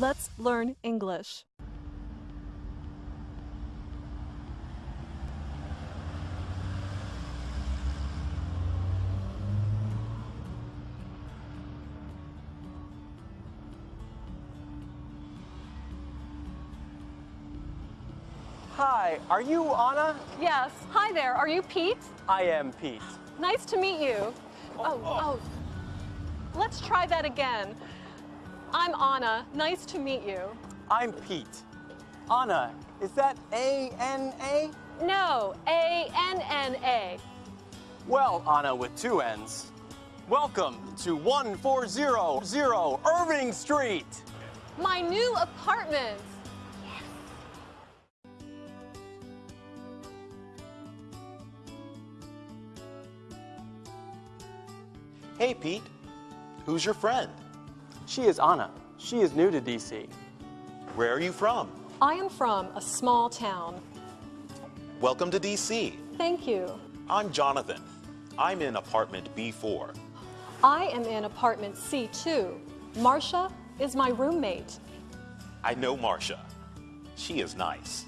Let's learn English. Hi, are you Anna? Yes. Hi there. Are you Pete? I am Pete. Nice to meet you. Oh, oh. oh, oh. Let's try that again. I'm Anna. Nice to meet you. I'm Pete. Anna, is that A-N-A? No, A N N A. Well, Anna with two N's. Welcome to 1400 Irving Street. My new apartment. Hey, Pete. Who's your friend? She is Anna. She is new to DC. Where are you from? I am from a small town. Welcome to DC. Thank you. I'm Jonathan. I'm in apartment B4. I am in apartment C2. Marcia is my roommate. I know Marcia. She is nice.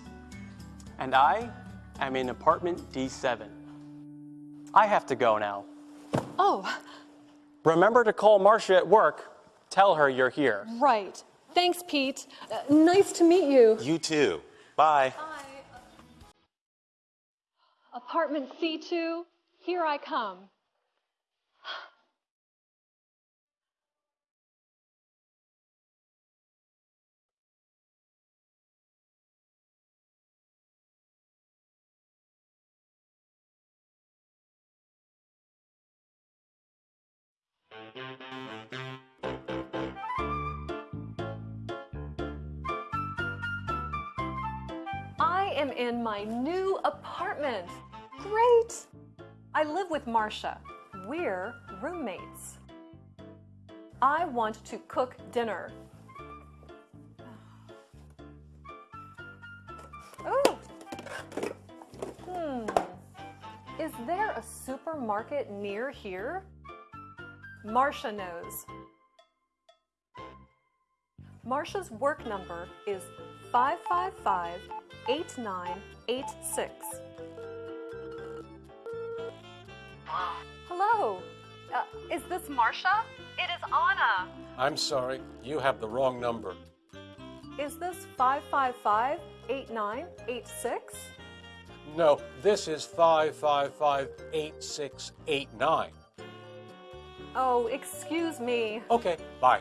And I am in apartment D7. I have to go now. Oh, Remember to call Marcia at work. Tell her you're here. right. Thanks, Pete. Uh, nice to meet you. You too. Bye. Apartment C2, here I come. Am in my new apartment. Great! I live with Marcia. We're roommates. I want to cook dinner. Oh! Hmm. Is there a supermarket near here? Marcia knows. Marcia's work number is 555 8986. Hello. Uh, is this Marcia? It is Anna. I'm sorry, you have the wrong number. Is this 555 8986? No, this is 555 8689. Oh, excuse me. Okay, bye.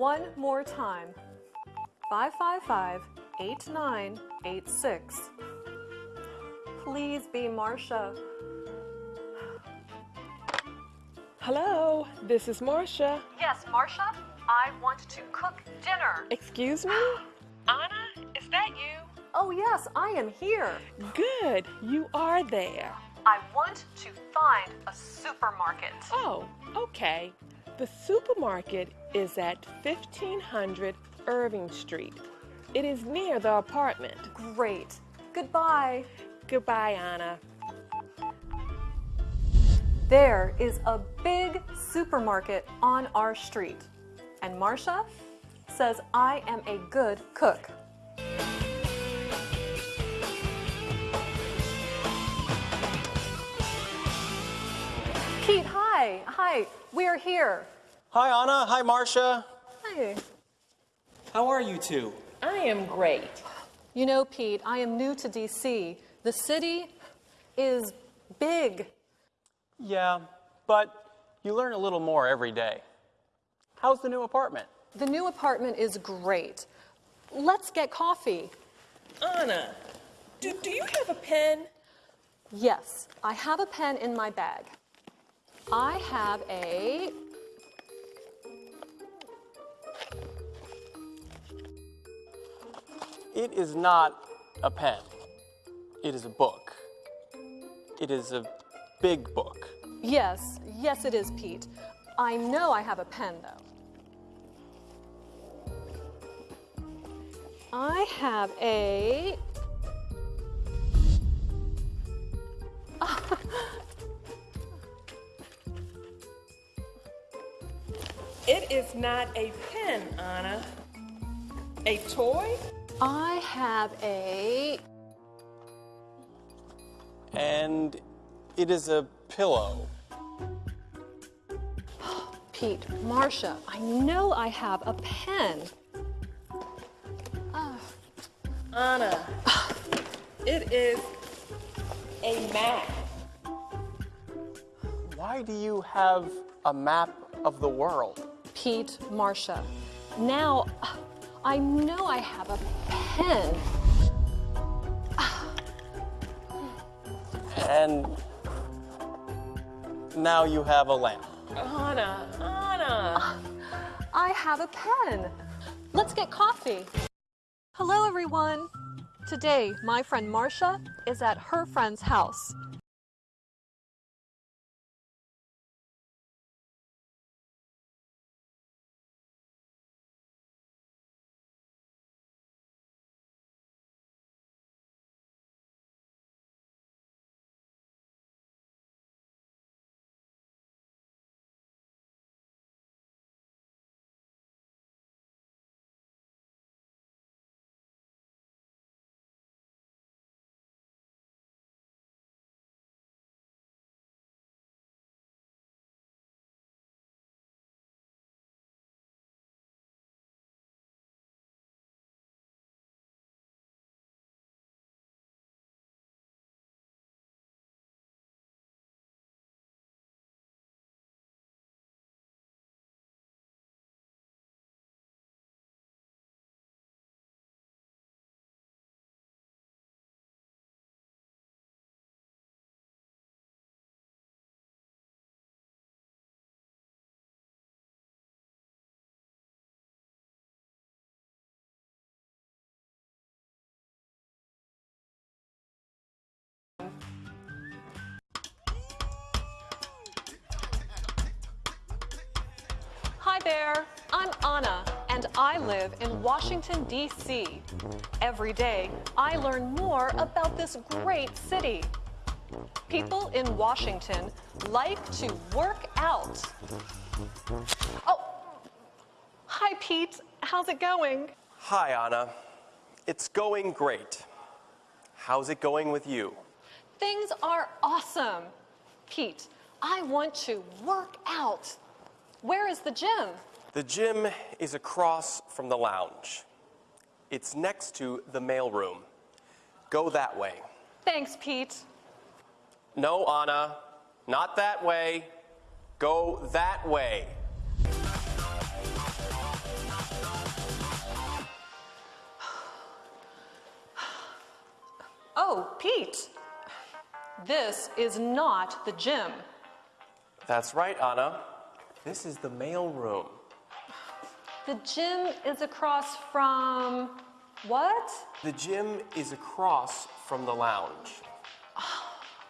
One more time. 555 8986. Please be Marcia. Hello, this is Marcia. Yes, Marcia, I want to cook dinner. Excuse me? Anna, is that you? Oh, yes, I am here. Good, you are there. I want to find a supermarket. Oh, okay. The supermarket is at 1500 Irving Street. It is near the apartment. Great. Goodbye. Goodbye, Anna. There is a big supermarket on our street. And Marcia says I am a good cook. Pete, hi. Hi. We are here. Hi, Anna. Hi, Marcia. Hi. How are you two? I am great. You know, Pete, I am new to DC. The city is big. Yeah, but you learn a little more every day. How's the new apartment? The new apartment is great. Let's get coffee. Anna, do, do you have a pen? Yes, I have a pen in my bag. I have a. It is not a pen. It is a book. It is a big book. Yes, yes, it is, Pete. I know I have a pen, though. I have a. Ah, It is not a pen, Anna. A toy? I have a. And it is a pillow. Pete, Marcia, I know I have a pen. Ah. Anna, it is a map. Why do you have a map of the world? Pete, Marcia, now I know I have a pen. And now you have a lamp. Anna, Anna. I have a pen. Let's get coffee. Hello, everyone. Today, my friend Marcia is at her friend's house. There, I'm Anna, and I live in Washington, D.C. Every day, I learn more about this great city. People in Washington like to work out. Oh, hi, Pete. How's it going? Hi, Anna. It's going great. How's it going with you? Things are awesome. Pete, I want to work out. Where is the gym? The gym is across from the lounge. It's next to the mailroom. Go that way. Thanks, Pete. No, Anna, not that way. Go that way. Oh, Pete. This is not the gym. That's right, Anna. This is the mail room. The gym is across from what? The gym is across from the lounge.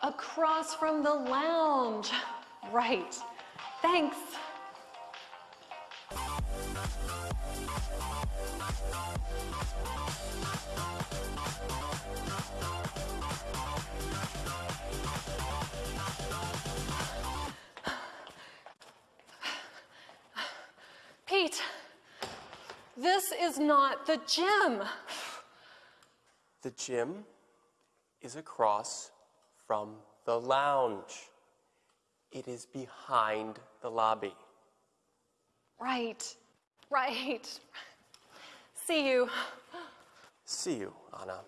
Across from the lounge. Right. Thanks. Pete, this is not the gym. The gym is across from the lounge. It is behind the lobby. Right, right. See you. See you, Anna.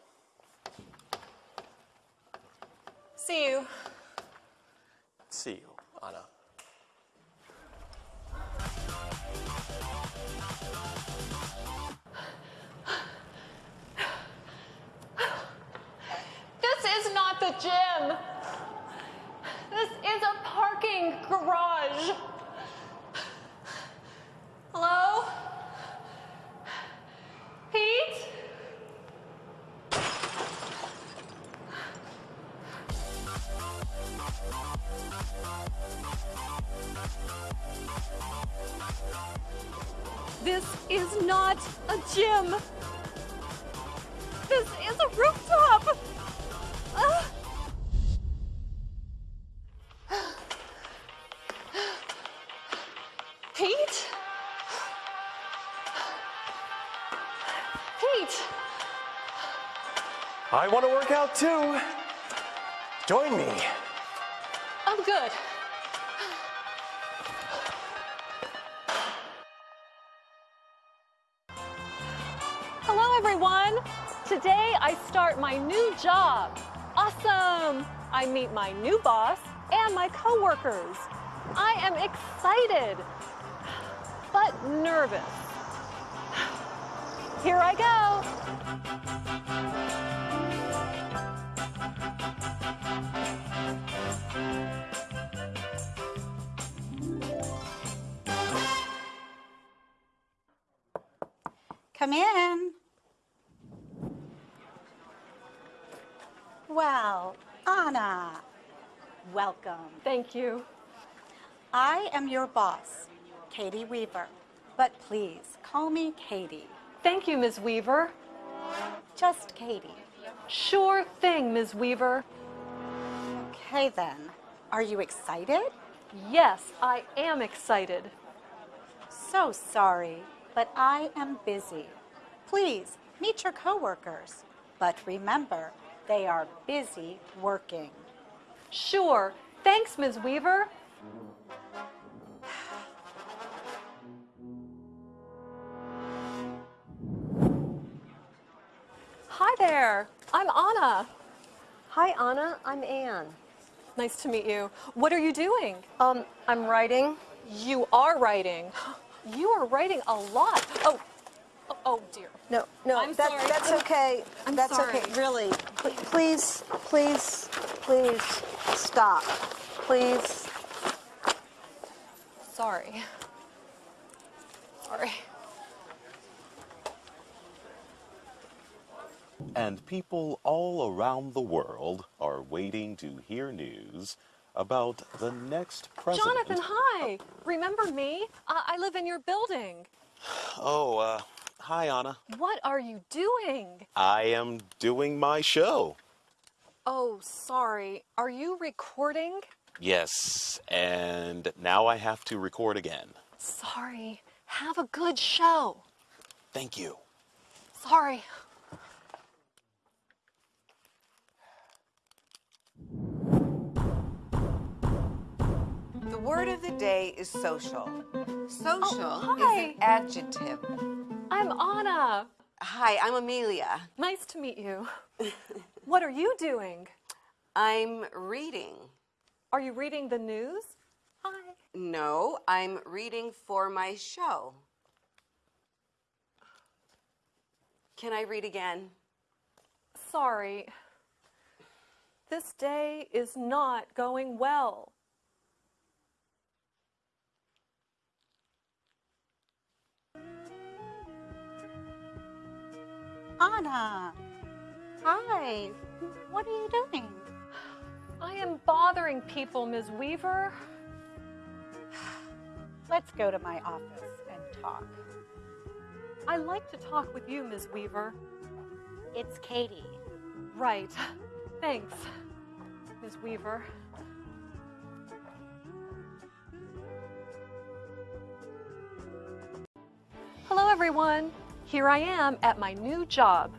See you. See you, Anna. Gym. This is a parking garage. Hello? Pete? This is not a gym. This is a rooftop. I want to work out too. Join me. I'm good. Hello, everyone. Today I start my new job. Awesome! I meet my new boss and my coworkers. I am excited, but nervous. Here I go. Come in. Well, Anna, welcome. Thank you. I am your boss, Katie Weaver, but please call me Katie. Thank you, Ms. Weaver. Just Katie. Sure thing, Ms. Weaver. Okay then. Are you excited? Yes, I am excited. So sorry, but I am busy. Please meet your coworkers, but remember, they are busy working. Sure. Thanks, Ms. Weaver. Hi there. I'm Anna. Hi, Anna. I'm Anne. Nice to meet you. What are you doing? Um, I'm writing. You are writing. You are writing a lot. Oh, oh, oh dear. No, no, I'm that, sorry. that's okay. I'm that's sorry. okay. Really, Pl- please, please, please stop. Please. Sorry. Sorry. And people all around the world are waiting to hear news about the next president. Jonathan, hi. Remember me? Uh, I live in your building. Oh, uh, hi, Anna. What are you doing? I am doing my show. Oh, sorry. Are you recording? Yes, and now I have to record again. Sorry. Have a good show. Thank you. Sorry. The word of the day is social. Oh, social Oh, is an adjective. I'm Anna. Hi, I'm Amelia. Nice to meet you. what are you doing? I'm reading. Are you reading the news? Hi. No, I'm reading for my show. Can I read again? Sorry. This day is not going well. Anna, hi. What are you doing? I am bothering people, Ms. Weaver. Let's go to my office and talk. I like to talk with you, Ms. Weaver. It's Katie. Right. Thanks, Ms. Weaver. Hello, everyone. Here I am at my new job.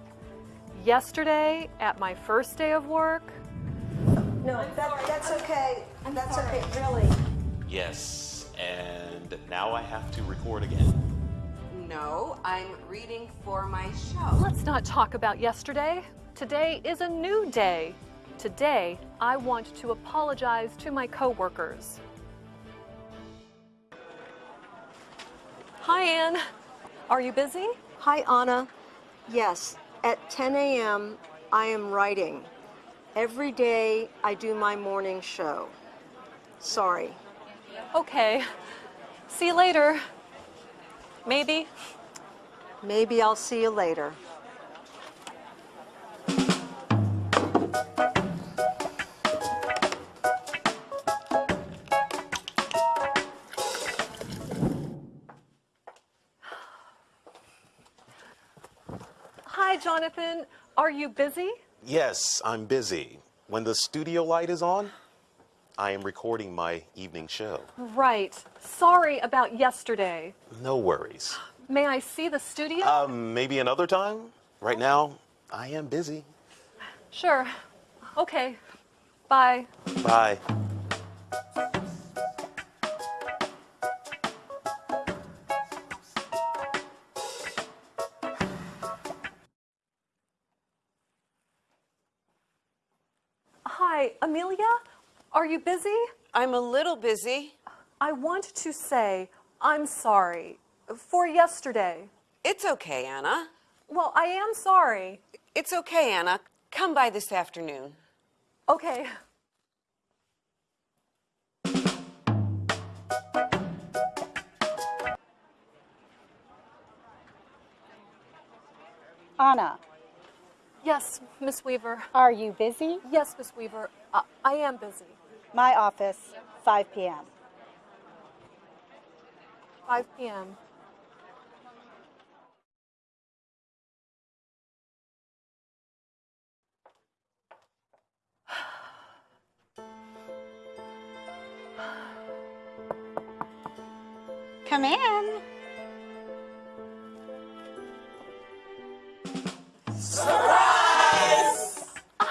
Yesterday, at my first day of work, No, that, that's okay. that's okay. Really. Yes, and now I have to record again. No, I'm reading for my show. let's not talk about yesterday. Today is a new day. Today, I want to apologize to my coworkers. Hi, Anne. Are you busy? Hi, Anna. Yes, at 10 a.m., I am writing. Every day, I do my morning show. Sorry. Okay. See you later. Maybe. Maybe I'll see you later. Jonathan. Are you busy? Yes, I'm busy. When the studio light is on, I am recording my evening show. Right. Sorry about yesterday. No worries. May I see the studio? Um, maybe another time? Right now, I am busy. sure. Okay. Bye. Bye. Are you busy? I'm a little busy. I want to say I'm sorry for yesterday. It's okay, Anna. Well, I am sorry. It's okay, Anna. Come by this afternoon. Okay. Anna, Yes, Miss Weaver. are you busy? Yes, Miss Weaver. I, I am busy. My office, 5 p.m. 5 p.m. Come in. Surprise!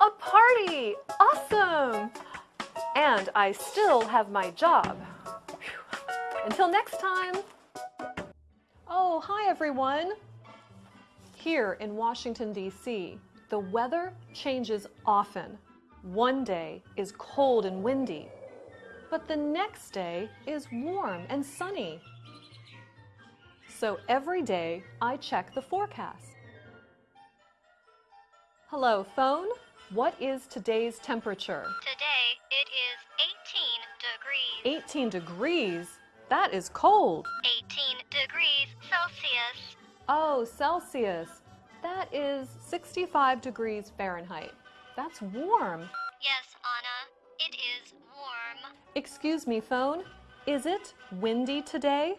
A party! Awesome! And I still have my job. Phew. Until next time. Oh, hi everyone. Here in Washington, D.C., the weather changes often. One day is cold and windy, but the next day is warm and sunny. So every day I check the forecast. Hello, phone. What is today's temperature? Today 18 degrees. That is cold. 18 degrees Celsius. Oh, Celsius. That is 65 degrees Fahrenheit. That's warm. Yes, Anna, it is warm. Excuse me, phone. Is it windy today?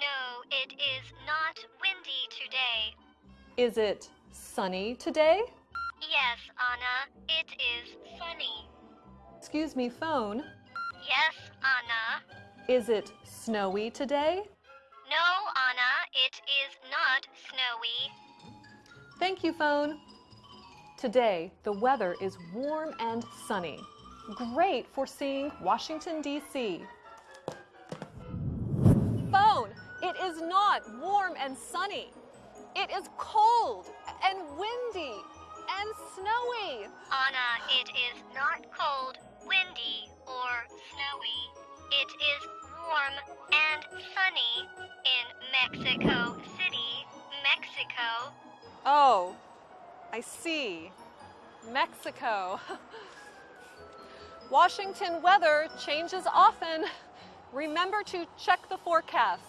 No, it is not windy today. Is it sunny today? Yes, Anna, it is sunny. Excuse me, phone. Yes, Anna. Is it snowy today? No, Anna, it is not snowy. Thank you, phone. Today, the weather is warm and sunny. Great for seeing Washington, D.C. Phone, it is not warm and sunny. It is cold and windy and snowy. Anna, it is not cold, windy, or snowy. It is warm and sunny in Mexico City, Mexico. Oh, I see. Mexico. Washington weather changes often. Remember to check the forecast.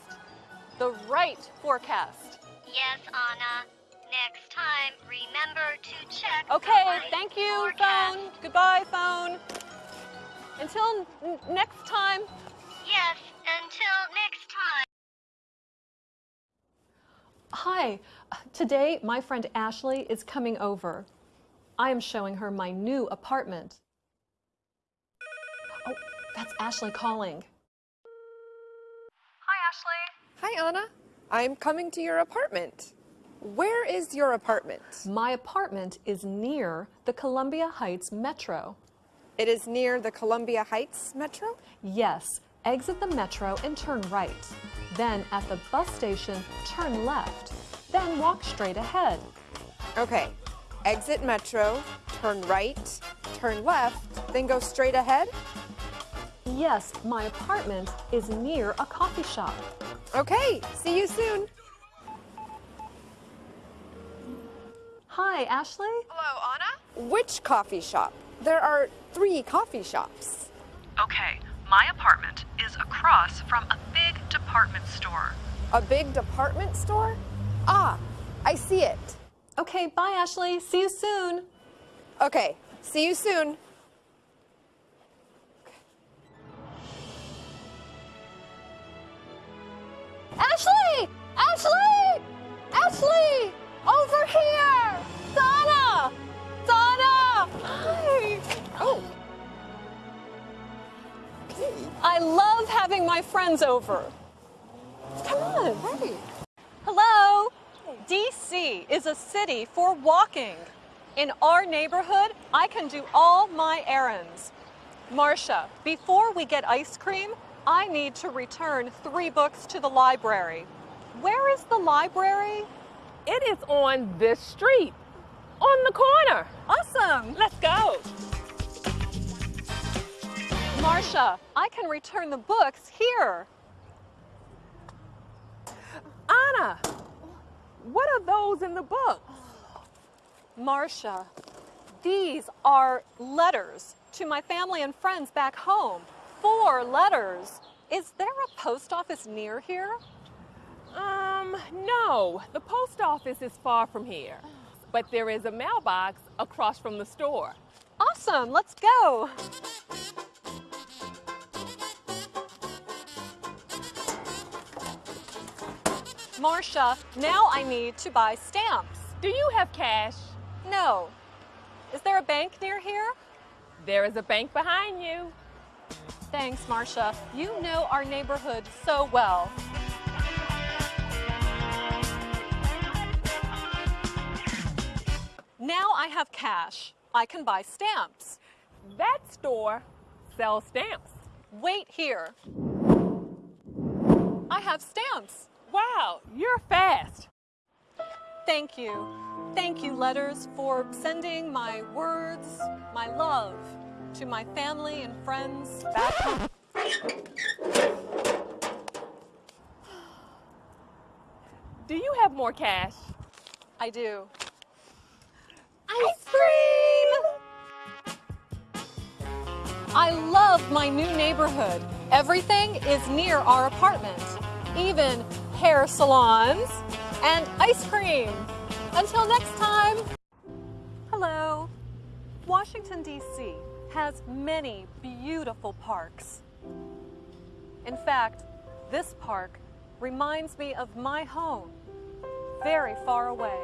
The right forecast. Yes, Anna. Next time, remember to check. the Okay, right thank you, forecast. phone. Goodbye, phone. Until n- next time. Yes, until next time. Hi, today my friend Ashley is coming over. I am showing her my new apartment. Oh, that's Ashley calling. Hi, Ashley. Hi, Anna. I'm coming to your apartment. Where is your apartment? My apartment is near the Columbia Heights Metro. It is near the Columbia Heights Metro? Yes, exit the metro and turn right. Then at the bus station, turn left. Then walk straight ahead. Okay. Exit Metro, turn right, turn left, then go straight ahead? Yes, my apartment is near a coffee shop. Okay, see you soon. Hi, Ashley. Hello, Anna. Which coffee shop? There are three coffee shops. Okay, my apartment is across from a big department store. A big department store? Ah, I see it. Okay, bye, Ashley. See you soon. Okay, see you soon. Ashley! Ashley! Ashley! Over here! Donna! Donna! Hi! Oh, I love having my friends over. Come on. Hey. Hello. DC is a city for walking. In our neighborhood, I can do all my errands. Marcia, before we get ice cream, I need to return three books to the library. Where is the library? It is on this street, on the corner. Awesome. Let's go. Marcia, I can return the books here. Anna, what are those in the book? Marcia, these are letters to my family and friends back home. Four letters. Is there a post office near here? Um, no. The post office is far from here. But there is a mailbox across from the store. Awesome, let's go. Marcia, now I need to buy stamps. Do you have cash? No. Is there a bank near here? There is a bank behind you. Thanks, Marcia. You know our neighborhood so well. Now I have cash. I can buy stamps. That store sells stamps. Wait here. I have stamps. Wow, you're fast. Thank you. Thank you, letters, for sending my words, my love to my family and friends back home. Do you have more cash? I do. Ice cream! I love my new neighborhood. Everything is near our apartment, even hair salons and ice cream. Until next time. Hello. Washington, D.C. has many beautiful parks. In fact, this park reminds me of my home, very far away.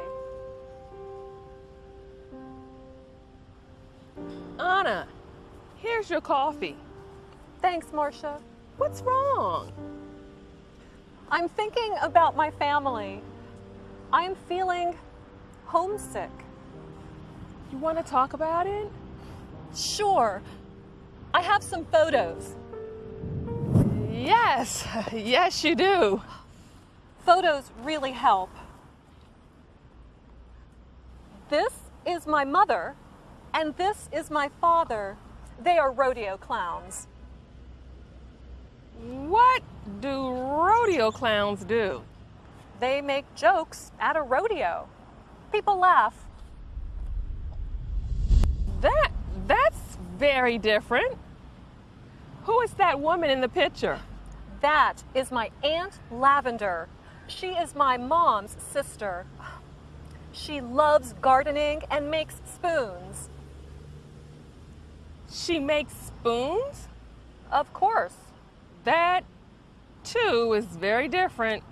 Anna, here's your coffee. Thanks, Marcia. What's wrong? I'm thinking about my family. I am feeling homesick. You want to talk about it? Sure. I have some photos. Yes, yes, you do. Photos really help. This is my mother, and this is my father. They are rodeo clowns. What do rodeo clowns do? They make jokes at a rodeo. People laugh. That that's very different. Who is that woman in the picture? That is my Aunt Lavender. She is my mom's sister. She loves gardening and makes spoons. She makes spoons? Of course. That, too, is very different.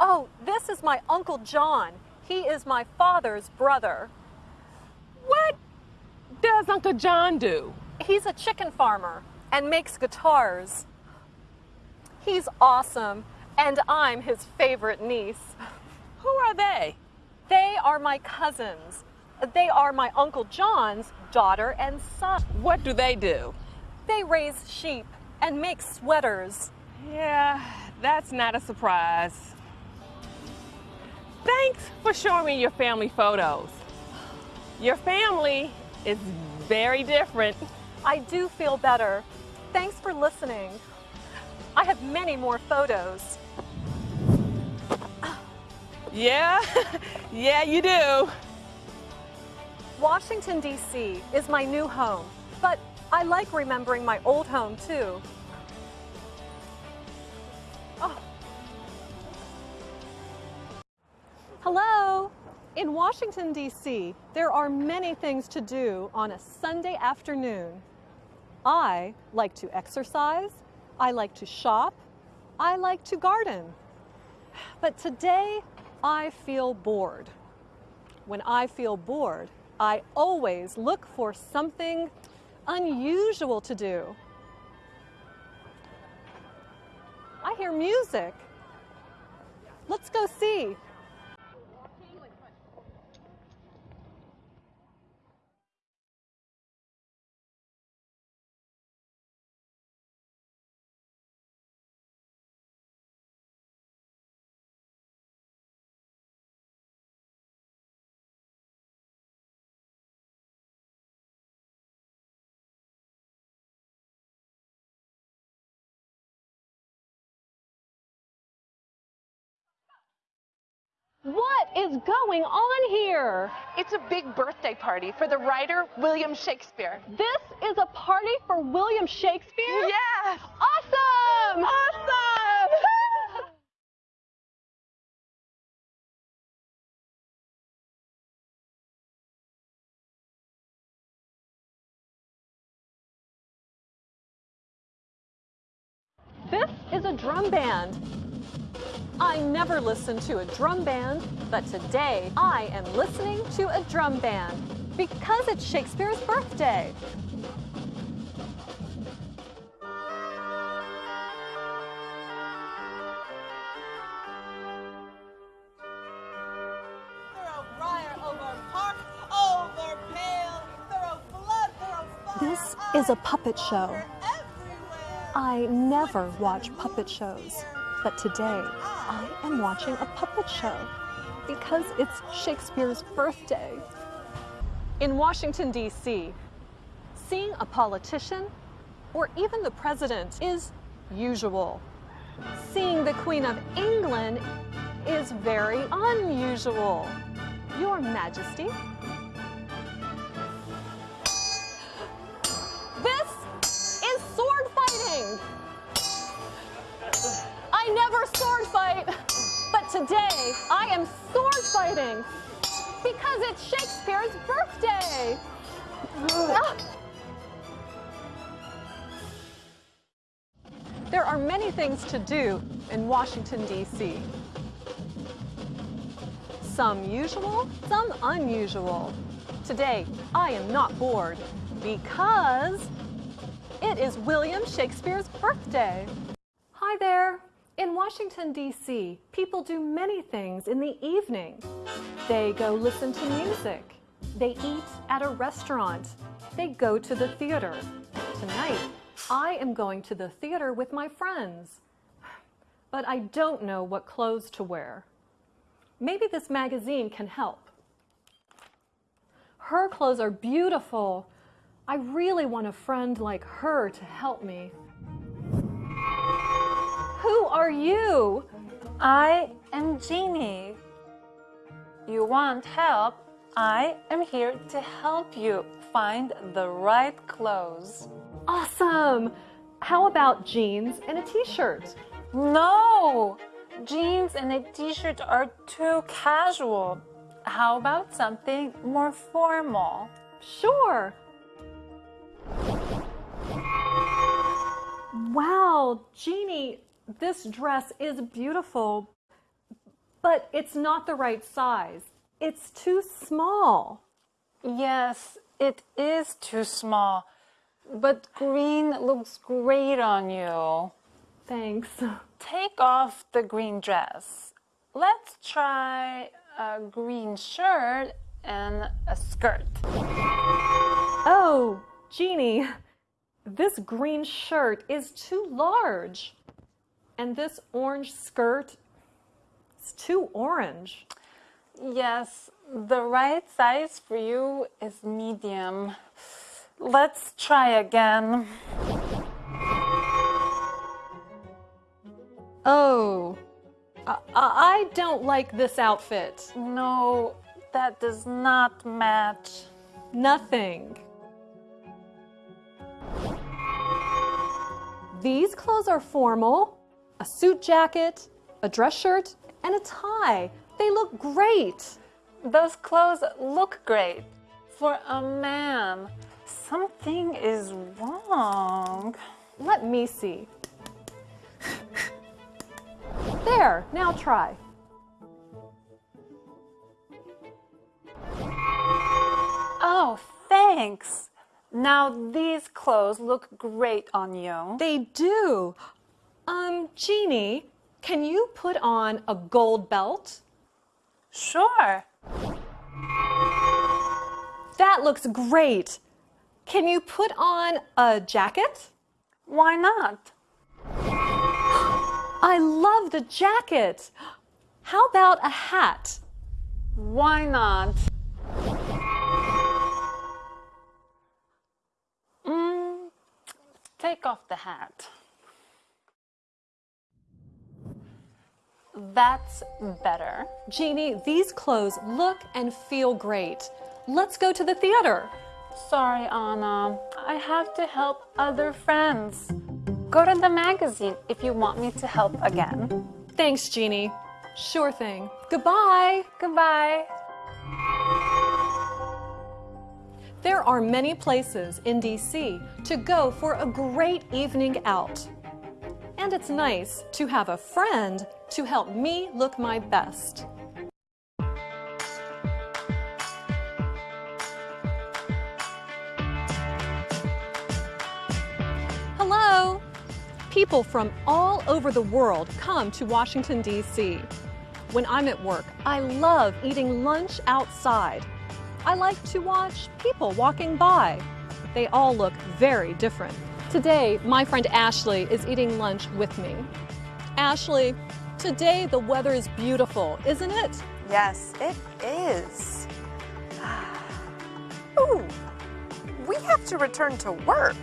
Oh, this is my Uncle John. He is my father's brother. What does Uncle John do? He's a chicken farmer and makes guitars. He's awesome, and I'm his favorite niece. Who are they? They are my cousins. They are my Uncle John's daughter and son. What do they do? They raise sheep and make sweaters. Yeah, that's not a surprise. Thanks for showing me your family photos. Your family is very different. I do feel better. Thanks for listening. I have many more photos. Yeah, yeah, you do. Washington, D.C. is my new home, but I like remembering my old home too. Oh. Hello. In Washington, D.C., there are many things to do on a Sunday afternoon. I like to exercise, I like to shop, I like to garden. But today, I feel bored. When I feel bored, I always look for something unusual to do. I hear music. Let's go see. What is going on here? It's a big birthday party for the writer William Shakespeare. This is a party for William Shakespeare? Yes! Awesome! Awesome! This is a drum band. I never listen to a drum band, but today I am listening to a drum band because it's Shakespeare's birthday. This is a puppet show. I never watch puppet shows, but today I am watching a puppet show because it's Shakespeare's birthday. In Washington, D.C., seeing a politician or even the president is usual. Seeing the Queen of England is very unusual. Your Majesty. Never sword fight, but today I am sword fighting because it's Shakespeare's birthday. Ah. There are many things to do in Washington, D.C. Some usual, some unusual. Today, I am not bored because it is William Shakespeare's birthday. Hi there. In Washington, D.C., people do many things in the evening. They go listen to music. They eat at a restaurant. They go to the theater. Tonight, I am going to the theater with my friends. But I don't know what clothes to wear. Maybe this magazine can help. Her clothes are beautiful. I really want a friend like her to help me. Who are you? I am Jeannie. You want help? I am here to help you find the right clothes. Awesome! How about jeans and a t-shirt? No! Jeans and a t-shirt are too casual. How about something more formal? Sure. Wow, Jeannie, this dress is beautiful, but it's not the right size. It's too small. Yes, it is too small, but green looks great on you. Thanks. Take off the green dress. Let's try a green shirt and a skirt. Oh, Jeannie, this green shirt is too large. And this orange skirt is too orange. Yes, the right size for you is medium. Let's try again. Oh, I, I don't like this outfit. No, that does not match. Nothing. These clothes are formal. A suit jacket, a dress shirt, and a tie. They look great. Those clothes look great. For a man, something is wrong. Let me see. There, now try. Oh, thanks. Now these clothes look great on you. They do. Um, Jeannie, can you put on a gold belt? Sure. That looks great. Can you put on a jacket? Why not? I love the jacket. How about a hat? Why not? Mm, take off the hat. That's better. Jeannie, these clothes look and feel great. Let's go to the theater. Sorry, Anna. I have to help other friends. Go to the magazine if you want me to help again. Thanks, Jeannie. Sure thing. Goodbye. Goodbye. There are many places in DC to go for a great evening out. And it's nice to have a friend to help me look my best. Hello! People from all over the world come to Washington, D.C. When I'm at work, I love eating lunch outside. I like to watch people walking by. They all look very different. Today, my friend Ashley is eating lunch with me. Ashley, today the weather is beautiful, isn't it? Yes, it is. Ah. Ooh, we have to return to work.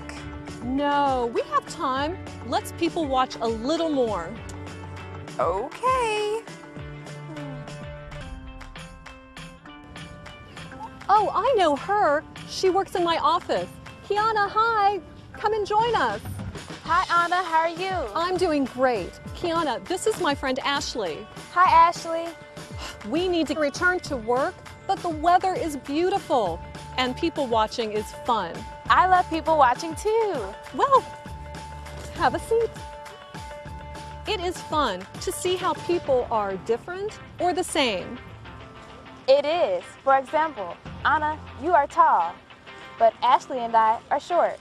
No, we have time. Let's people watch a little more. Okay. Oh, I know her. She works in my office. Kiana, hi. Come and join us. Hi, Anna. How are you? I'm doing great. Kiana, this is my friend Ashley. Hi, Ashley. We need to return to work, but the weather is beautiful and people watching is fun. I love people watching too. Well, have a seat. It is fun to see how people are different or the same. It is. For example, Anna, you are tall, but Ashley and I are short.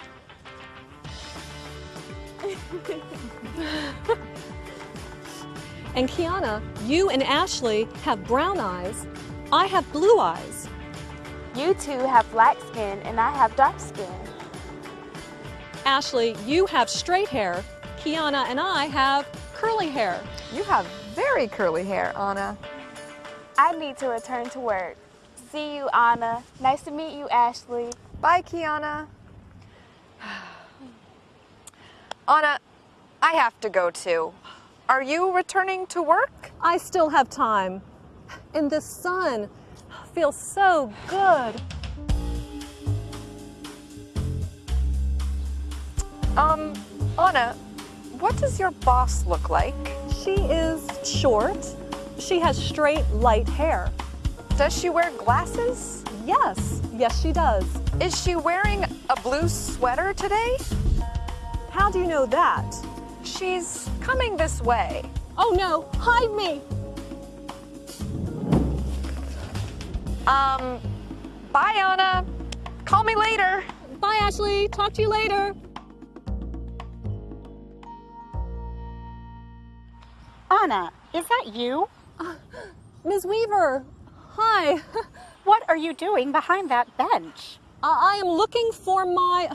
and Kiana, you and Ashley have brown eyes. I have blue eyes. You two have black skin and I have dark skin. Ashley, you have straight hair. Kiana and I have curly hair. You have very curly hair, Anna. I need to return to work. See you, Anna. Nice to meet you, Ashley. Bye, Kiana. Anna, I have to go too. Are you returning to work? I still have time. And the sun feels so good. Um, Anna, what does your boss look like? She is short. She has straight, light hair. Does she wear glasses? Yes, yes she does. Is she wearing a blue sweater today? How do you know that? She's coming this way. Oh no, hide me! Um, bye, Anna. Call me later. Bye, Ashley. Talk to you later. Anna, is that you? Uh, Ms. Weaver, hi. what are you doing behind that bench? Uh, I am looking for my,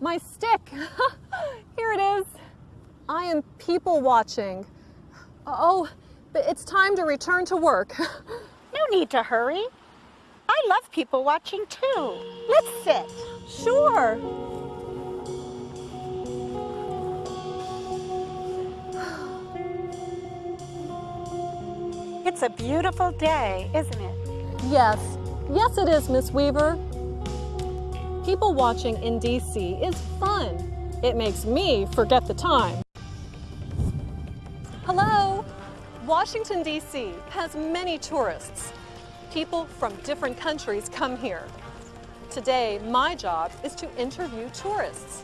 my stick. Here it is. I am people watching. Oh, but it's time to return to work. no need to hurry. I love people watching too. Let's sit. Sure. It's a beautiful day, isn't it? Yes. Yes, it is, Miss Weaver. People watching in DC is fun. It makes me forget the time. Hello. Washington, D.C. has many tourists. People from different countries come here. Today, my job is to interview tourists.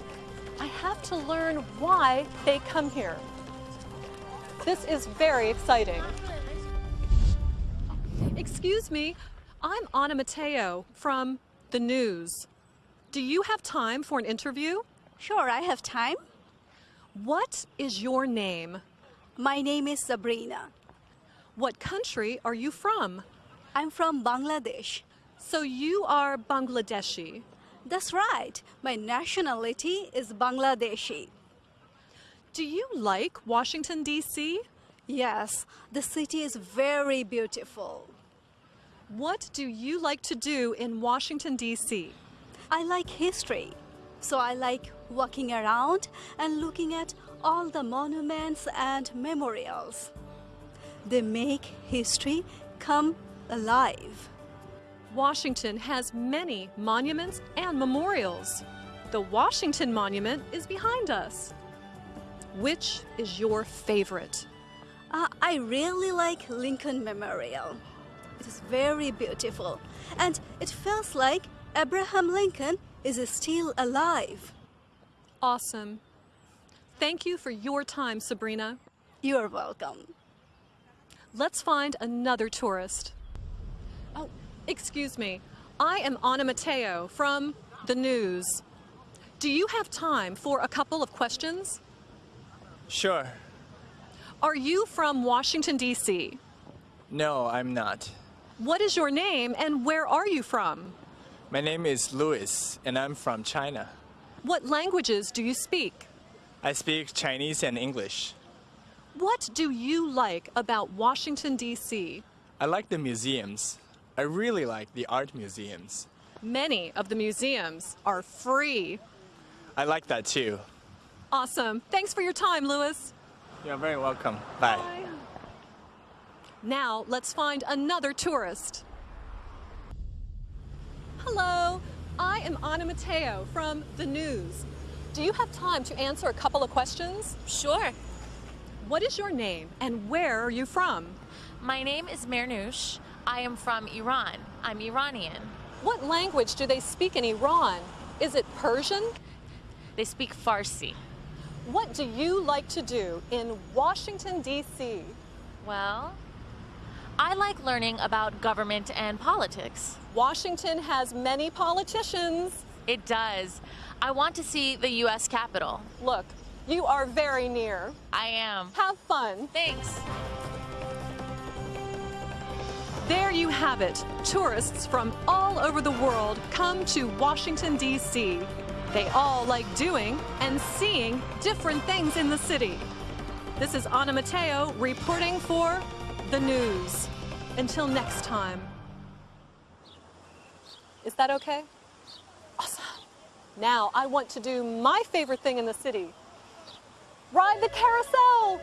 I have to learn why they come here. This is very exciting. Excuse me, I'm Anna Matteo from the news. Do you have time for an interview? Sure, I have time. What is your name? My name is Sabrina. What country are you from? I'm from Bangladesh. So you are Bangladeshi. That's right. My nationality is Bangladeshi. Do you like Washington, D.C.? Yes, the city is very beautiful. What do you like to do in Washington, D.C.? I like history, so I like walking around and looking at all the monuments and memorials. They make history come alive. Washington has many monuments and memorials. The Washington Monument is behind us. Which is your favorite? Uh, I really like Lincoln Memorial. It is very beautiful, and it feels like Abraham Lincoln is still alive. Awesome. Thank you for your time, Sabrina. You're welcome. Let's find another tourist. Oh, excuse me. I am Anna Matteo from the news. Do you have time for a couple of questions? Sure. Are you from Washington, D.C.? No, I'm not. What is your name and where are you from? My name is Louis, and I'm from China. What languages do you speak? I speak Chinese and English. What do you like about Washington, D.C.? I like the museums. I really like the art museums. Many of the museums are free. I like that too. Awesome. Thanks for your time, Louis. You're very welcome. Bye. Bye. Now let's find another tourist. Hello, I am Anna Matteo from The News. Do you have time to answer a couple of questions? Sure. What is your name and where are you from? My name is Mernouche. I am from Iran. I'm Iranian. What language do they speak in Iran? Is it Persian? They speak Farsi. What do you like to do in Washington, D.C.? Well, I like learning about government and politics. Washington has many politicians. It does. I want to see the U.S. Capitol. Look, you are very near. I am. Have fun. Thanks. There you have it. Tourists from all over the world come to Washington, D.C. They all like doing and seeing different things in the city. This is Anna Matteo reporting for the news. Until next time. Is that okay? Awesome. Now I want to do my favorite thing in the city. Ride the carousel!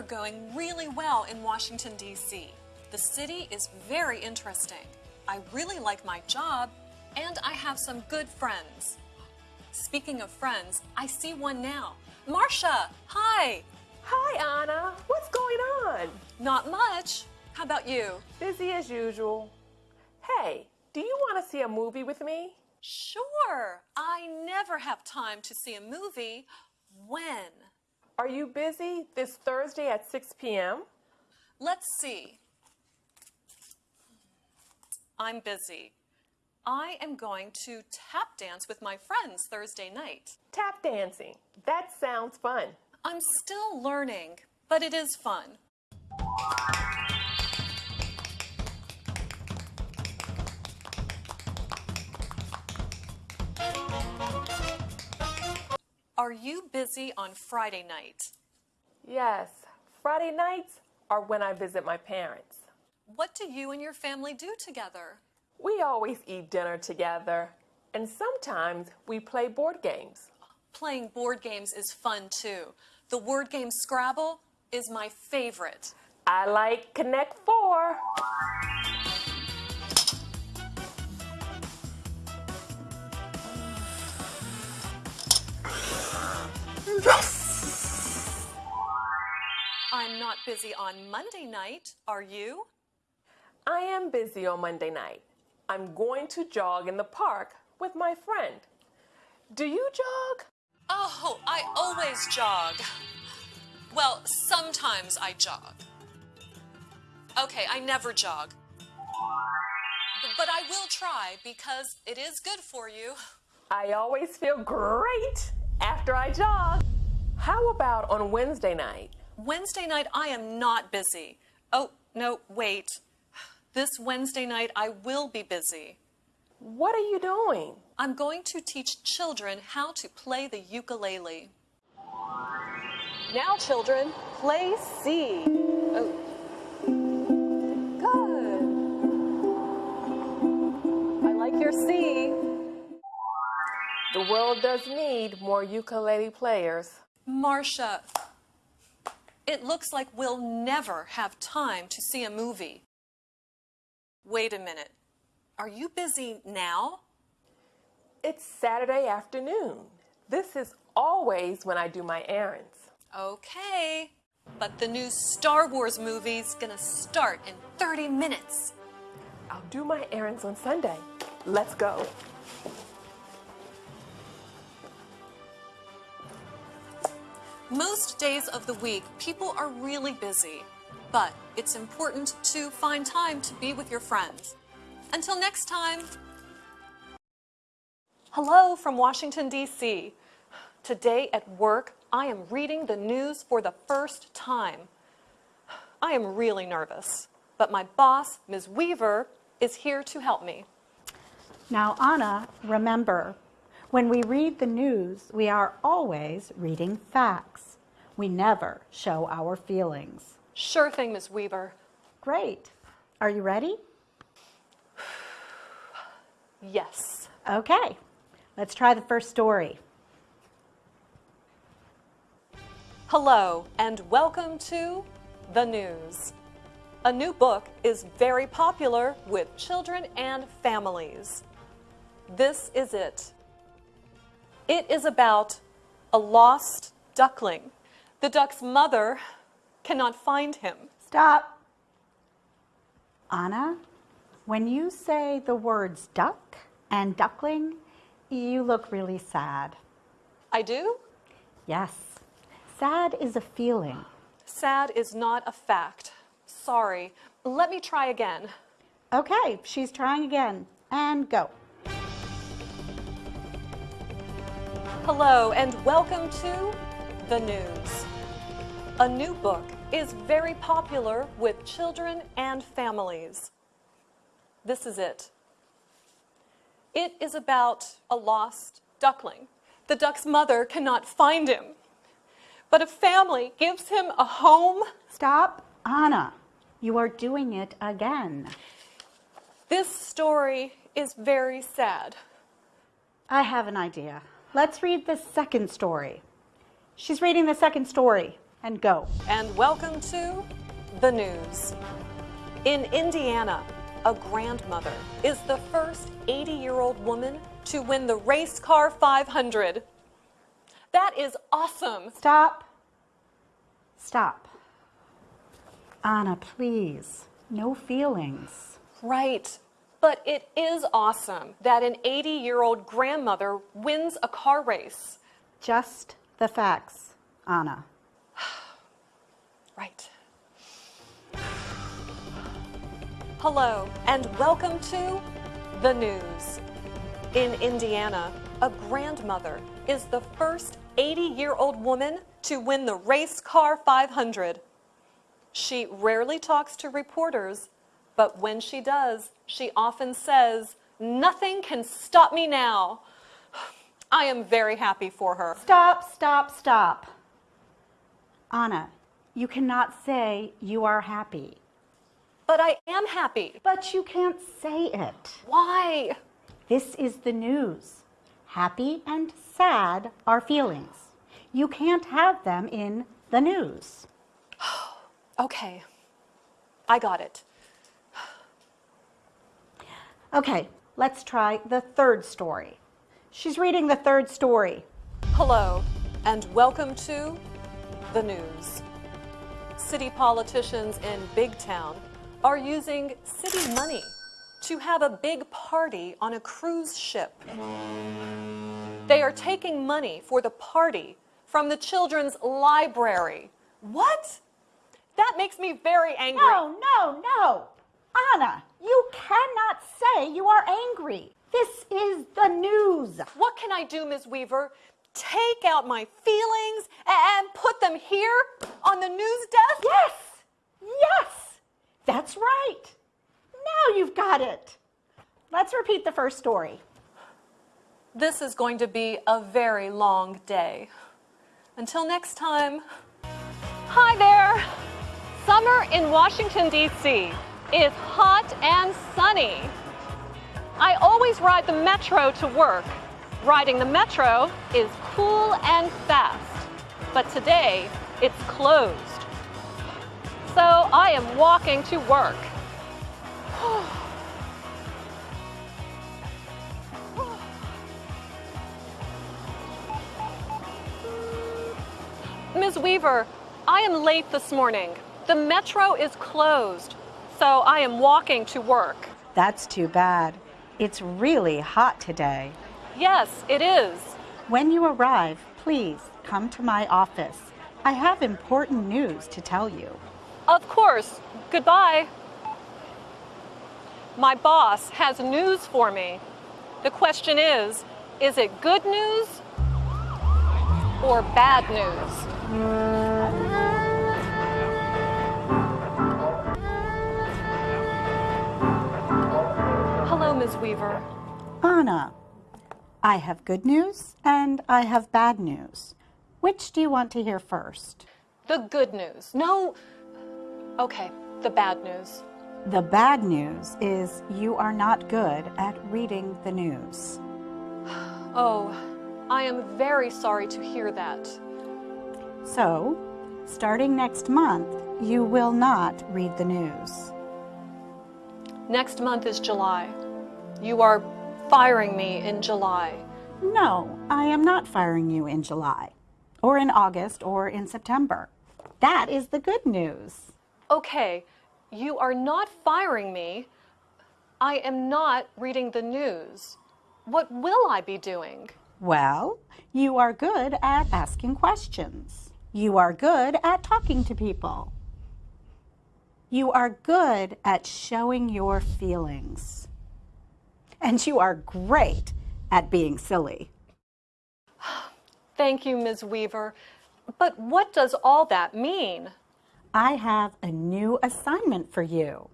Are going really well in Washington, D.C. The city is very interesting. I really like my job, and I have some good friends. Speaking of friends, I see one now. Marcia, hi. Hi, Anna. What's going on? Not much. How about you? Busy as usual. Hey, do you want to see a movie with me? Sure. I never have time to see a movie. When? Are you busy this Thursday at 6 p.m.? Let's see. I'm busy. I am going to tap dance with my friends Thursday night. Tap dancing. That sounds fun. I'm still learning, but it is fun. Are you busy on Friday night? Yes, Friday nights are when I visit my parents. What do you and your family do together? We always eat dinner together, and sometimes we play board games. Playing board games is fun too. The word game Scrabble is my favorite. I like Connect Four. I'm not busy on Monday night, are you? I am busy on Monday night. I'm going to jog in the park with my friend. Do you jog? Oh, I always jog. Well, sometimes I jog. Okay, I never jog. But I will try because it is good for you. I always feel great after I jog. How about on Wednesday night? Wednesday night, I am not busy. Oh, no, wait. This Wednesday night, I will be busy. What are you doing? I'm going to teach children how to play the ukulele. Now, children, play C. Oh. Good. I like your C. The world does need more ukulele players. Marcia, it looks like we'll never have time to see a movie. Wait a minute. Are you busy now? It's Saturday afternoon. This is always when I do my errands. Okay. But the new Star Wars movie's gonna start in 30 minutes. I'll do my errands on Sunday. Let's go. Most days of the week, people are really busy, but it's important to find time to be with your friends. Until next time. Hello from Washington, D.C. Today at work, I am reading the news for the first time. I am really nervous, but my boss, Ms. Weaver, is here to help me. Now, Anna, remember, when we read the news, we are always reading facts. We never show our feelings. Sure thing, Ms. Weaver. Great. Are you ready? Yes. Okay. Let's try the first story. Hello, and welcome to The News. A new book is very popular with children and families. This is it. It is about a lost duckling. The duck's mother cannot find him. Stop. Anna, when you say the words duck and duckling, you look really sad. I do? Yes. Sad is a feeling. Sad is not a fact. Sorry. Let me try again. Okay, she's trying again. And go. Hello, and welcome to The News. A new book is very popular with children and families. This is it. It is about a lost duckling. The duck's mother cannot find him, but a family gives him a home. Stop, Anna. You are doing it again. This story is very sad. I have an idea. Let's read the second story. She's reading the second story. And go. And welcome to the news. In Indiana, a grandmother is the first 80 year old woman to win the Race Car 500. That is awesome. Stop. Stop. Anna, please. No feelings. Right. But it is awesome that an 80 year old grandmother wins a car race. Just the facts, Anna. Right. Hello, and welcome to the news. In Indiana, a grandmother is the first 80 year old woman to win the Race Car 500. She rarely talks to reporters, but when she does, she often says, Nothing can stop me now. I am very happy for her. Stop, stop, stop. Anna, you cannot say you are happy. But I am happy. But you can't say it. Why? This is the news. Happy and sad are feelings. You can't have them in the news. Okay, I got it. Okay, let's try the third story. She's reading the third story. Hello, and welcome to the news. City politicians in Big Town are using city money to have a big party on a cruise ship. They are taking money for the party from the children's library. What? That makes me very angry. No, no, no. Anna, you cannot say you are angry. This is the news. What can I do, Ms. Weaver? Take out my feelings and put them here on the news desk? Yes, yes, that's right. Now you've got it. Let's repeat the first story. This is going to be a very long day. Until next time. Hi there! Summer in Washington, D.C. is hot and sunny. I always ride the metro to work. Riding the metro is cool and fast. But today, it's closed. So I am walking to work. Ms. Weaver, I am late this morning. The metro is closed, so I am walking to work. That's too bad. It's really hot today. Yes, it is. When you arrive, please come to my office. I have important news to tell you. Of course. Goodbye. My boss has news for me. The question is is it good news or bad news? Hello, Ms. Weaver. Anna, I have good news and I have bad news. Which do you want to hear first? The good news. No. Okay, the bad news. The bad news is you are not good at reading the news. Oh, I am very sorry to hear that. So, starting next month, you will not read the news. Next month is July. You are firing me in July. No, I am not firing you in July, or in August, or in September. That is the good news. Okay, you are not firing me. I am not reading the news. What will I be doing? Well, you are good at asking questions. You are good at talking to people. You are good at showing your feelings. And you are great at being silly. Thank you, Ms. Weaver. But what does all that mean? I have a new assignment for you.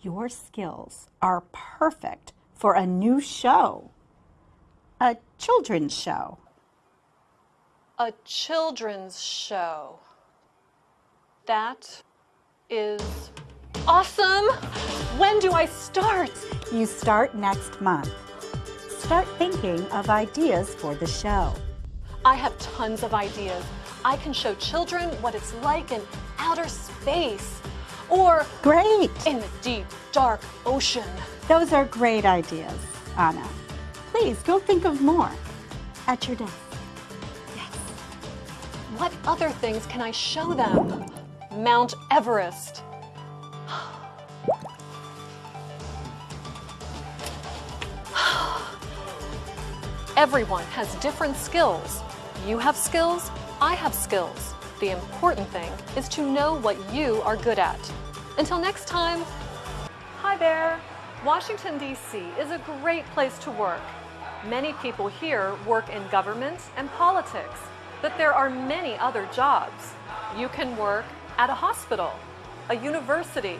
Your skills are perfect for a new show, a children's show. A children's show. That is awesome. When do I start? You start next month. Start thinking of ideas for the show. I have tons of ideas. I can show children what it's like in outer space or Great! in the deep, dark ocean. Those are great ideas, Anna. Please go think of more at your desk. What other things can I show them? Mount Everest. Everyone has different skills. You have skills, I have skills. The important thing is to know what you are good at. Until next time, hi there. Washington, D.C. is a great place to work. Many people here work in government and politics, but there are many other jobs. You can work at a hospital, a university.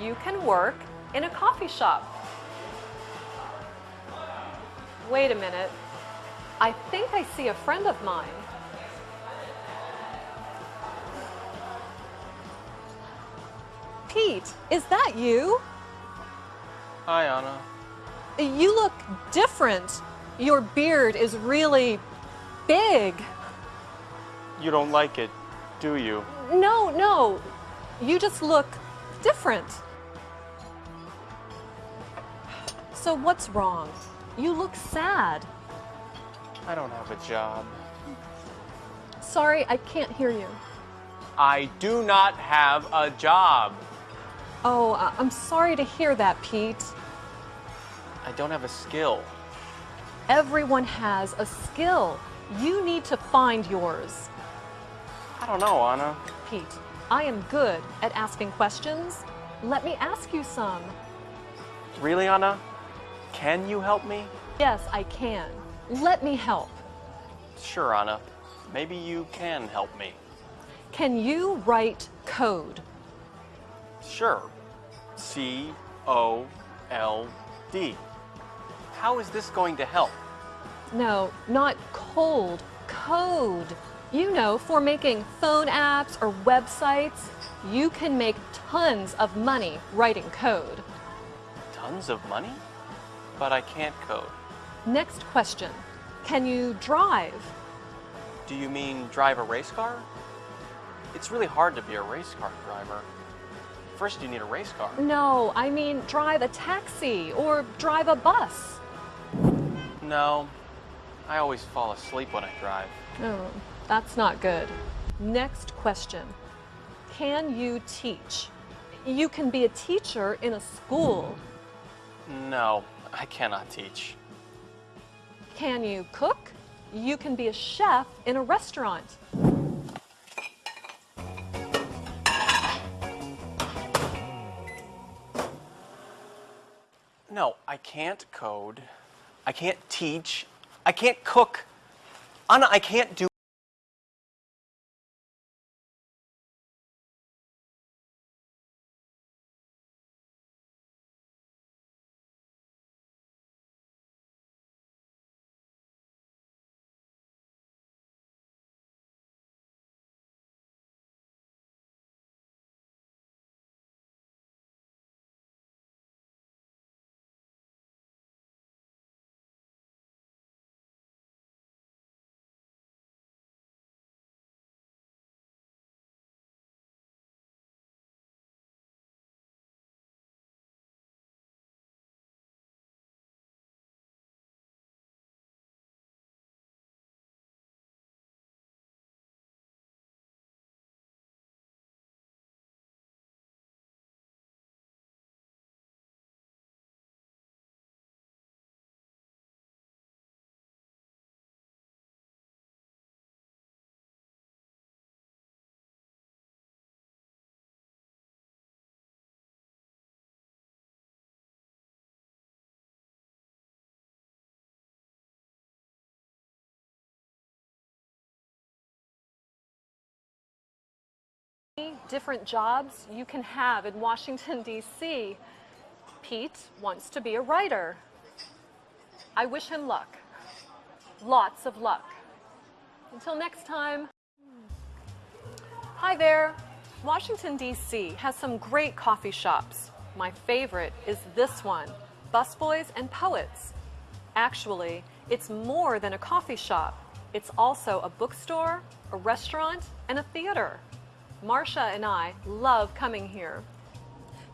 You can work in a coffee shop. Wait a minute. I think I see a friend of mine. Pete, is that you? Hi, Anna. You look different. Your beard is really big. You don't like it, do you? No, no. You just look different. So what's wrong? You look sad. I don't have a job. Sorry, I can't hear you. I do not have a job. Oh, I- I'm sorry to hear that, Pete. I don't have a skill. Everyone has a skill. You need to find yours. I don't know, Anna. Pete, I am good at asking questions. Let me ask you some. Really, Anna? Can you help me? Yes, I can. Let me help. Sure, Anna. Maybe you can help me. Can you write code? Sure. C O L D. How is this going to help? No, not cold, code. You know, for making phone apps or websites, you can make tons of money writing code. Tons of money? But I can't code. Next question Can you drive? Do you mean drive a race car? It's really hard to be a race car driver. First, you need a race car. No, I mean drive a taxi or drive a bus. No, I always fall asleep when I drive. Oh, that's not good. Next question Can you teach? You can be a teacher in a school. No, I cannot teach. Can you cook? You can be a chef in a restaurant. No, I can't code. I can't teach. I can't cook. Anna, I can't do. Different jobs you can have in Washington, D.C. Pete wants to be a writer. I wish him luck. Lots of luck. Until next time. Hi there. Washington, D.C. has some great coffee shops. My favorite is this one Busboys and Poets. Actually, it's more than a coffee shop, it's also a bookstore, a restaurant, and a theater. Marcia and I love coming here.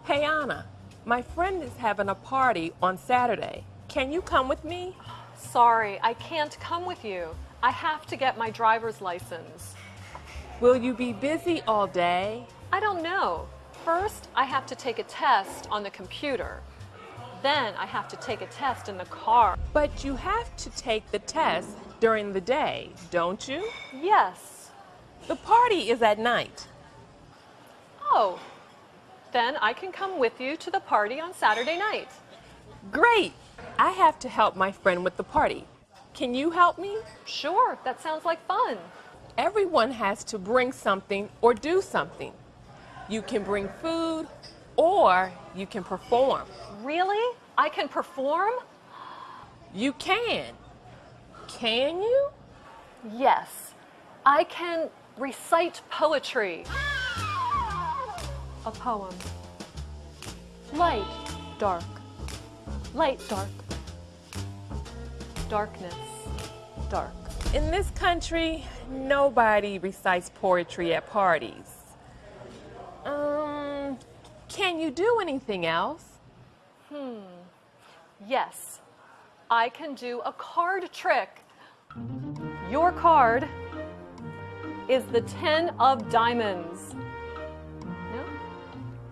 Hey, Anna, my friend is having a party on Saturday. Can you come with me? Sorry, I can't come with you. I have to get my driver's license. Will you be busy all day? I don't know. First, I have to take a test on the computer. Then I have to take a test in the car. But you have to take the test during the day, don't you? Yes. The party is at night. Oh, then I can come with you to the party on Saturday night. Great! I have to help my friend with the party. Can you help me? Sure, that sounds like fun. Everyone has to bring something or do something. You can bring food or you can perform. Really? I can perform? You can. Can you? Yes. I can recite poetry. A poem. Light, dark. Light, dark. Darkness, dark. In this country, nobody recites poetry at parties. Um, can you do anything else? Hmm. Yes. I can do a card trick. Your card is the 10 of diamonds.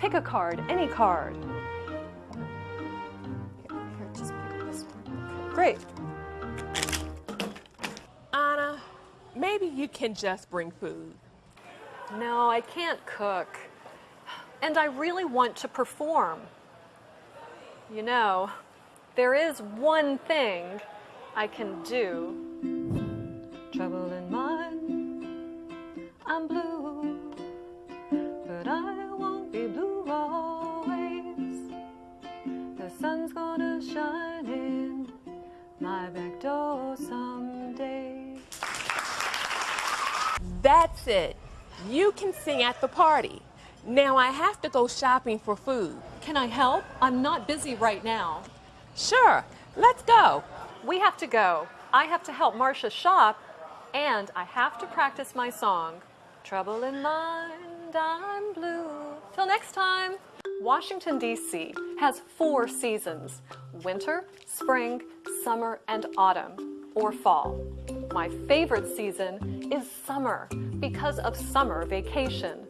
No? Pick a card, any card. Here, here, just pick this one. Great. Anna, maybe you can just bring food. No, I can't cook. And I really want to perform. You know, there is one thing I can do. Trouble in mind, I'm blue, sun's gonna shine in my back door someday. That's it. You can sing at the party. Now I have to go shopping for food. Can I help? I'm not busy right now. Sure, let's go. We have to go. I have to help Marcia shop, and I have to practice my song. Trouble in mind, I'm blue. Till next time. Washington, D.C. has four seasons winter, spring, summer, and autumn, or fall. My favorite season is summer because of summer vacation.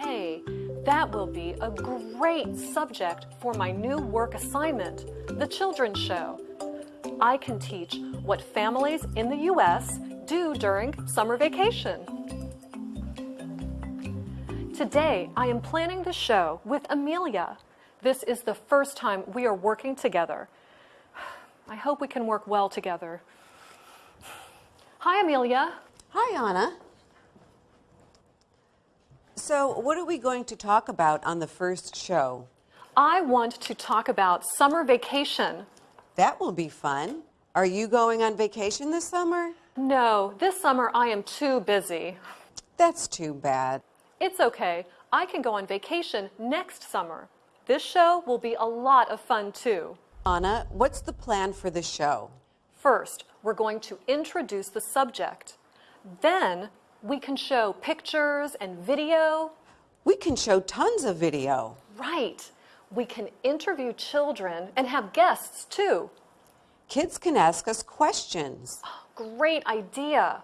Hey, that will be a great subject for my new work assignment, the children's show. I can teach what families in the U.S. do during summer vacation. Today, I am planning the show with Amelia. This is the first time we are working together. I hope we can work well together. Hi, Amelia. Hi, Anna. So, what are we going to talk about on the first show? I want to talk about summer vacation. That will be fun. Are you going on vacation this summer? No, this summer I am too busy. That's too bad. It's okay. I can go on vacation next summer. This show will be a lot of fun too. Anna, what's the plan for the show? First, we're going to introduce the subject. Then, we can show pictures and video. We can show tons of video. Right. We can interview children and have guests too. Kids can ask us questions. Great idea.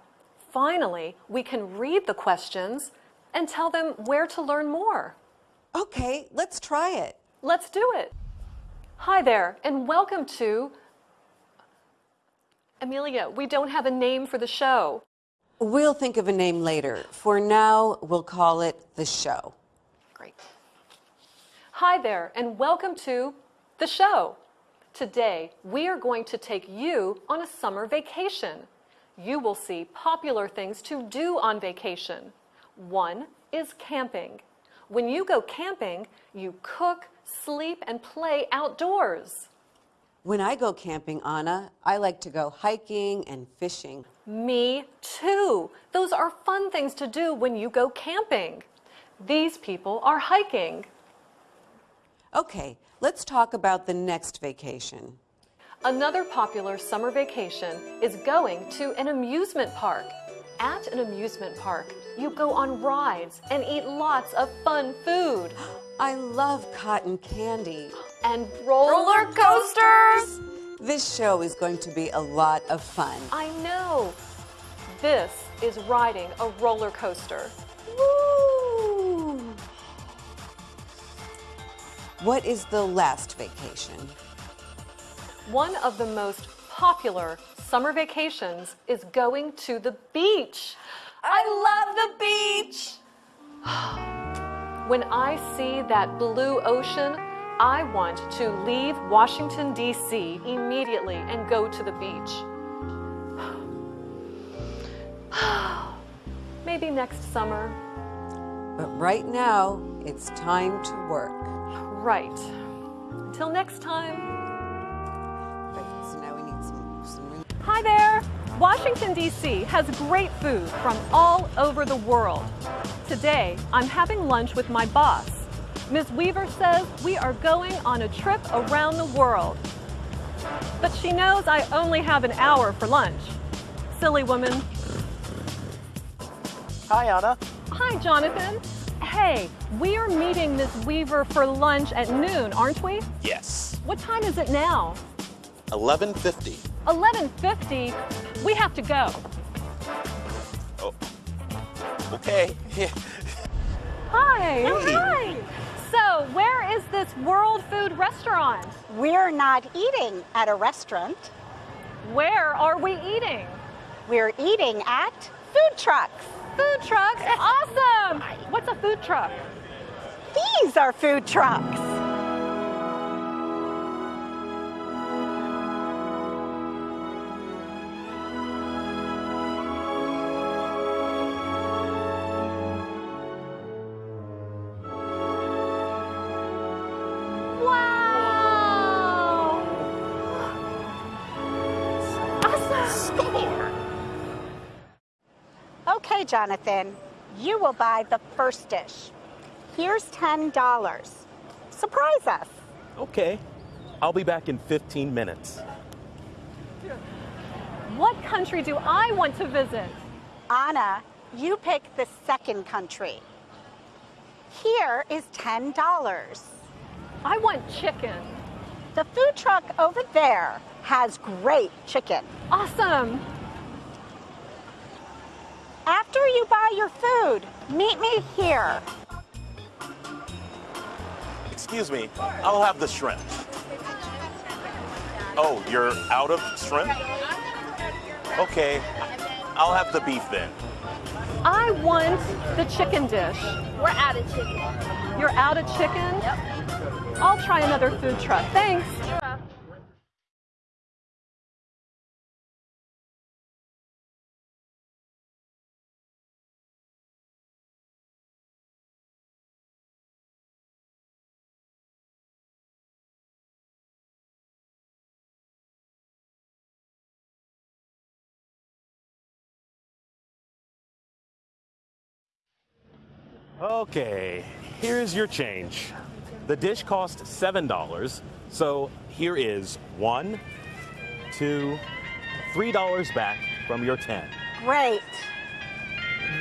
Finally, we can read the questions and tell them where to learn more. Okay, let's try it. Let's do it. Hi there, and welcome to. Amelia, we don't have a name for the show. We'll think of a name later. For now, we'll call it The Show. Great. Hi there, and welcome to The Show. Today, we are going to take you on a summer vacation. You will see popular things to do on vacation. One is camping. When you go camping, you cook, sleep, and play outdoors. When I go camping, Anna, I like to go hiking and fishing. Me too. Those are fun things to do when you go camping. These people are hiking. Okay, let's talk about the next vacation. Another popular summer vacation is going to an amusement park. At an amusement park, you go on rides and eat lots of fun food. I love cotton candy. And roller, roller coasters. This show is going to be a lot of fun. I know. This is riding a roller coaster. Woo! What is the last vacation? One of the most popular summer vacations is going to the beach. I love the beach. when I see that blue ocean, I want to leave Washington, D.C. immediately and go to the beach. Maybe next summer. But right now, it's time to work. Right. Until next time. So now we need some, some... Hi there! Washington, D.C. has great food from all over the world. Today, I'm having lunch with my boss. Ms. Weaver says we are going on a trip around the world. But she knows I only have an hour for lunch. Silly woman. Hi, Anna. Hi, Jonathan. Hey, we are meeting Ms. Weaver for lunch at noon, aren't we? Yes. What time is it now? 1150. 1150? We have to go. Oh. Okay. Hi. Hey. Hi. So, where is this World Food Restaurant? We're not eating at a restaurant. Where are we eating? We're eating at food trucks. Food trucks? Awesome! What's a food truck? These are food trucks. Jonathan, you will buy the first dish. Here's $10. Surprise us. Okay. I'll be back in 15 minutes. What country do I want to visit? Anna, you pick the second country. Here is $10. I want chicken. The food truck over there has great chicken. Awesome! After you buy your food, meet me here. Excuse me, I'll have the shrimp. Oh, you're out of shrimp? Okay, I'll have the beef then. I want the chicken dish. We're out of chicken. You're out of chicken? Yep. I'll try another food truck. Thanks. Okay, here's your change. The dish cost $7, so here is one, two, three dollars back from your 10. Great.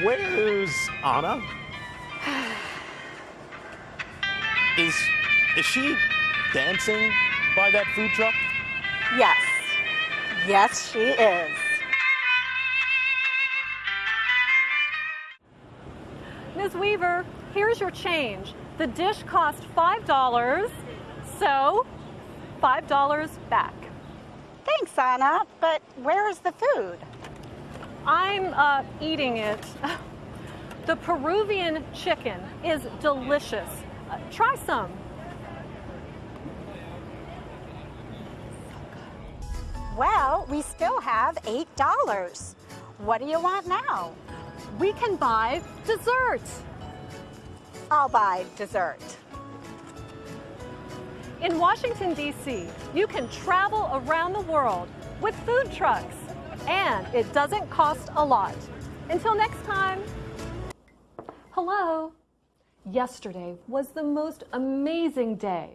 Where's Anna? Is is she dancing by that food truck? Yes. Yes, she is. Ms. Weaver, here's your change. The dish cost $5, so $5 back. Thanks, Anna, but where is the food? I'm uh, eating it. The Peruvian chicken is delicious. Uh, try some. Well, we still have $8. What do you want now? We can buy dessert. I'll buy dessert. In Washington, D.C., you can travel around the world with food trucks, and it doesn't cost a lot. Until next time. Hello. Yesterday was the most amazing day.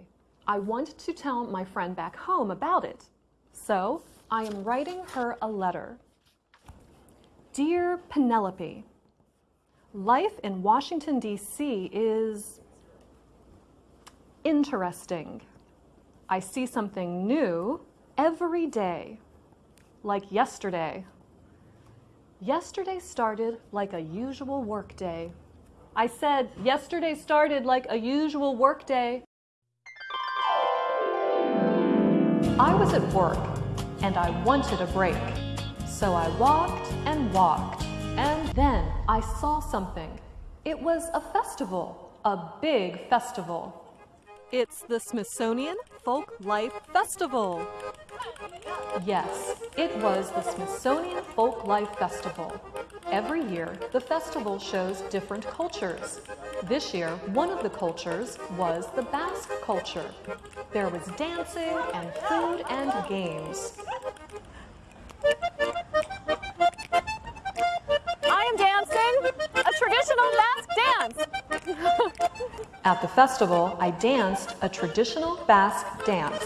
I want to tell my friend back home about it. So I am writing her a letter. Dear Penelope, life in Washington, D.C. is interesting. I see something new every day, like yesterday. Yesterday started like a usual workday. I said yesterday started like a usual workday. I was at work and I wanted a break. So I walked and walked, and then I saw something. It was a festival, a big festival. It's the Smithsonian Folk Life Festival. Yes, it was the Smithsonian Folk Life Festival. Every year, the festival shows different cultures. This year, one of the cultures was the Basque culture. There was dancing and food and games. A traditional Basque dance. At the festival, I danced a traditional Basque dance.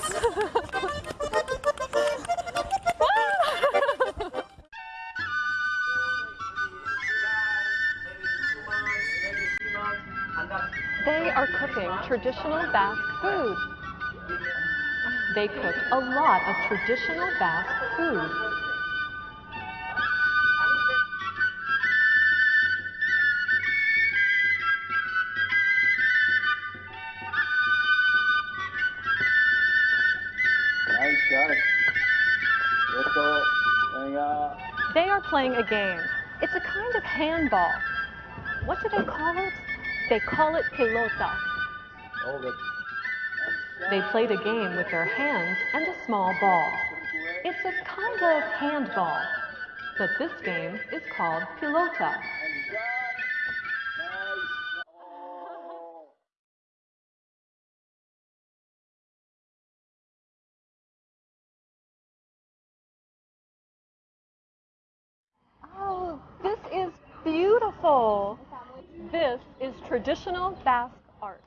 They are cooking traditional Basque food. They cooked a lot of traditional Basque food. Playing a game. It's a kind of handball. What do they call it? They call it pelota. They play the game with their hands and a small ball. It's a kind of handball, but this game is called pelota. This is traditional Basque art.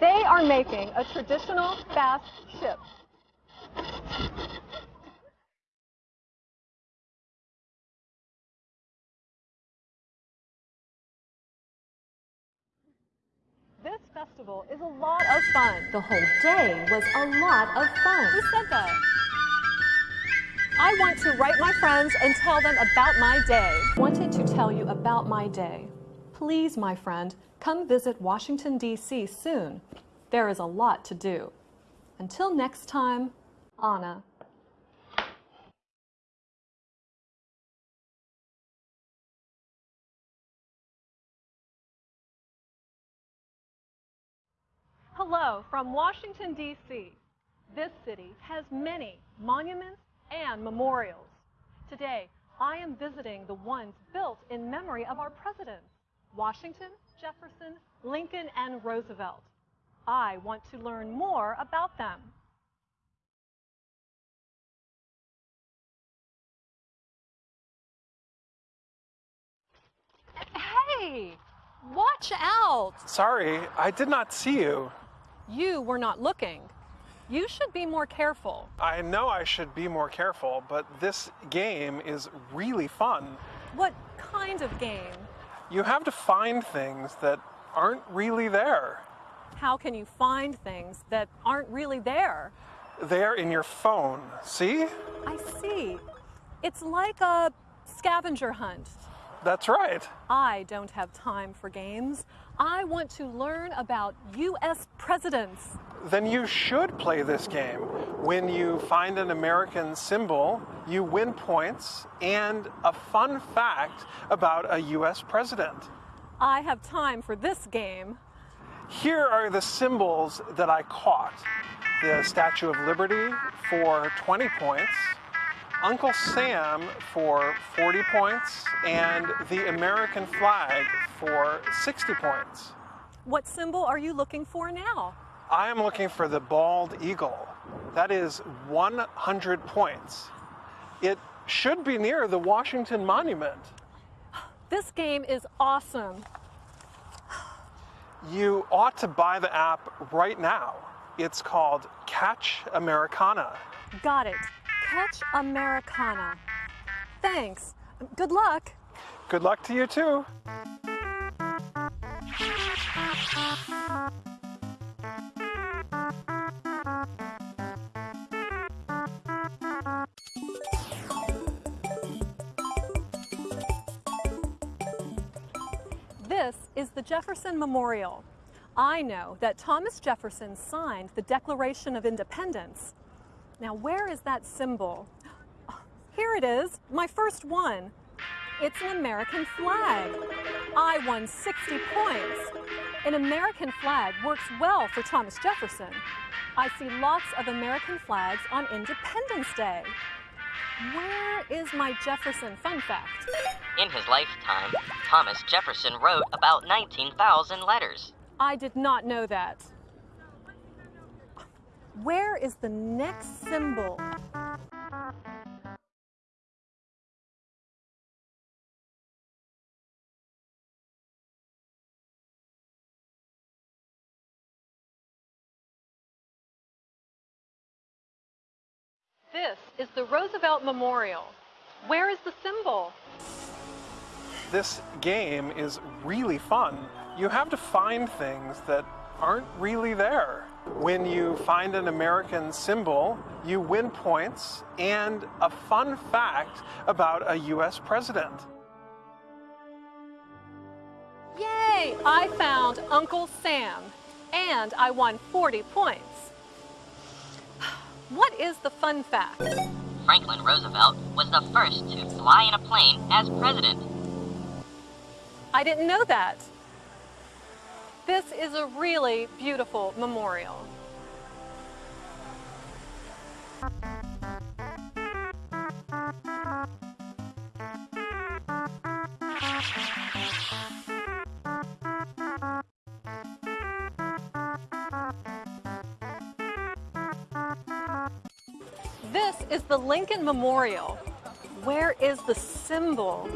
They are making a traditional Basque ship. This festival is a lot of fun. The whole day was a lot of fun. Who said that? I want to write my friends and tell them about my day. Wanted to tell you about my day. Please, my friend, come visit Washington, D.C. soon. There is a lot to do. Until next time, Anna. Hello from Washington, D.C. This city has many monuments and memorials. Today, I am visiting the ones built in memory of our presidents Washington, Jefferson, Lincoln, and Roosevelt. I want to learn more about them. Hey, watch out! Sorry, I did not see you. You were not looking. You should be more careful. I know I should be more careful, but this game is really fun. What kind of game? You have to find things that aren't really there. How can you find things that aren't really there? They're in your phone. See? I see. It's like a scavenger hunt. That's right. I don't have time for games. I want to learn about U.S. presidents. Then you should play this game. When you find an American symbol, you win points and a fun fact about a U.S. president. I have time for this game. Here are the symbols that I caught the Statue of Liberty for 20 points, Uncle Sam for 40 points, and the American flag for 60 points. What symbol are you looking for now? I am looking for the bald eagle. That is 100 points. It should be near the Washington Monument. This game is awesome. You ought to buy the app right now. It's called Catch Americana. Got it. Catch Americana. Thanks. Good luck. Good luck to you too. This is the Jefferson Memorial. I know that Thomas Jefferson signed the Declaration of Independence. Now, where is that symbol? Here it is, my first one. It's an American flag. I won 60 points. An American flag works well for Thomas Jefferson. I see lots of American flags on Independence Day. Where is my Jefferson fun fact? In his lifetime, Thomas Jefferson wrote about 19,000 letters. I did not know that. Where is the next symbol? This is the Roosevelt Memorial. Where is the symbol? This game is really fun. You have to find things that aren't really there. When you find an American symbol, you win points and a fun fact about a US president. Yay! I found Uncle Sam and I won 40 points. What is the fun fact? Franklin Roosevelt was the first to fly in a plane as president. I didn't know that. This is a really beautiful memorial. This is the Lincoln Memorial. Where is the symbol?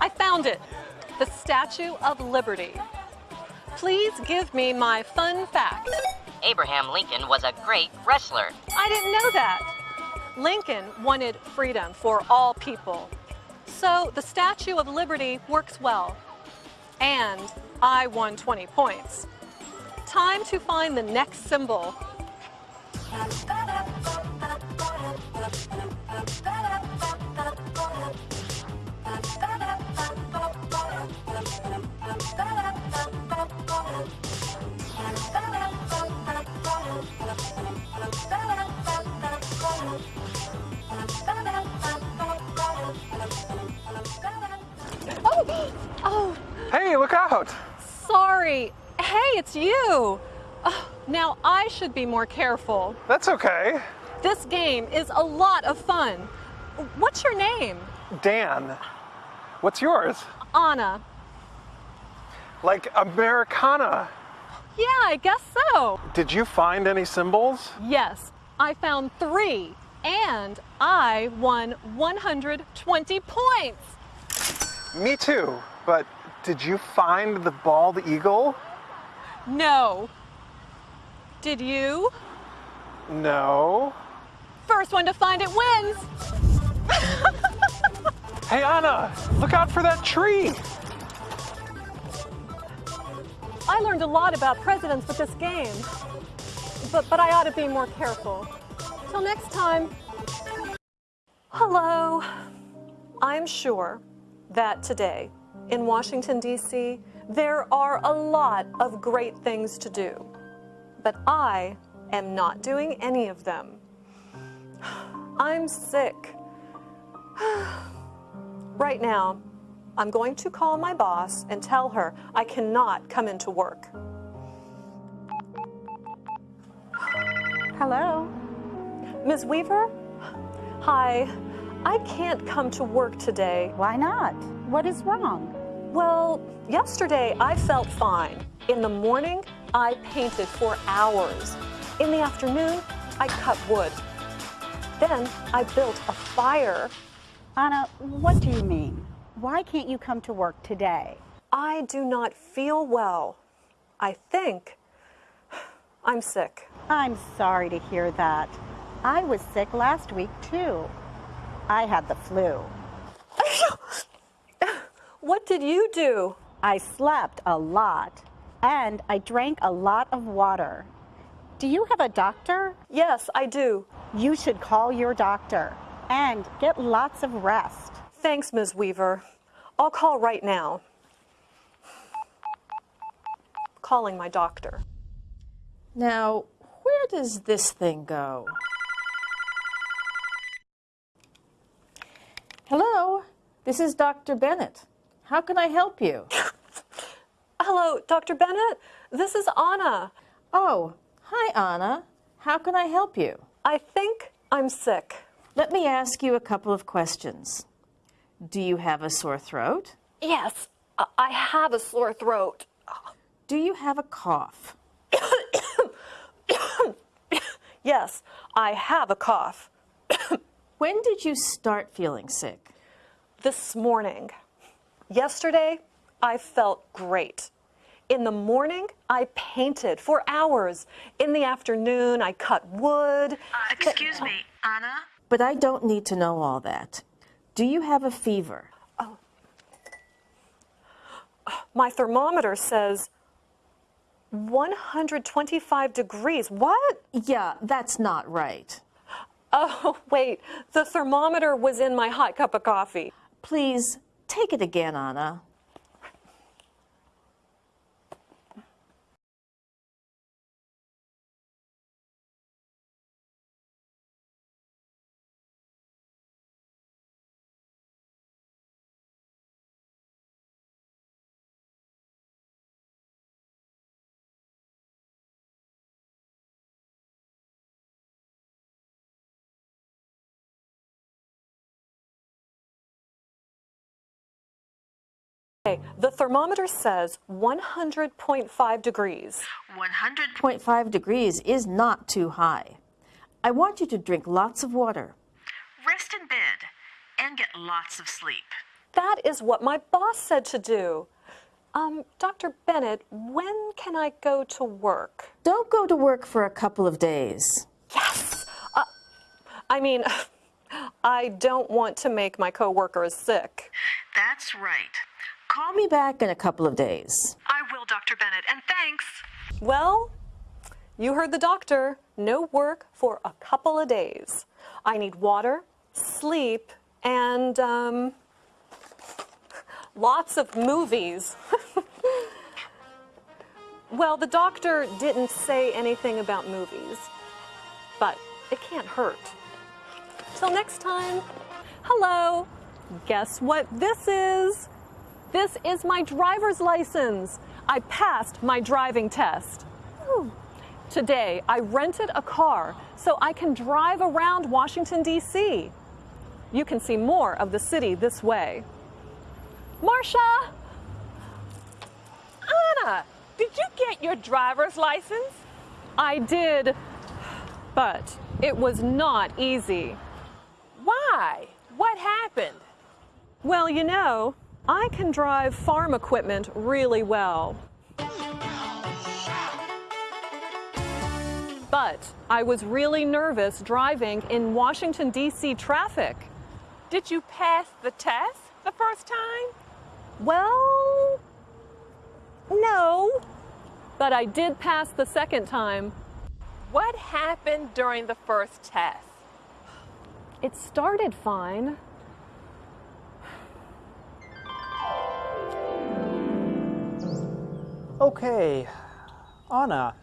I found it. The Statue of Liberty. Please give me my fun fact. Abraham Lincoln was a great wrestler. I didn't know that. Lincoln wanted freedom for all people. So the Statue of Liberty works well. And I won 20 points. Time to find the next symbol. Oh, Hey, look out! sorry. Hey, it's you. Oh, now I should be more careful. That's okay. This game is a lot of fun. What's your name? Dan, what's yours? Anna. Like Americana. Yeah, I guess so. Did you find any symbols? Yes, I found three, and I won 120 points. Me too, but did you find the bald eagle? No. Did you? No. First one to find it wins. Hey, Anna, look out for that tree. I learned a lot about presidents with this game, but, but I ought to be more careful. Till next time. Hello. I'm sure that today in Washington, D.C., there are a lot of great things to do, but I am not doing any of them. I'm sick. Right now, I'm going to call my boss and tell her I cannot come into work. Hello? Ms. Weaver? Hi. I can't come to work today. Why not? What is wrong? Well, yesterday I felt fine. In the morning, I painted for hours. In the afternoon, I cut wood. Then I built a fire. Anna, what do you mean? Why can't you come to work today? I do not feel well. I think I'm sick. I'm sorry to hear that. I was sick last week too. I had the flu. What did you do? I slept a lot and I drank a lot of water. Do you have a doctor? Yes, I do. You should call your doctor and get lots of rest. Thanks, Ms. Weaver. I'll call right now. Calling my doctor. Now, where does this thing go? Hello, this is Dr. Bennett. How can I help you? Hello, Dr. Bennett. This is Anna. Oh, hi, Anna. How can I help you? I think I'm sick. Let me ask you a couple of questions. Do you have a sore throat? Yes, I- have a sore throat. Do you have a cough? Yes, I have a cough. When did you start feeling sick? This morning. Yesterday, I felt great. In the morning, I painted for hours. In the afternoon, I cut wood. Uh, excuse me, Anna? But I don't need to know all that. Do you have a fever? Oh. My thermometer says 125 degrees. What? Yeah, that's not right. Oh, wait. The thermometer was in my hot cup of coffee. Please take it again, Anna. Okay, the thermometer says 100.5 degrees. 100.5 degrees is not too high. I want you to drink lots of water. Rest in bed and get lots of sleep. That is what my boss said to do. Um, Dr. Bennett, when can I go to work? Don't go to work for a couple of days. Yes! Uh, I mean, I don't want to make my coworkers sick. That's right. Call me back in a couple of days. I will, Dr. Bennett, and thanks. Well, you heard the doctor. No work for a couple of days. I need water, sleep, and, um, lots of movies. well, the doctor didn't say anything about movies, but it can't hurt. Till next time, hello. Guess what this is? This is my driver's license. I passed my driving test. Today, I rented a car so I can drive around Washington, D.C. You can see more of the city this way. Marcia! Anna, did you get your driver's license? I did, but it was not easy. Why? What happened? Well, you know, I can drive farm equipment really well. But I was really nervous driving in Washington, D.C. traffic. Did you pass the test the first time? Well, no. But I did pass the second time. What happened during the first test? It started fine. Okay. Anna,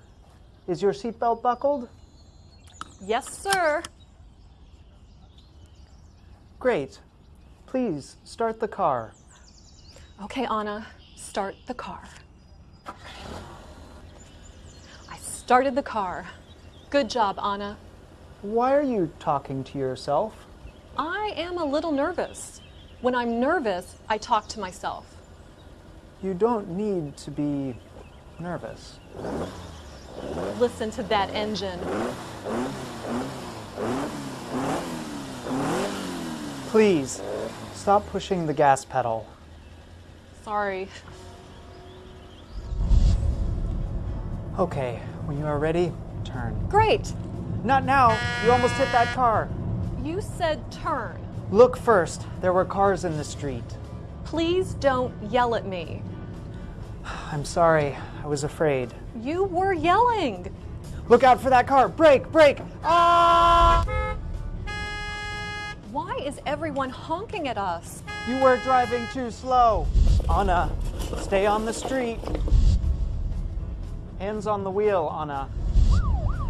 is your seatbelt buckled? Yes, sir. Great. Please start the car. Okay, Anna, start the car. I started the car. Good job, Anna. Why are you talking to yourself? I am a little nervous. When I'm nervous, I talk to myself. You don't need to be nervous. Listen to that engine. Please, stop pushing the gas pedal. Sorry. Okay, when you are ready, turn. Great. Not now. You almost hit that car. You said turn. Look first. There were cars in the street. Please don't yell at me. I'm sorry. I was afraid. You were yelling. Look out for that car. Brake, brake. Ah! Why is everyone honking at us? You were driving too slow. Anna, stay on the street. Hands on the wheel, Anna.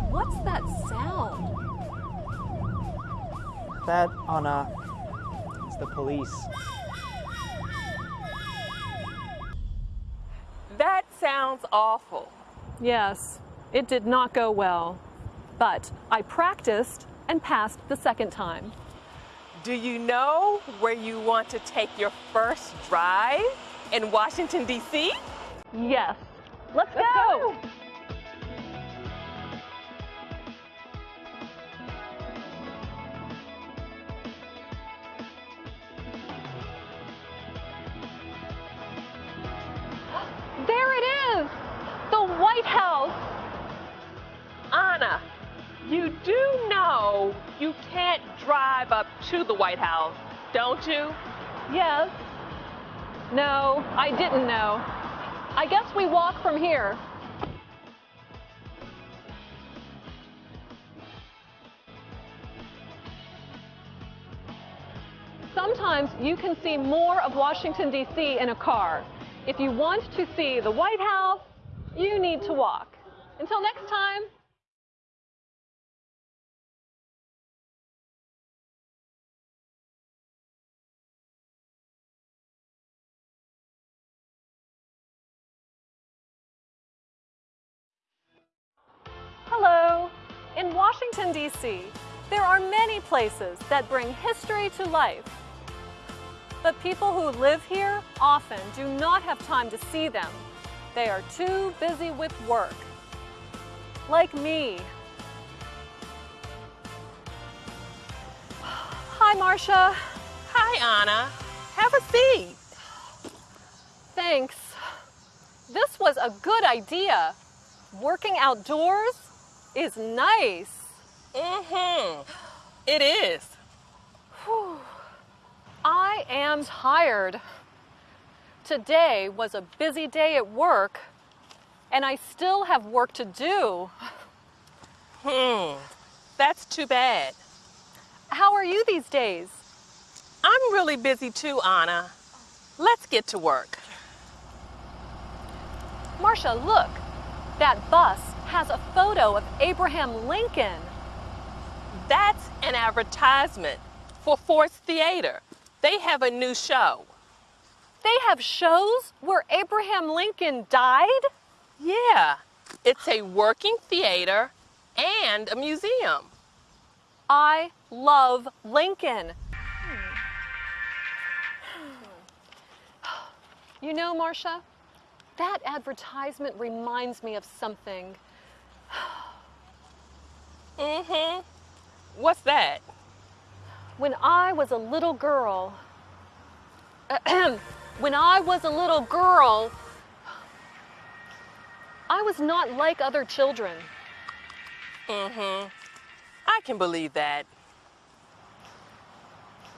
What's that sound? That, Anna, is the police. That sounds awful. Yes, it did not go well. But I practiced and passed the second time. Do you know where you want to take your first drive in Washington, D.C.? Yes. Let's go. There White House. Anna, you do know you can't drive up to the White House, don't you? Yes. No, I didn't know. I guess we walk from here. Sometimes you can see more of Washington, D.C. in a car. If you want to see the White House, you need to walk. Until next time. Hello. In Washington, D.C., there are many places that bring history to life. But people who live here often do not have time to see them. They are too busy with work. Like me. Hi, Marcia. Hi, Anna. Have a seat. Thanks. This was a good idea. Working outdoors is nice. Mm-hmm. It is. Whew. I am tired. Today was a busy day at work, and I still have work to do. Hmm. That's too bad. How are you these days? I'm really busy too, Anna. Let's get to work. Marcia, look. That bus has a photo of Abraham Lincoln. That's an advertisement for Ford's Theater. They have a new show. They have shows where Abraham Lincoln died? Yeah, it's a working theater and a museum. I love Lincoln. You know, Marcia, that advertisement reminds me of something. mm-hmm. What's that? When I was a little girl, when I was a little girl, I was not like other children. Mm-hmm. I can believe that.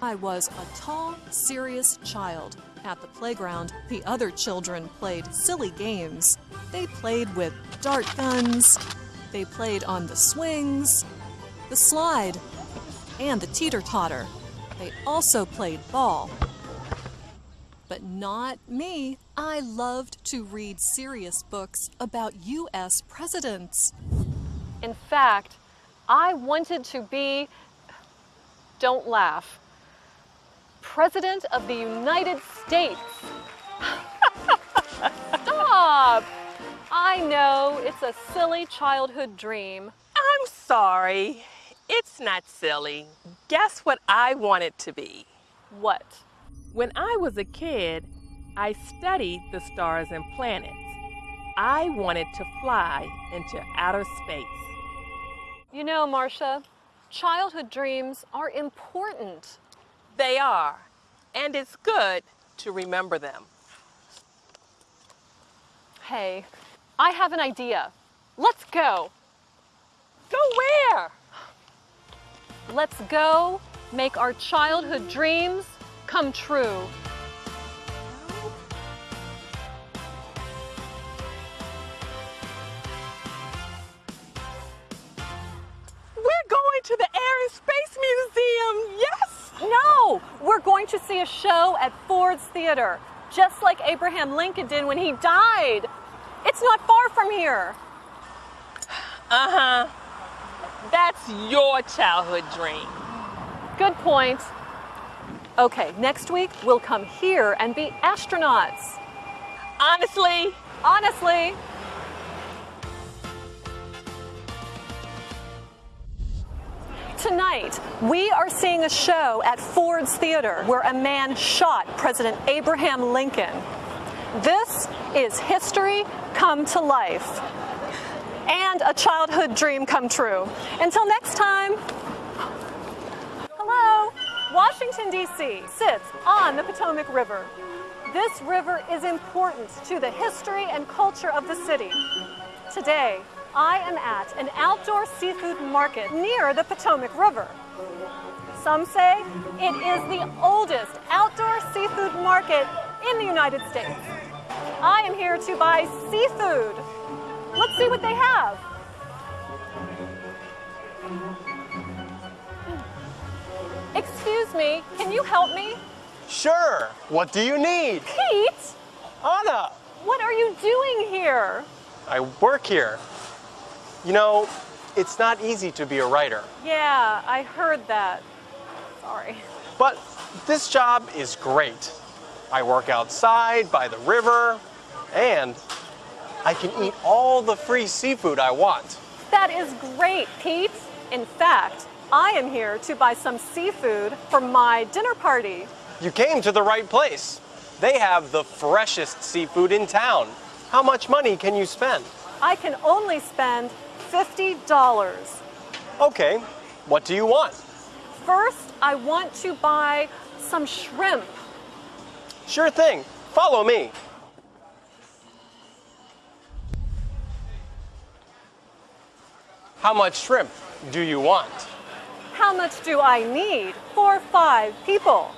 I was a tall, serious child. At the playground, the other children played silly games. They played with dart guns, they played on the swings, the slide, and the teeter totter. They also played ball. But not me. I loved to read serious books about U.S. presidents. In fact, I wanted to be, don't laugh, President of the United States. Stop! I know it's a silly childhood dream. I'm sorry. It's not silly. Guess what I wanted to be? What? When I was a kid, I studied the stars and planets. I wanted to fly into outer space. You know, Marcia, childhood dreams are important. They are, and it's good to remember them. Hey, I have an idea. Let's go. Go where? Let's go make our childhood dreams come true. We're going to the Air and Space Museum, yes! No, we're going to see a show at Ford's Theater, just like Abraham Lincoln did when he died. It's not far from here. Uh-huh. That's your childhood dream. Good point. Okay, next week we'll come here and be astronauts. Honestly? Honestly. Tonight, we are seeing a show at Ford's Theater where a man shot President Abraham Lincoln. This is history come to life and a childhood dream come true. Until next time. Washington, D.C. sits on the Potomac River. This river is important to the history and culture of the city. Today, I am at an outdoor seafood market near the Potomac River. Some say it is the oldest outdoor seafood market in the United States. I am here to buy seafood. Let's see what they have. Excuse me, can you help me? Sure. What do you need? Pete! Anna! What are you doing here? I work here. You know, it's not easy to be a writer, Yeah, I heard that. Sorry. but this job is great. I work outside by the river, and I can eat all the free seafood I want. That is great, Pete. In fact, I am here to buy some seafood for my dinner party. You came to the right place. They have the freshest seafood in town. How much money can you spend? I can only spend $50. Okay, what do you want? First, I want to buy some shrimp. Sure thing. Follow me. How much shrimp do you want? How much do I need for five people?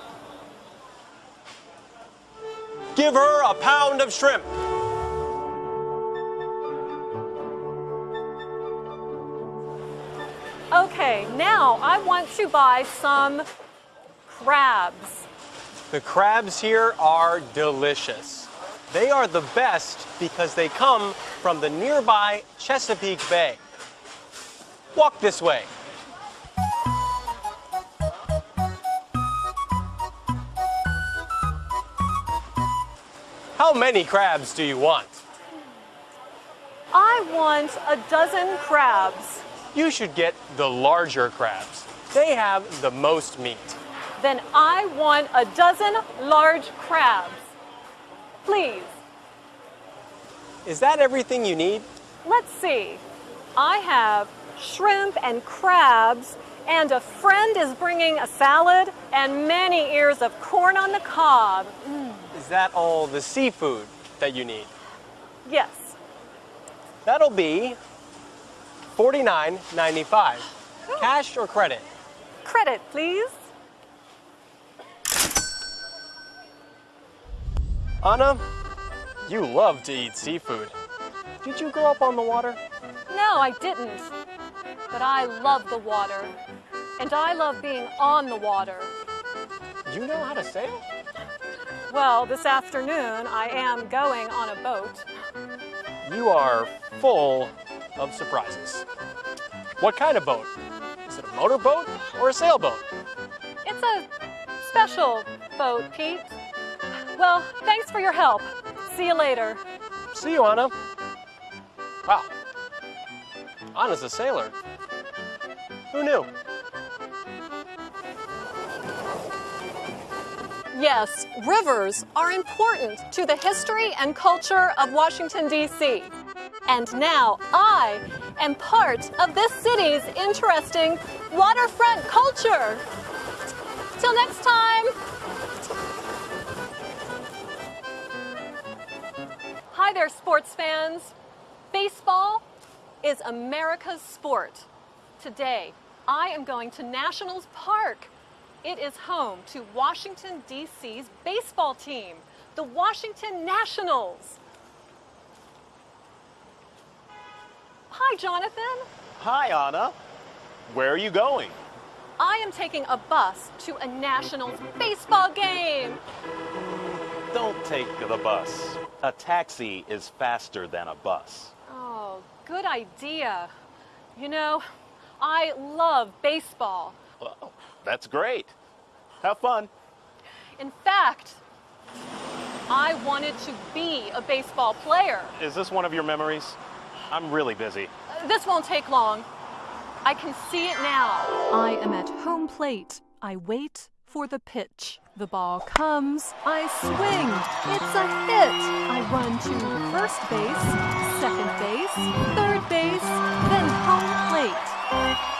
Give her a pound of shrimp. Okay, now I want to buy some crabs. The crabs here are delicious. They are the best because they come from the nearby Chesapeake Bay. Walk this way. How many crabs do you want? I want a dozen crabs. You should get the larger crabs. They have the most meat. Then I want a dozen large crabs. Please, Is that everything you need? let's see. I have shrimp and crabs, and a friend is bringing a salad and many ears of corn on the cob. Mm, Is that all the seafood that you need? yes. That'll be $49.95. Cash or credit? Credit, please. Anna, you love to eat seafood. Did you grow up on the water? No, I didn't. But I love the water. And I love being on the water. You know how to sail? Well, this afternoon I am going on a boat. You are full of surprises. What kind of boat? Is it a motorboat or a sailboat? It's a special boat, Pete. Well, thanks for your help. See you later. See you, Anna. Wow. Anna's a sailor. Who knew? Yes, rivers are important to the history and culture of Washington, D.C. And now I am part of this city's interesting waterfront culture. Till next time. Hi there, sports fans. Baseball is America's sport. Today, I am going to Nationals Park. It is home to Washington, D.C.'s baseball team, the Washington Nationals. Hi, Jonathan. Hi, Anna. Where are you going? I am taking a bus to a Nationals baseball game. Don't take the bus. A taxi is faster than a bus. Oh, good idea. You know, I love baseball. Well, that's great. Have fun. In fact, I wanted to be a baseball player. Is this one of your memories? I'm really busy. This won't take long. I can see it now. I am at home plate. I wait for the pitch. The ball comes. I swing. It's a hit. I run to first base, second base, third base, then home plate.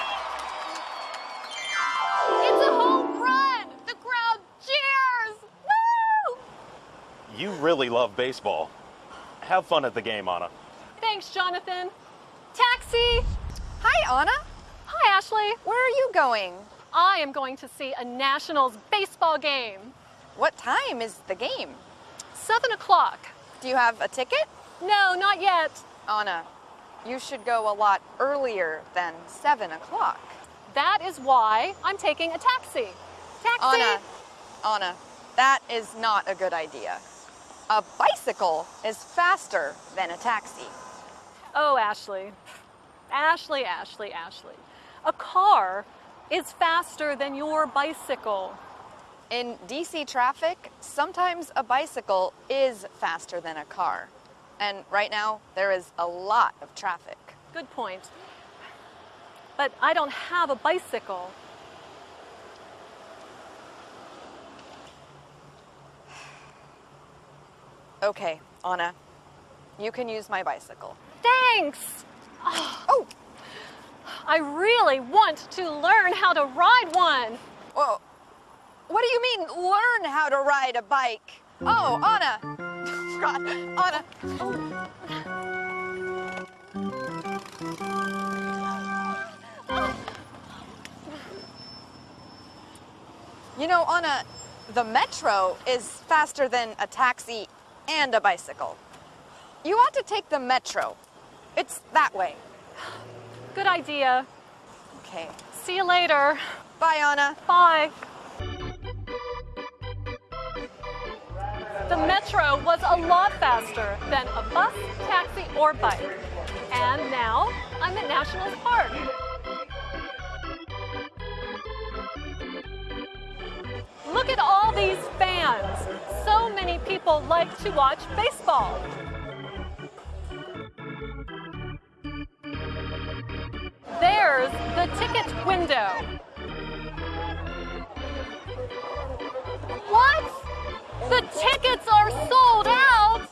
Really love baseball. Have fun at the game, Anna. Thanks, Jonathan. Taxi! Hi, Anna. Hi, Ashley. Where are you going? I am going to see a Nationals baseball game. What time is the game? Seven o'clock. Do you have a ticket? No, not yet. Anna, you should go a lot earlier than 7 o'clock. That is why I'm taking a taxi. Taxi! Anna, Anna, That is not a good idea. A bicycle is faster than a taxi. Oh, Ashley. Ashley, Ashley, Ashley. A car is faster than your bicycle. In DC traffic, sometimes a bicycle is faster than a car. And right now, there is a lot of traffic. Good point. But I don't have a bicycle. Okay, Anna, you can use my bicycle. Thanks! Oh! oh, I really want to learn how to ride one. Whoa. What do you mean, learn how to ride a bike? Oh, Anna! God, Anna! You know, Anna, the metro is faster than a taxi and a bicycle. You ought to take the metro. It's that way. Good idea. Okay. See you later. Bye, Anna. Bye. The metro was a lot faster than a bus, taxi, or bike. And now I'm at National Park. Look at all these fans. So many people like to watch baseball. There's the ticket window. What? The tickets are sold out?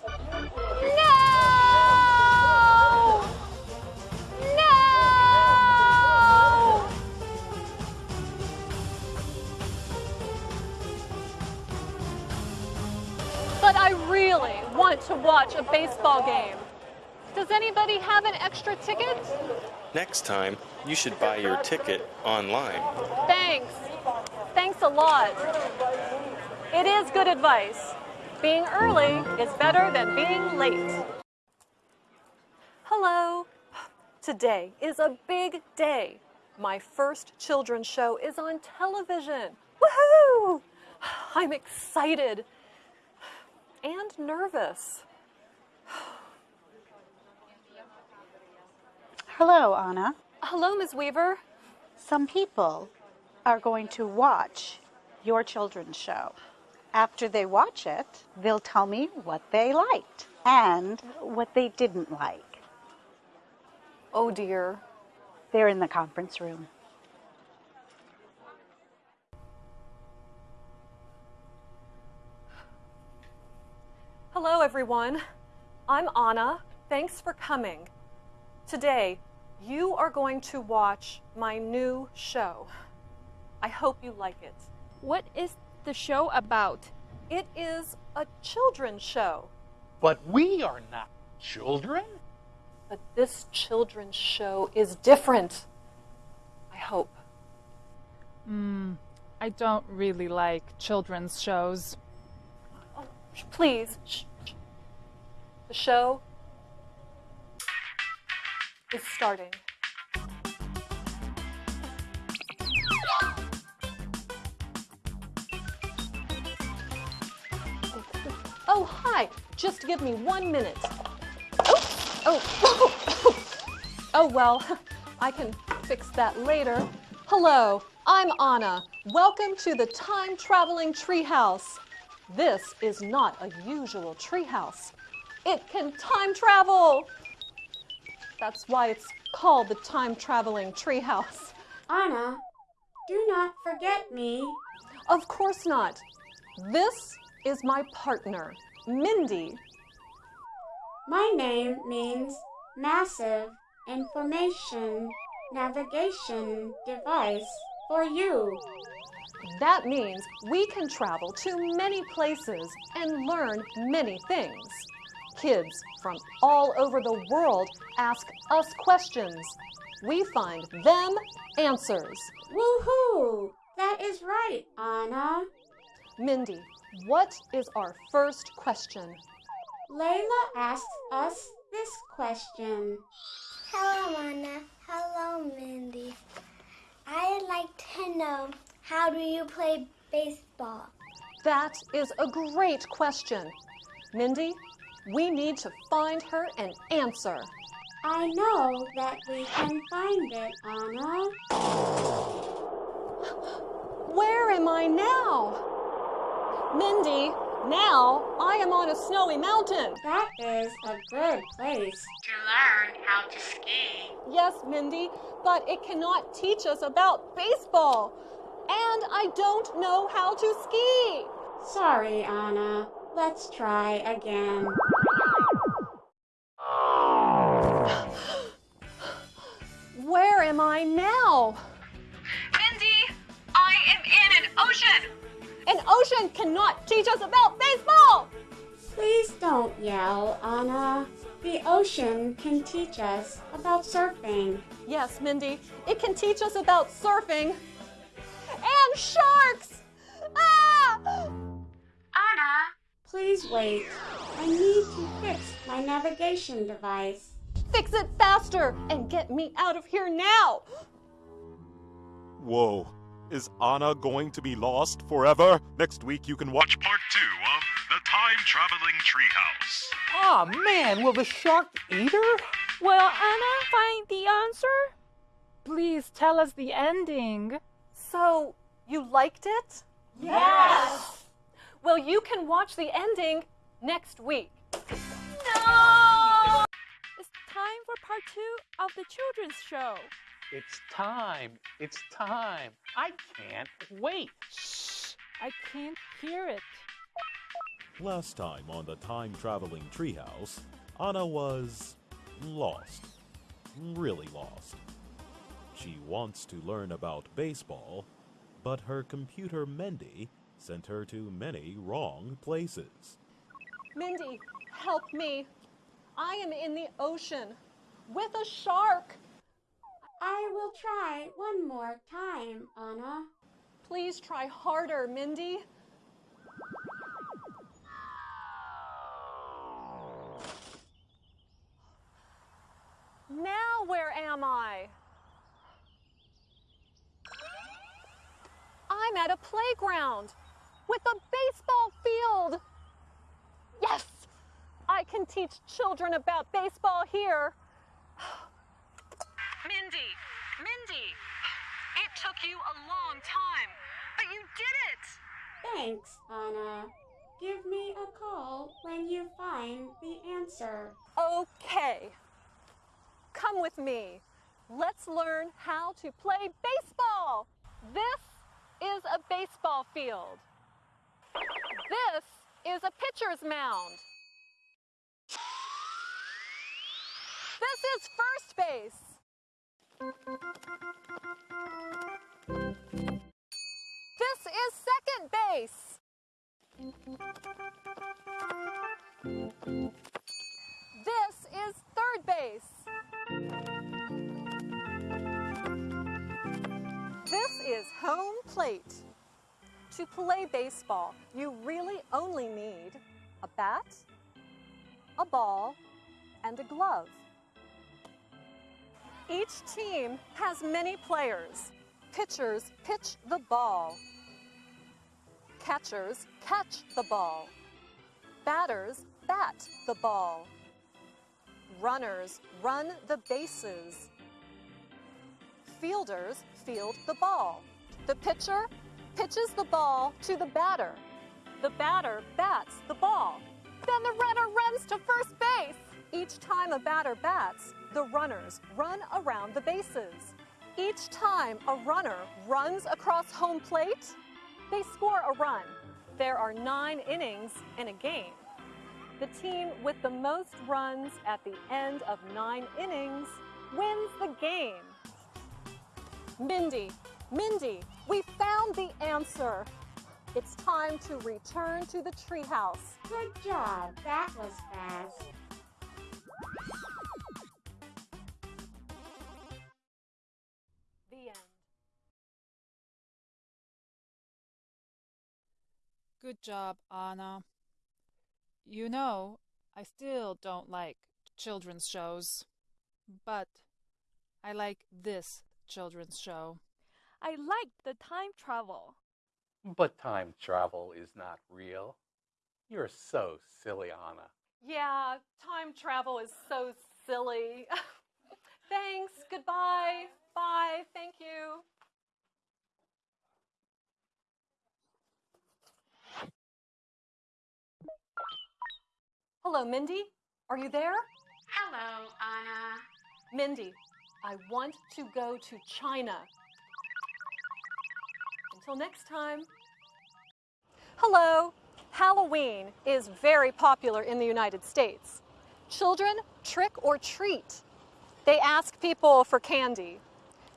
Really want to watch a baseball game. Does anybody have an extra ticket? Next time, you should buy your ticket online. Thanks. Thanks a lot. It is good advice. Being early is better than being late. Hello. Today is a big day. My first children's show is on television. Woohoo! I'm excited and nervous. Hello, Anna. Hello, Ms. Weaver. Some people are going to watch your children's show. After they watch it, they'll tell me what they liked and what they didn't like. Oh dear. They're in the conference room. Hello, everyone. I'm Anna. Thanks for coming. Today, you are going to watch my new show. I hope you like it. What is the show about? It is a children's show. But we are not children. But this children's show is different. I hope. Hmm, I don't really like children's shows. Oh, please. The show is starting. Oh, hi. Just give me one minute. Oh, oh, oh, oh, oh, well, I can fix that later. Hello, I'm Anna. Welcome to the time traveling treehouse. This is not a usual treehouse. It can time travel. That's why it's called the time traveling treehouse. Anna, do not forget me. Of course not. This is my partner, Mindy. My name means massive information navigation device for you. That means we can travel to many places and learn many things. Kids from all over the world ask us questions. We find them answers. Woohoo! That is right, Anna. Mindy, what is our first question? Layla asks us this question. Hello, Anna. Hello, Mindy. I'd like to know how do you play baseball? That is a great question. Mindy, we need to find her an answer. I know that we can find it, Anna. Where am I now? Mindy, now I am on a snowy mountain. That is a good place to learn how to ski. Yes, Mindy, but it cannot teach us about baseball. And I don't know how to ski. Sorry, Anna. Let's try again. Where am I now? Mindy, I am in an ocean. An ocean cannot teach us about baseball. Please don't yell, Anna. The ocean can teach us about surfing. Yes, Mindy, it can teach us about surfing. And sharks! Ah! Anna! Please wait. I need to fix my navigation device. Fix it faster and get me out of here now! Whoa. Is Anna going to be lost forever? Next week you can watch part two of The Time Traveling Treehouse. Aw, oh, man, will the shark eat her? Will Anna find the answer? Please tell us the ending. So, you liked it? Yes! Well, you can watch the ending next week. No! It's time for part two of the children's show. It's time. It's time. I can't wait. Shh! I can't hear it. Last time on the time traveling treehouse, Anna was lost. Really lost. She wants to learn about baseball, but her computer Mindy sent her to many wrong places. Mindy, help me. I am in the ocean with a shark. I will try one more time, Anna. Please try harder, Mindy. Now where am I? I'm at a playground with a baseball field. Yes, I can teach children about baseball here. Mindy, Mindy, it took you a long time, but you did it! Thanks, Anna. Give me a call when you find the answer. Okay. Come with me. Let's learn how to play baseball. This is a baseball field. This is a pitcher's mound. This is first base. This is second base. This is third base. Is home plate. To play baseball, you really only need a bat, a ball, and a glove. Each team has many players. Pitchers pitch the ball. Catchers catch the ball. Batters bat the ball. Runners run the bases. Fielders field the ball. The pitcher pitches the ball to the batter. The batter bats the ball. Then the runner runs to first base. Each time a batter bats, the runners run around the bases. Each time a runner runs across home plate, they score a run. There are nine innings in a game. The team with the most runs at the end of nine innings wins the game. Mindy, Mindy, we found the answer. It's time to return to the treehouse. Good job. That was fast. The end. Good job, Anna. You know, I still don't like children's shows, but I like this children's show. I liked the time travel. But time travel is not real. You're so silly, Anna. Yeah, time travel is so silly. Thanks. Goodbye. Bye. Thank you. Hello, Mindy. Are you there? Hello, Anna. Mindy, I want to go to China. Until next time. Hello. Halloween is very popular in the United States. Children trick or treat. They ask people for candy.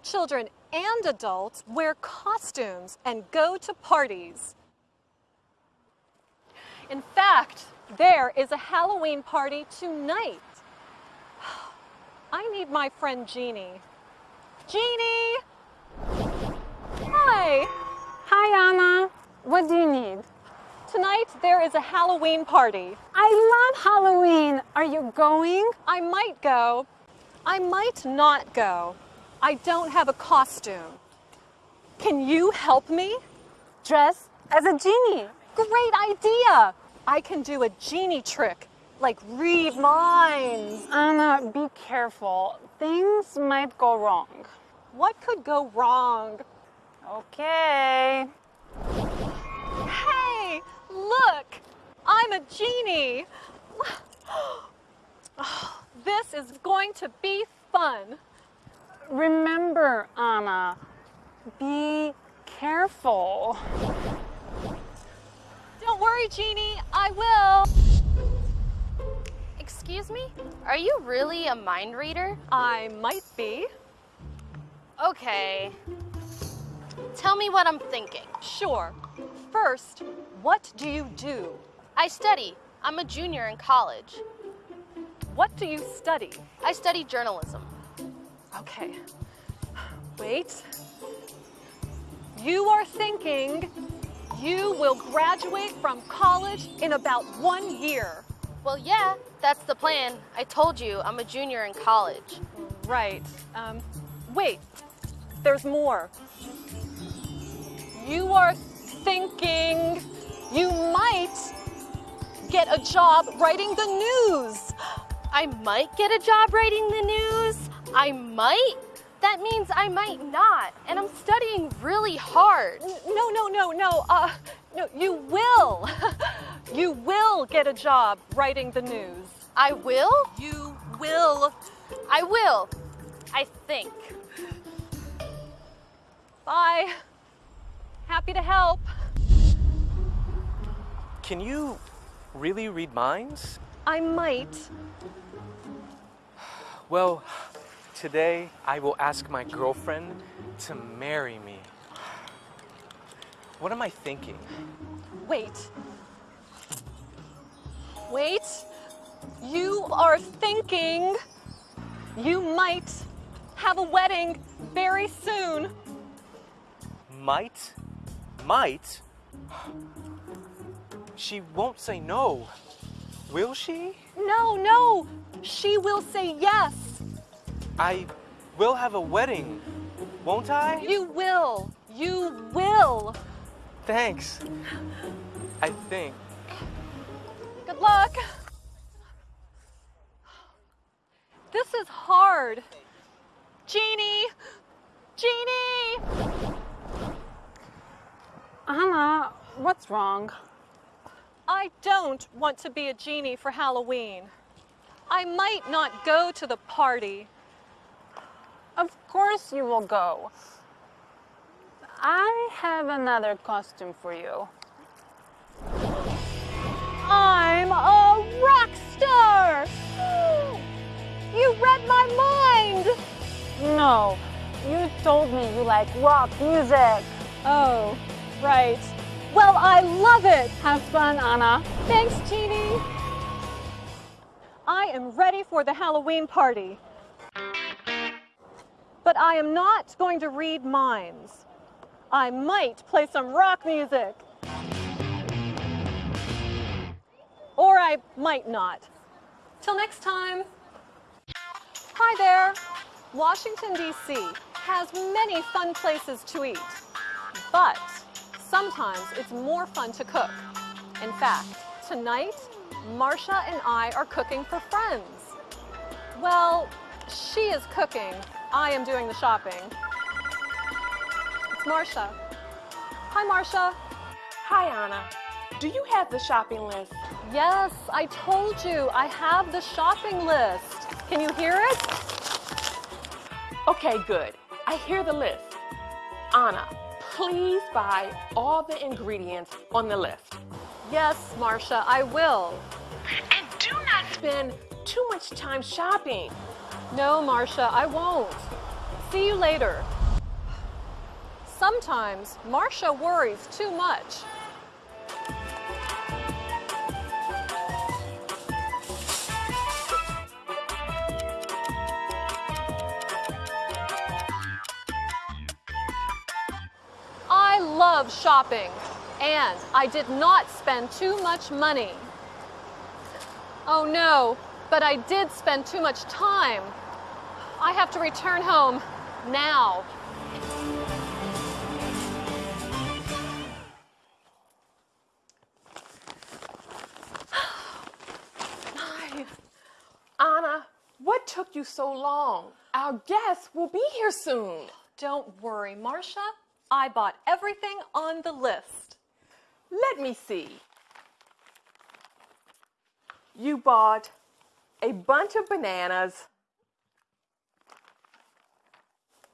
Children and adults wear costumes and go to parties. In fact, there is a Halloween party tonight. I need my friend Jeannie. Jeannie! Hi! Hi, Anna. What do you need? Tonight there is a Halloween party. I love Halloween. Are you going? I might go. I might not go. I don't have a costume. Can you help me? Dress as a genie. Great idea! I can do a genie trick, like read minds. Anna, be careful. Things might go wrong. What could go wrong? Okay. Hey, look! I'm a genie! This is going to be fun. Remember, Anna, be careful. Don't worry, Jeannie, I will. Excuse me? Are you really a mind reader? I might be. Okay. Tell me what I'm thinking. Sure. First, what do you do? I study. I'm a junior in college. What do you study? I study journalism. Okay. Wait. You are thinking you will graduate from college in about one year. Well, yeah, that's the plan. I told you I'm a junior in college. Right. Um, wait, there's more. You are thinking you might get a job writing the news. I might get a job writing the news. I might? That means I might not. And I'm studying really hard. No, no, no, no. Uh, no, you will. you will get a job writing the news. I will? You will. I will. I think. Bye. Happy to help. Can you really read minds? I might. Well, today I will ask my girlfriend to marry me. What am I thinking? Wait. Wait. You are thinking you might have a wedding very soon. Might? Might? She won't say no. Will she? No, no. She will say yes. I will have a wedding, won't I? You will. You will. Thanks. I think. Good luck. This is hard. Jeannie! Jeannie! Anna, what's wrong? I don't want to be a genie for Halloween. I might not go to the party. Of course you will go. I have another costume for you. I'm a rock star! You read my mind! No, you told me you like rock music. Oh, right. Well, I love it! Have fun, Anna. Thanks, Jeannie. I am ready for the Halloween party. But I am not going to read minds. I might play some rock music. Or I might not. Till next time. Hi there. Washington, D.C. has many fun places to eat. But Sometimes it's more fun to cook. In fact, tonight, Marcia and I are cooking for friends. Well, she is cooking. I am doing the shopping. Marcia. Hi, Marcia. Hi, Anna. Do you have the shopping list? Yes, I told you. I have the shopping list. Can you hear it? Okay, good. I hear the list. Anna, please buy all the ingredients on the list. Yes, Marcia, I will. And do not spend too much time shopping. No, Marcia, I won't. See you later. Sometimes Marcia worries too much. I love shopping, and I did not spend too much money. Oh no, but I did spend too much time. I have to return home now. So long? Our guests will be here soon. Don't worry, Marcia. I bought everything on the list. Let me see. You bought a bunch of bananas,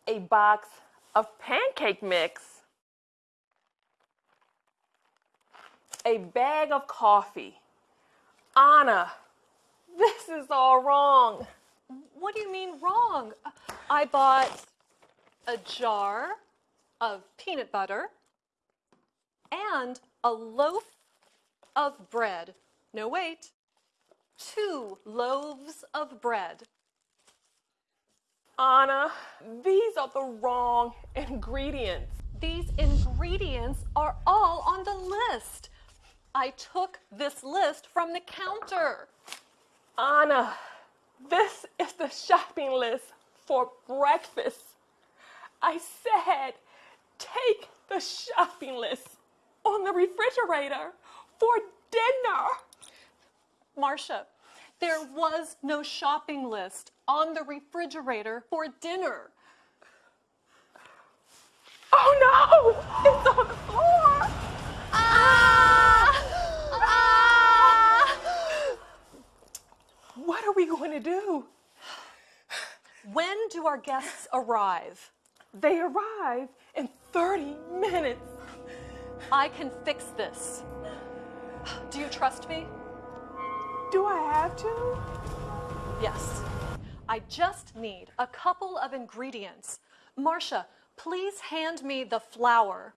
a box of pancake mix, a bag of coffee. Anna, this is all wrong. What do you mean wrong? I bought a jar of peanut butter and a loaf of bread. No, wait. Two loaves of bread. Anna, these are the wrong ingredients. These ingredients are all on the list. I took this list from the counter. Anna, this is the shopping list for breakfast. I said, take the shopping list on the refrigerator for dinner. Marcia, there was no shopping list on the refrigerator for dinner. Oh no! It's on the floor! Ah! What are we going to do? When do our guests arrive? They arrive in 30 minutes. I can fix this. Do you trust me? Do I have to? Yes. I just need a couple of ingredients. Marcia, please hand me the flour.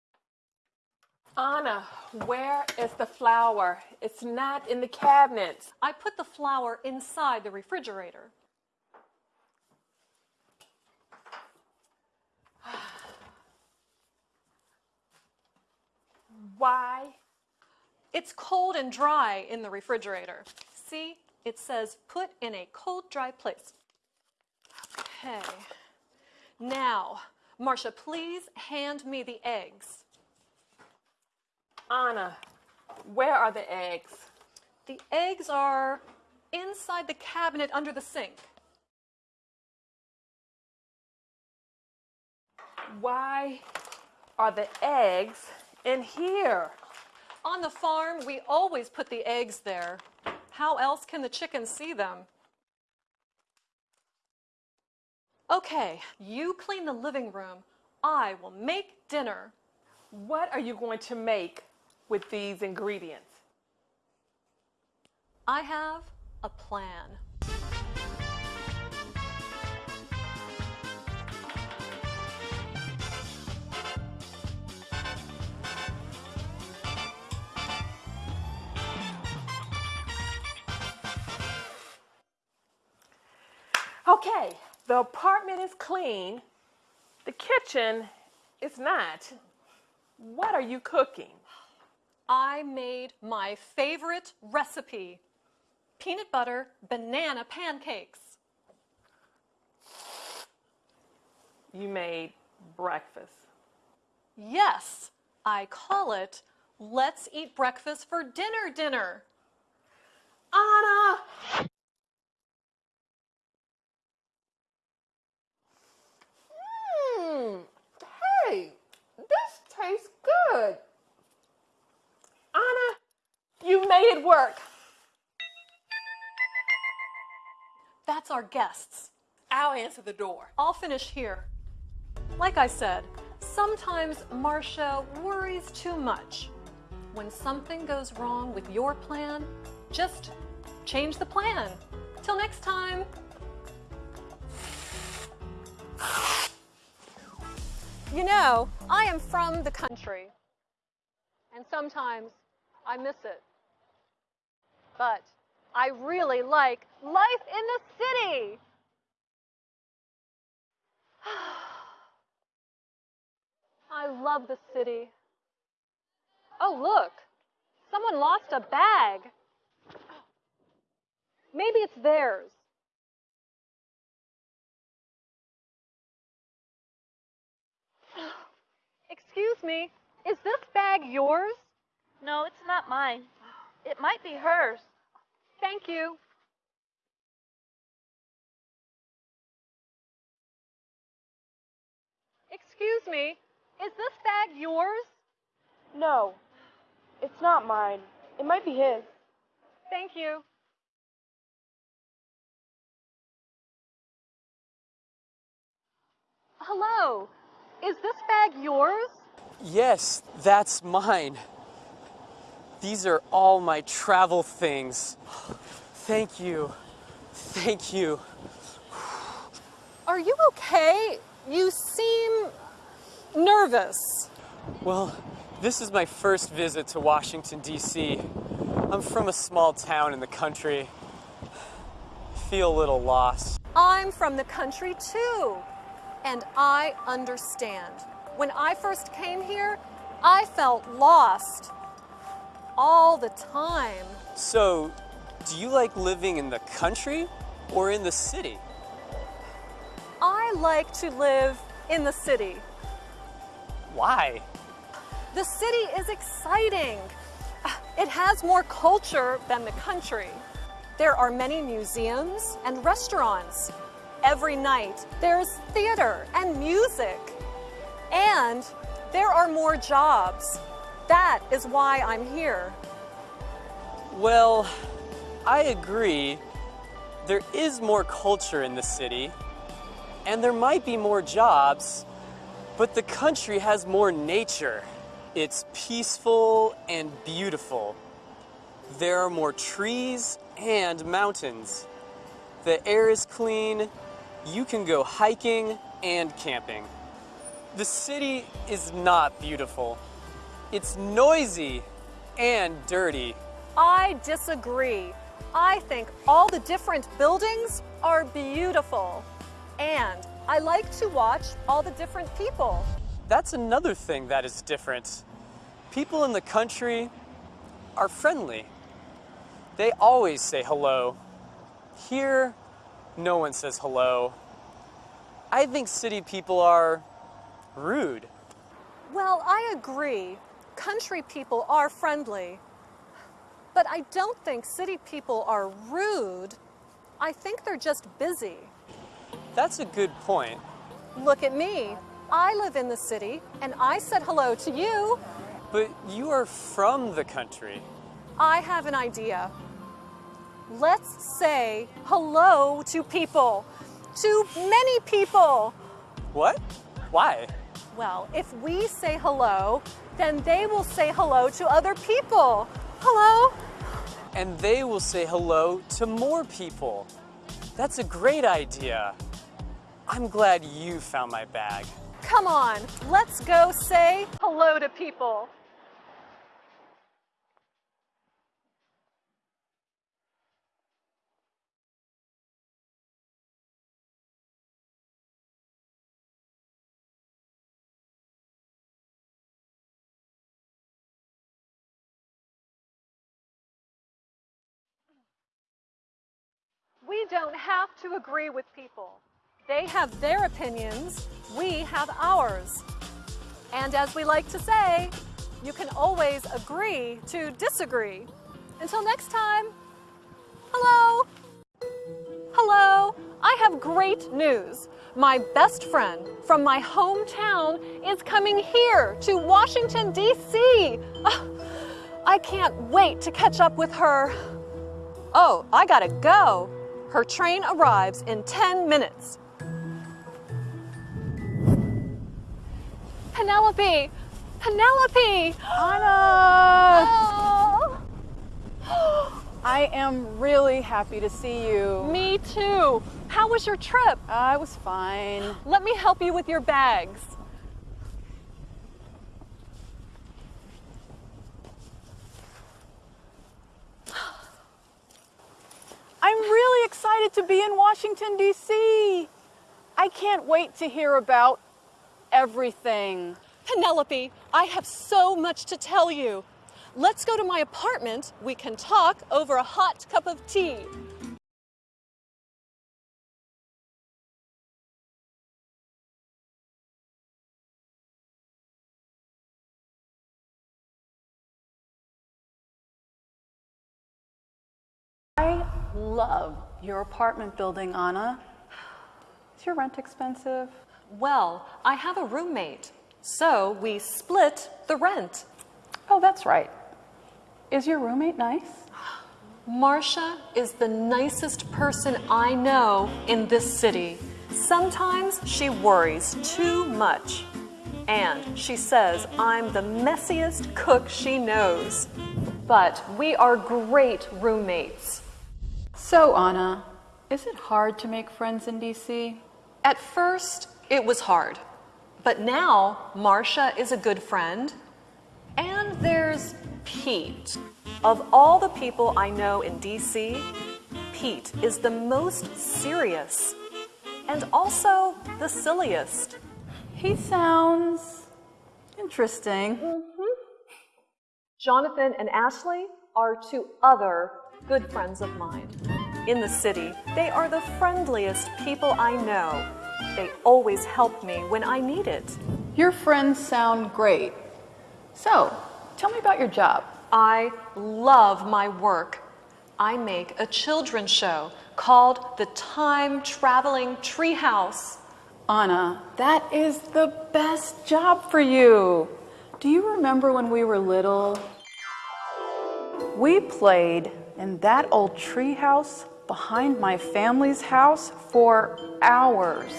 Anna, where is the flour? It's not in the cabinets. I put the flour inside the refrigerator. Why? It's cold and dry in the refrigerator. See, it says put in a cold, dry place. Okay. Now, Marcia, please hand me the eggs. Anna, where are the eggs? The eggs are inside the cabinet under the sink. Why are the eggs in here? On the farm, we always put the eggs there. How else can the chickens see them? Okay, you clean the living room. I will make dinner. What are you going to make with these ingredients? I have a plan. Okay, the apartment is clean. The kitchen is not. What are you cooking? I made my favorite recipe peanut butter banana pancakes. You made breakfast. Yes, I call it Let's Eat Breakfast for Dinner Dinner. Anna! Mmm. Hey, this tastes good. Anna, you made it work. That's our guests. I'll answer the door. I'll finish here. Like I said, sometimes Marcia worries too much. When something goes wrong with your plan, just change the plan. Till next time. You know, I am from the country, and sometimes I miss it. But I really like life in the city. I love the city. Oh, look, someone lost a bag. Maybe it's theirs. Excuse me, is this bag yours? No, it's not mine. It might be hers. Thank you. Excuse me, is this bag yours? No, it's not mine. It might be his. Thank you. Hello, is this bag yours? Yes, that's mine. These are all my travel things. Thank you. Thank you. Are you okay? You seem nervous. Well, this is my first visit to Washington, D.C. I'm from a small town in the country. I Feel a little lost. I'm from the country too, and I understand. When I first came here, I felt lost all the time. So, do you like living in the country or in the city? I like to live in the city. Why? The city is exciting. It has more culture than the country. There are many museums and restaurants. Every night there's theater and music. And there are more jobs. That is why I'm here. Well, I agree. There is more culture in the city, and there might be more jobs, but the country has more nature. It's peaceful and beautiful. There are more trees and mountains. The air is clean. You can go hiking and camping. The city is not beautiful. It's noisy and dirty. I disagree. I think all the different buildings are beautiful. And I like to watch all the different people. That's another thing that is different. People in the country are friendly. They always say hello. Here, no one says hello. I think city people are rude. Well, I agree. Country people are friendly. But I don't think city people are rude. I think they're just busy. That's a good point. Look at me. I live in the city and I said hello to you. But you are from the country. I have an idea. Let's say hello to people, to many people. What? Why? Well, if we say hello, then they will say hello to other people. Hello? And they will say hello to more people. That's a great idea. I'm glad you found my bag. Come on, let's go say hello to people. We don't have to agree with people. They have their opinions, we have ours. And as we like to say, you can always agree to disagree. Until next time, hello. Hello, I have great news. My best friend from my hometown is coming here to Washington, D.C. Ah, I can't wait to catch up with her. Oh, I gotta go. Her train arrives in 10 minutes. Penelope! Penelope! Anna! Oh. I am really happy to see you. Me too. How was your trip? I was fine. Let me help you with your bags. I'm really excited to be in Washington, D.C. I can't wait to hear about everything. Penelope, I have so much to tell you. Let's go to my apartment. We can talk over a hot cup of tea. I love your apartment building, Anna. Is your rent expensive? Well, I have a roommate, so we split the rent. Oh, that's right. Is your roommate nice? Marcia is the nicest person I know in this city. Sometimes she worries too much. And she says I'm the messiest cook she knows. But we are great roommates. So, Anna, is it hard to make friends in DC? At first, it was hard. But now, Marcia is a good friend. And there's Pete. Of all the people I know in DC, Pete is the most serious and also the silliest. He sounds interesting. Mm-hmm. Jonathan and Ashley are two other good friends of mine. In the city, they are the friendliest people I know. They always help me when I need it. Your friends sound great. So, tell me about your job. I love my work. I make a children's show called The Time Traveling Treehouse. Anna, that is the best job for you. Do you remember when we were little? We played in that old treehouse behind my family's house for hours.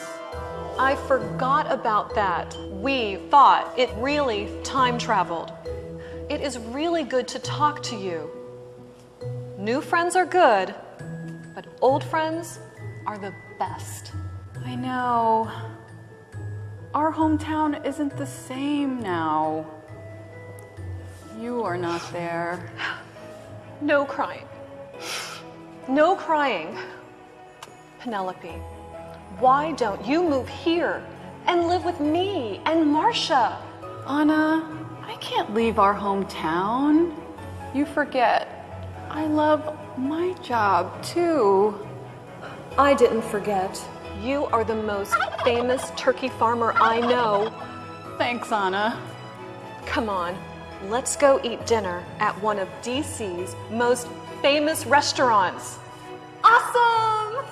I forgot about that. We thought it really time traveled. It is really good to talk to you. New friends are good, but old friends are the best. I know. Our hometown isn't the same now. You are not there. No crying. No crying. Penelope, why don't you move here and live with me and Marcia? Anna, I can't leave our hometown. You forget. I love my job too. I didn't forget. You are the most famous turkey farmer I know. Thanks, Anna. Come on, let's go eat dinner at one of DC's most famous restaurants. Awesome!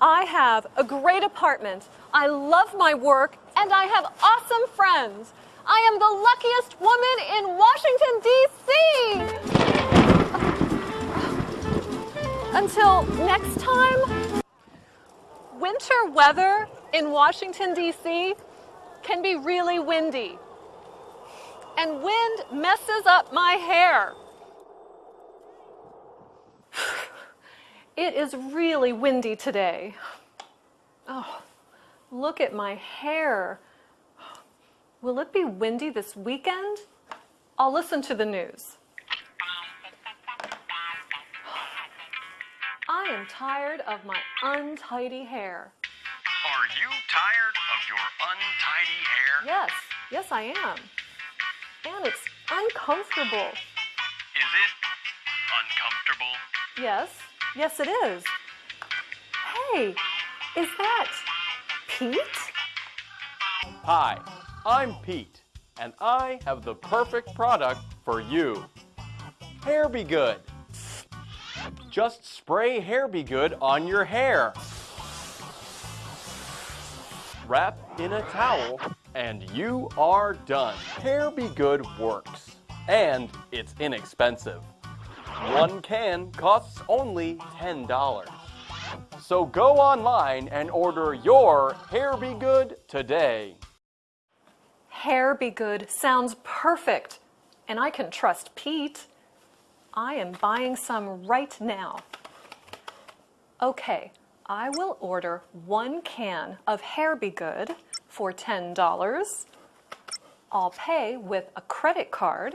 I have a great apartment. I love my work and I have awesome friends. I am the luckiest woman in Washington, D.C. Until next time, winter weather in Washington, D.C. can be really windy. And wind messes up my hair. It is really windy today. Oh, look at my hair. Will it be windy this weekend? I'll listen to the news. I am tired of my untidy hair. Are you tired of your untidy hair? Yes, yes, I am. And it's uncomfortable. Is it uncomfortable? Yes, yes, it is. Hey, is that Pete? Hi, I'm Pete, and I have the perfect product for you. Hair Be Good. Just spray Hair Be Good on your hair. Wrap in a towel, and you are done. Hair Be Good works, and it's inexpensive. One can costs only $10. So go online and order your Hair Be Good today. Hair Be Good sounds perfect, and I can trust Pete. I am buying some right now. Okay, I will order one can of Hair Be Good for $10. I'll pay with a credit card.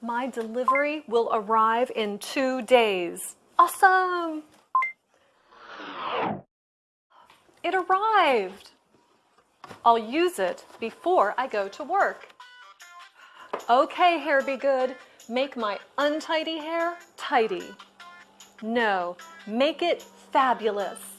My delivery will arrive in two days. Awesome! It arrived. I'll use it before I go to work. Okay, hair be good. Make my untidy hair tidy. No, make it fabulous.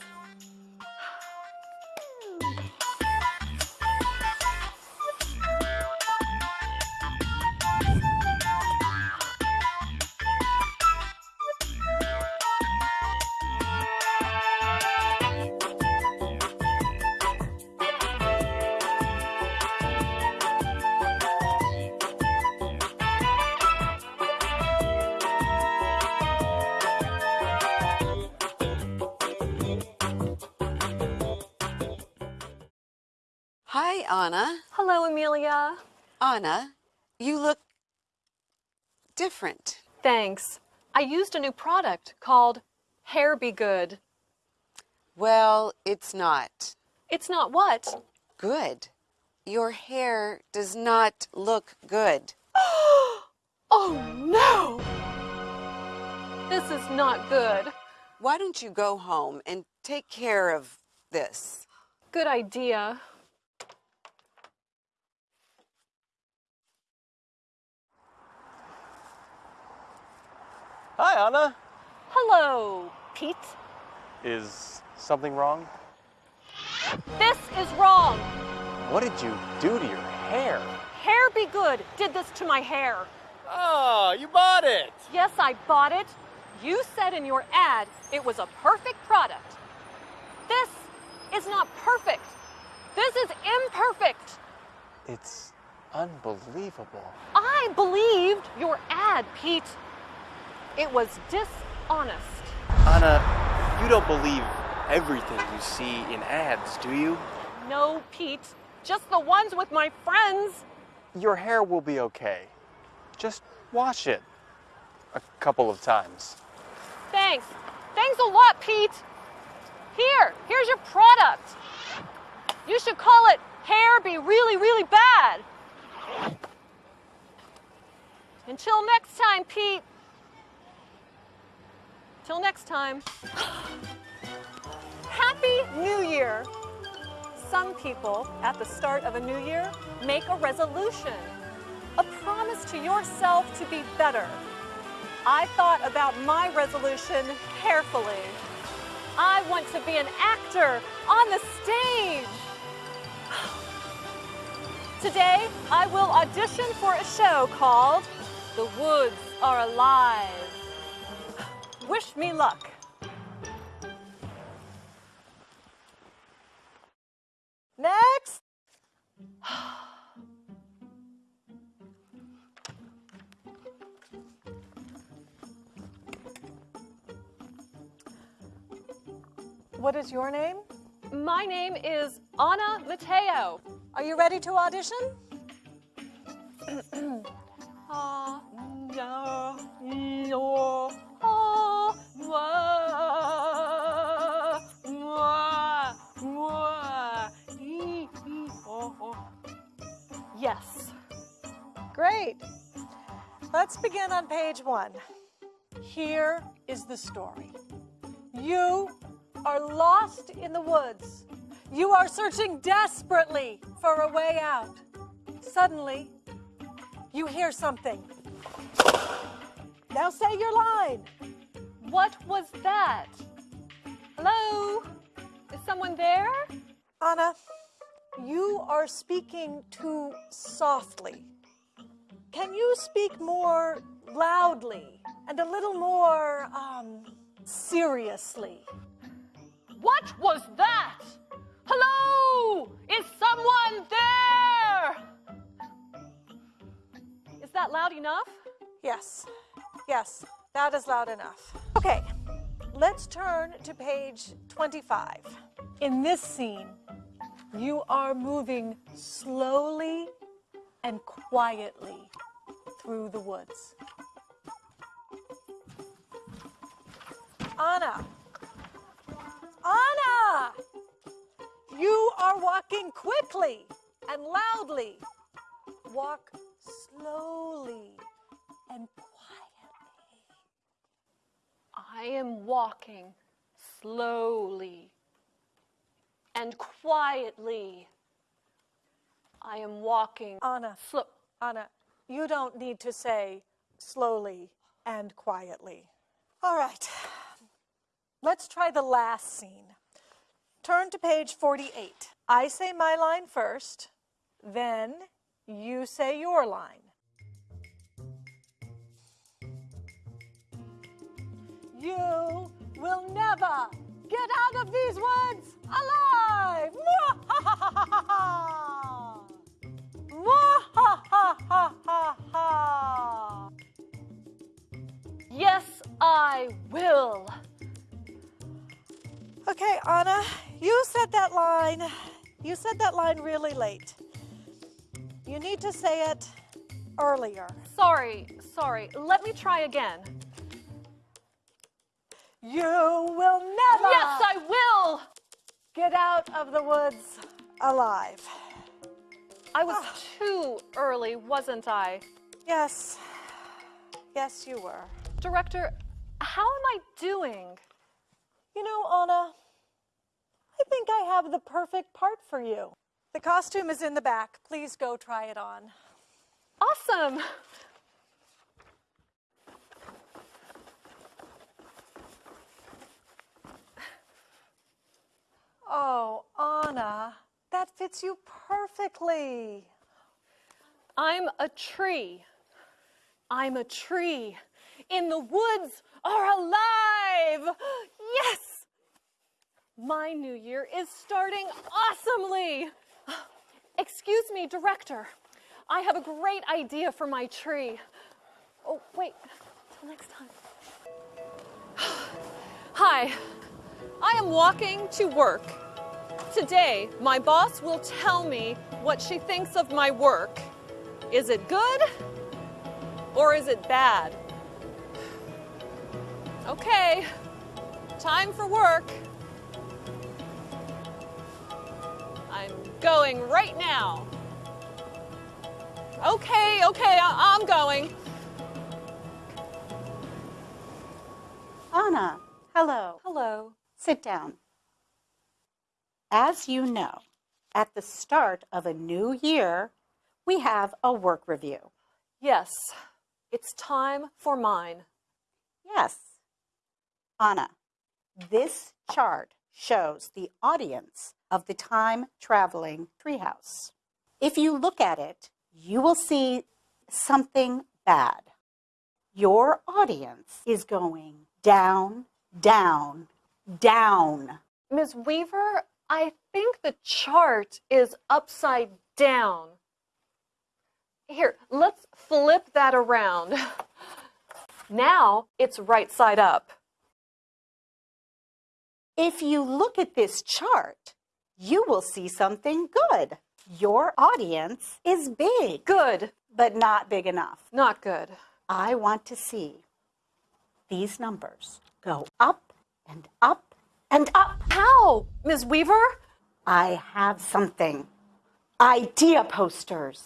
Anna, you look different. Thanks. I used a new product called Hair Be Good. Well, it's not. It's not what? Good. Your hair does not look good. oh no! This is not good. Why don't you go home and take care of this? Good idea. Hi, Anna. Hello, Pete. Is something wrong? This is wrong. What did you do to your hair? Hair Be Good did this to my hair. Oh, you bought it. Yes, I bought it. You said in your ad it was a perfect product. This is not perfect. This is imperfect. It's unbelievable. I believed your ad, Pete. It was dishonest. Anna, you don't believe everything you see in ads, do you? No, Pete. Just the ones with my friends. Your hair will be okay. Just wash it a couple of times. Thanks. Thanks a lot, Pete. Here, here's your product. You should call it Hair Be Really, Really Bad. Until next time, Pete. Till next time. Happy New Year! Some people at the start of a new year make a resolution, a promise to yourself to be better. I thought about my resolution carefully. I want to be an actor on the stage. Today, I will audition for a show called The Woods Are Alive. Wish me luck. Next. What is your name? My name is Anna Matteo. Are you ready to audition? Ah, no, no, ah, oh, oh. Yes. Great. Let's begin on page one. Here is the story. You are lost in the woods. You are searching desperately for a way out. Suddenly, you hear something. Now say your line. What was that? Hello? Is someone there? Anna, you are speaking too softly. Can you speak more loudly and a little more um, seriously? What was that? Hello? Is someone there? Is that loud enough? Yes, yes, that is loud enough. Okay, let's turn to page 25. In this scene, you are moving slowly and quietly through the woods. Anna! Anna! You are walking quickly and loudly. Walk slowly and I am walking slowly and quietly. I am walking. Anna, slow. Anna, you don't need to say slowly and quietly. All right. Let's try the last scene. Turn to page 48. I say my line first, then you say your line. You will never get out of these woods alive! Yes, I will. Okay, Anna, you said that line. You said that line really late. You need to say it earlier. Sorry, sorry. Let me try again. You will never. Yes, I will. Get out of the woods alive. I was ah. too early, wasn't I? Yes. Yes, you were. Director, how am I doing? You know, Anna, I think I have the perfect part for you. The costume is in the back. Please go try it on. Awesome. Oh, Anna, that fits you perfectly. I'm a tree. I'm a tree. In the woods are alive. Yes! My new year is starting awesomely. Excuse me, director. I have a great idea for my tree. Oh, wait, till next time. Hi, I am walking to work. Today, my boss will tell me what she thinks of my work. Is it good or is it bad? Okay, time for work. I'm going right now. Okay, okay, I- I'm going. Anna, hello. Hello. Sit down. As you know, at the start of a new year, we have a work review. Yes, it's time for mine. Yes. Anna, this chart shows the audience of the time traveling treehouse. If you look at it, you will see something bad. Your audience is going down, down, down. Ms. Weaver, I think the chart is upside down. Here, let's flip that around. Now it's right side up. If you look at this chart, you will see something good. Your audience is big. Good. But not big enough. Not good. I want to see these numbers go up and up and up. How, Ms. Weaver? I have something. Idea posters.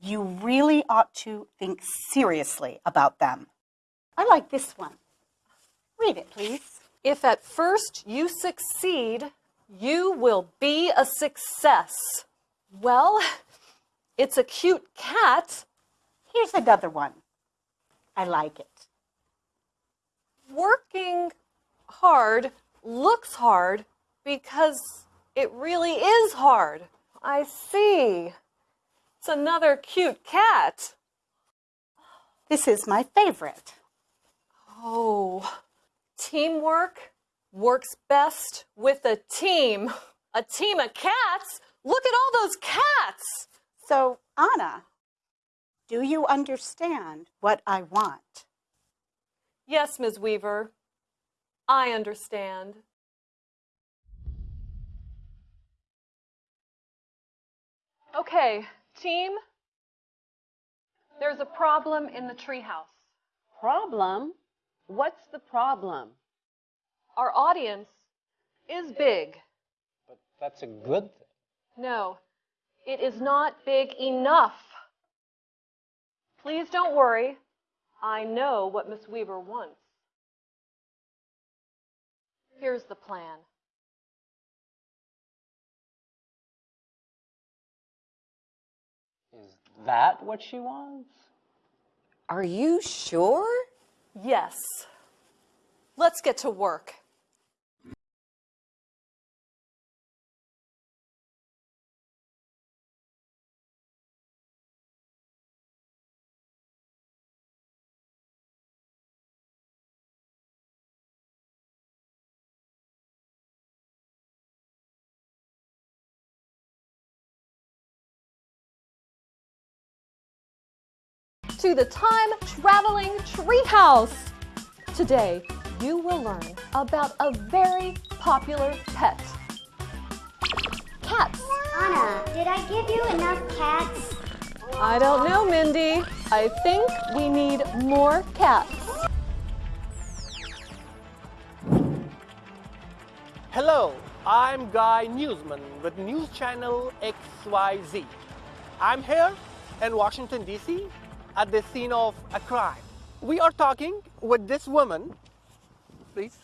You really ought to think seriously about them. I like this one. Read it, please. If at first you succeed, you will be a success. Well, it's a cute cat. Here's another one. I like it. Working hard looks hard, Because it really is hard. I see. It's another cute cat. This is my favorite. Oh, teamwork works best with a team. A team of cats? Look at all those cats! So, Anna, do you understand what I want? Yes, Ms. Weaver. I understand. Okay, team. There's a problem in the treehouse. Problem? What's the problem? Our audience is big. But that's a good thing. No, it is not big enough. Please don't worry. I know what Miss Weaver wants. Here's the plan. Is that what she wants? Are you sure? Yes. Let's get to work. To the time traveling treehouse. Today, you will learn about a very popular pet. Cats. Anna, did I give you enough cats? I don't know, Mindy. I think we need more cats. Hello, I'm Guy Newsman with News Channel XYZ. I'm here in Washington, D.C. at the scene of a crime. We are talking with this woman, please.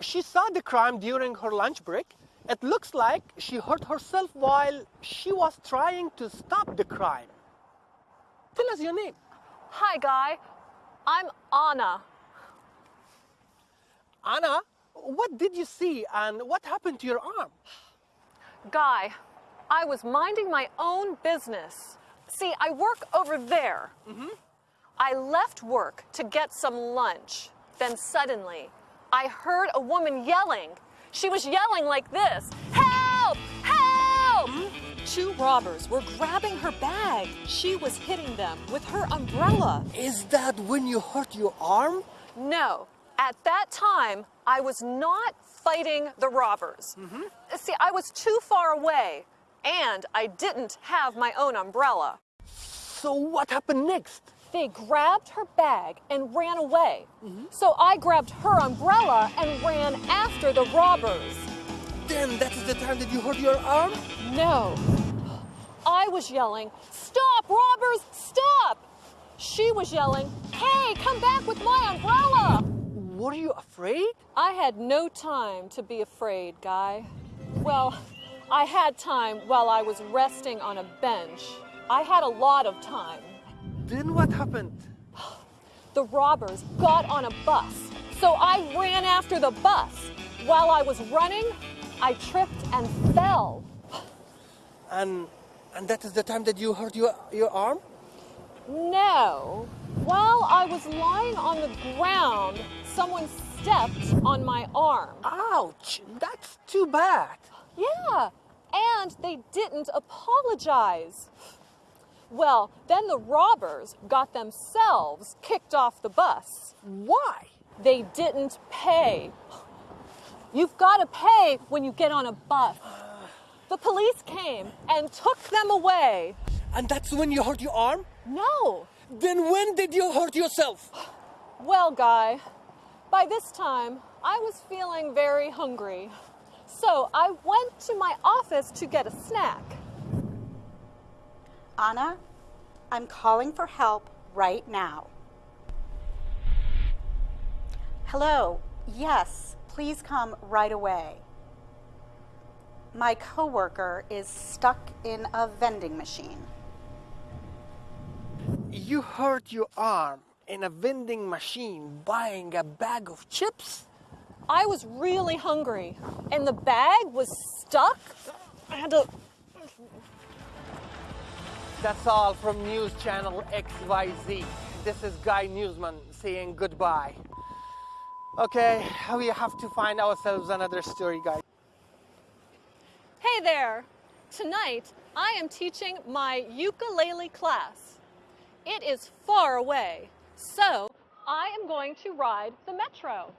She saw the crime during her lunch break. It looks like she hurt herself while she was trying to stop the crime. Tell us your name. Hi, Guy. I'm Anna. Anna, what did you see and what happened to your arm? Guy, I was minding my own business. See, I work over there. Mm-hmm. I left work to get some lunch. Then suddenly, I heard a woman yelling. She was yelling like this Help! Help! Two robbers were grabbing her bag. She was hitting them with her umbrella. Is that when you hurt your arm? No. At that time, I was not fighting the robbers. Mm-hmm. See, I was too far away, and I didn't have my own umbrella. So, what happened next? They grabbed her bag and ran away. So I grabbed her umbrella and ran after the robbers. Then that is the time that you hurt your arm? No. I was yelling, Stop, robbers, stop! She was yelling, Hey, come back with my umbrella! Were you afraid? I had no time to be afraid, Guy. Well, I had time while I was resting on a bench. I had a lot of time. Then what happened? The robbers got on a bus, so I ran after the bus. While I was running, I tripped and fell. And and that is the time that you hurt your your arm? No. While I was lying on the ground, someone stepped on my arm. Ouch! That's too bad. Yeah, and they didn't apologize. Well, then the robbers got themselves kicked off the bus. Why? They didn't pay. You've got to pay when you get on a bus. The police came and took them away. And that's when you hurt your arm? No. Then when did you hurt yourself? Well, Guy, by this time, I was feeling very hungry. So I went to my office to get a snack. Anna, I'm calling for help right now. Hello, yes, please come right away. My coworker is stuck in a vending machine. You hurt your arm in a vending machine buying a bag of chips? I was really hungry and the bag was stuck. I had to. That's all from News Channel XYZ. This is Guy Newsman saying goodbye. Okay, we have to find ourselves another story, guys. Hey there! Tonight I am teaching my ukulele class. It is far away, so I am going to ride the metro.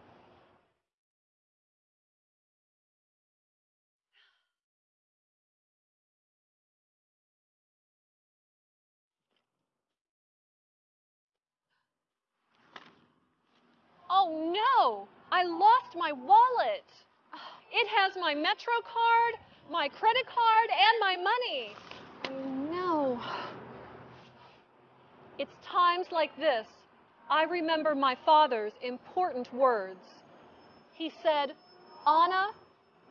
Oh no! I lost my wallet! It has my Metro card, my credit card, and my money. Oh no. It's times like this I remember my father's important words. He said, Anna,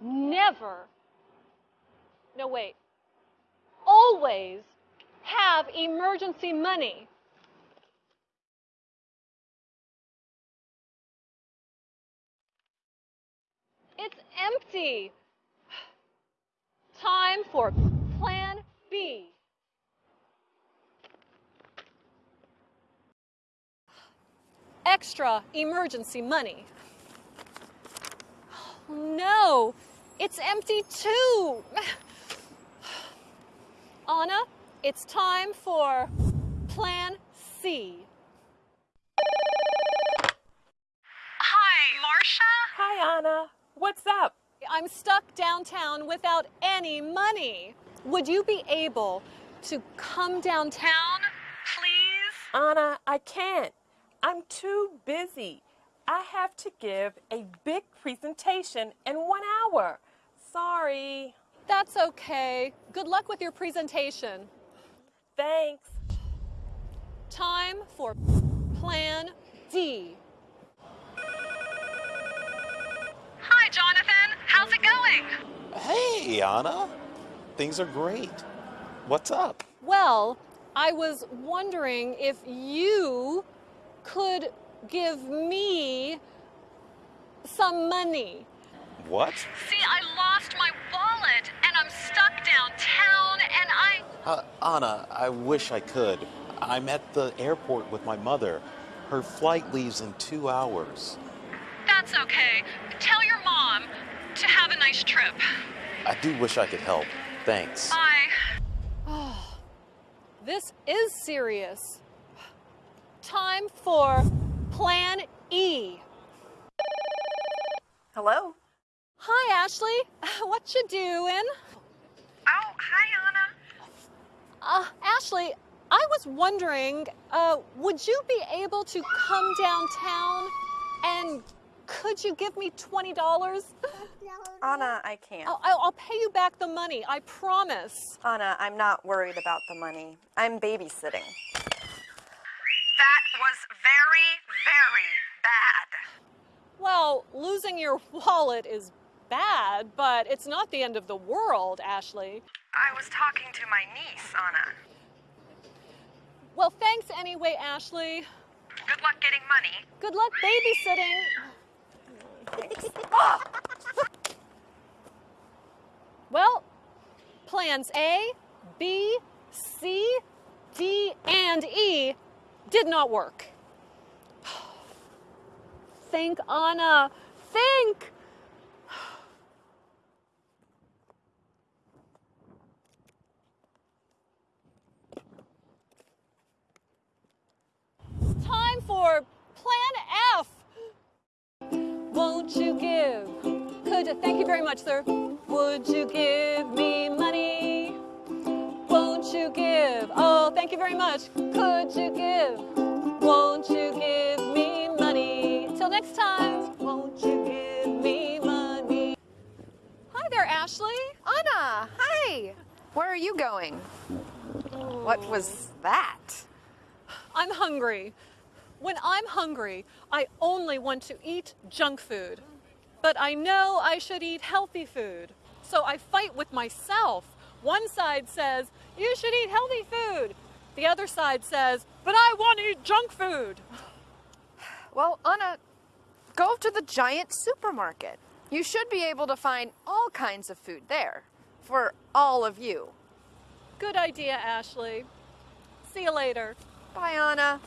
never, no wait, always have emergency money. It's empty. Time for Plan B. Extra emergency money. No, it's empty too. Anna, it's time for Plan C. Hi, Marsha? Hi, Anna. What's up? I'm stuck downtown without any money. Would you be able to come downtown, please? Anna, I can't. I'm too busy. I have to give a big presentation in one hour. Sorry. That's okay. Good luck with your presentation. Thanks. Time for Plan D. Hi, Jonathan. How's it going? Hey, Anna. Things are great. What's up? Well, I was wondering if you could give me some money. What? See, I lost my wallet and I'm stuck downtown and I. Uh, Anna, I wish I could. I'm at the airport with my mother. Her flight leaves in two hours. That's okay. Tell your mom to have a nice trip. I do wish I could help. Thanks. Bye. This is serious. Time for Plan E. Hello? Hi, Ashley. What you doing? Oh, hi, Anna. Uh, Ashley, I was wondering, uh, would you be able to come downtown and could you give me $20? Anna, I can't. I'll, I'll I'll pay you back the money, I promise. Anna, I'm not worried about the money. I'm babysitting. That was very, very bad. Well, losing your wallet is bad, but it's not the end of the world, Ashley. I was talking to my niece, Anna. Well, thanks anyway, Ashley. Good luck getting money. Good luck babysitting. Well, plans A, B, C, D, and E did not work. Think, Anna. Think. Time for Plan F. Won't you give? Could you? thank you very much, sir. Would you give me money? Won't you give? Oh, thank you very much. Could you give? Won't you give me money? Till next time, won't you give me money? Hi there, Ashley. Anna, hi. Where are you going? What was that? I'm hungry. When I'm hungry, I only want to eat junk food. But I know I should eat healthy food. So I fight with myself. One side says, you should eat healthy food. The other side says, but I want to eat junk food. Well, Anna, Go to the giant supermarket. You should be able to find all kinds of food there for all of you. Good idea, Ashley. See you later. Bye, Anna.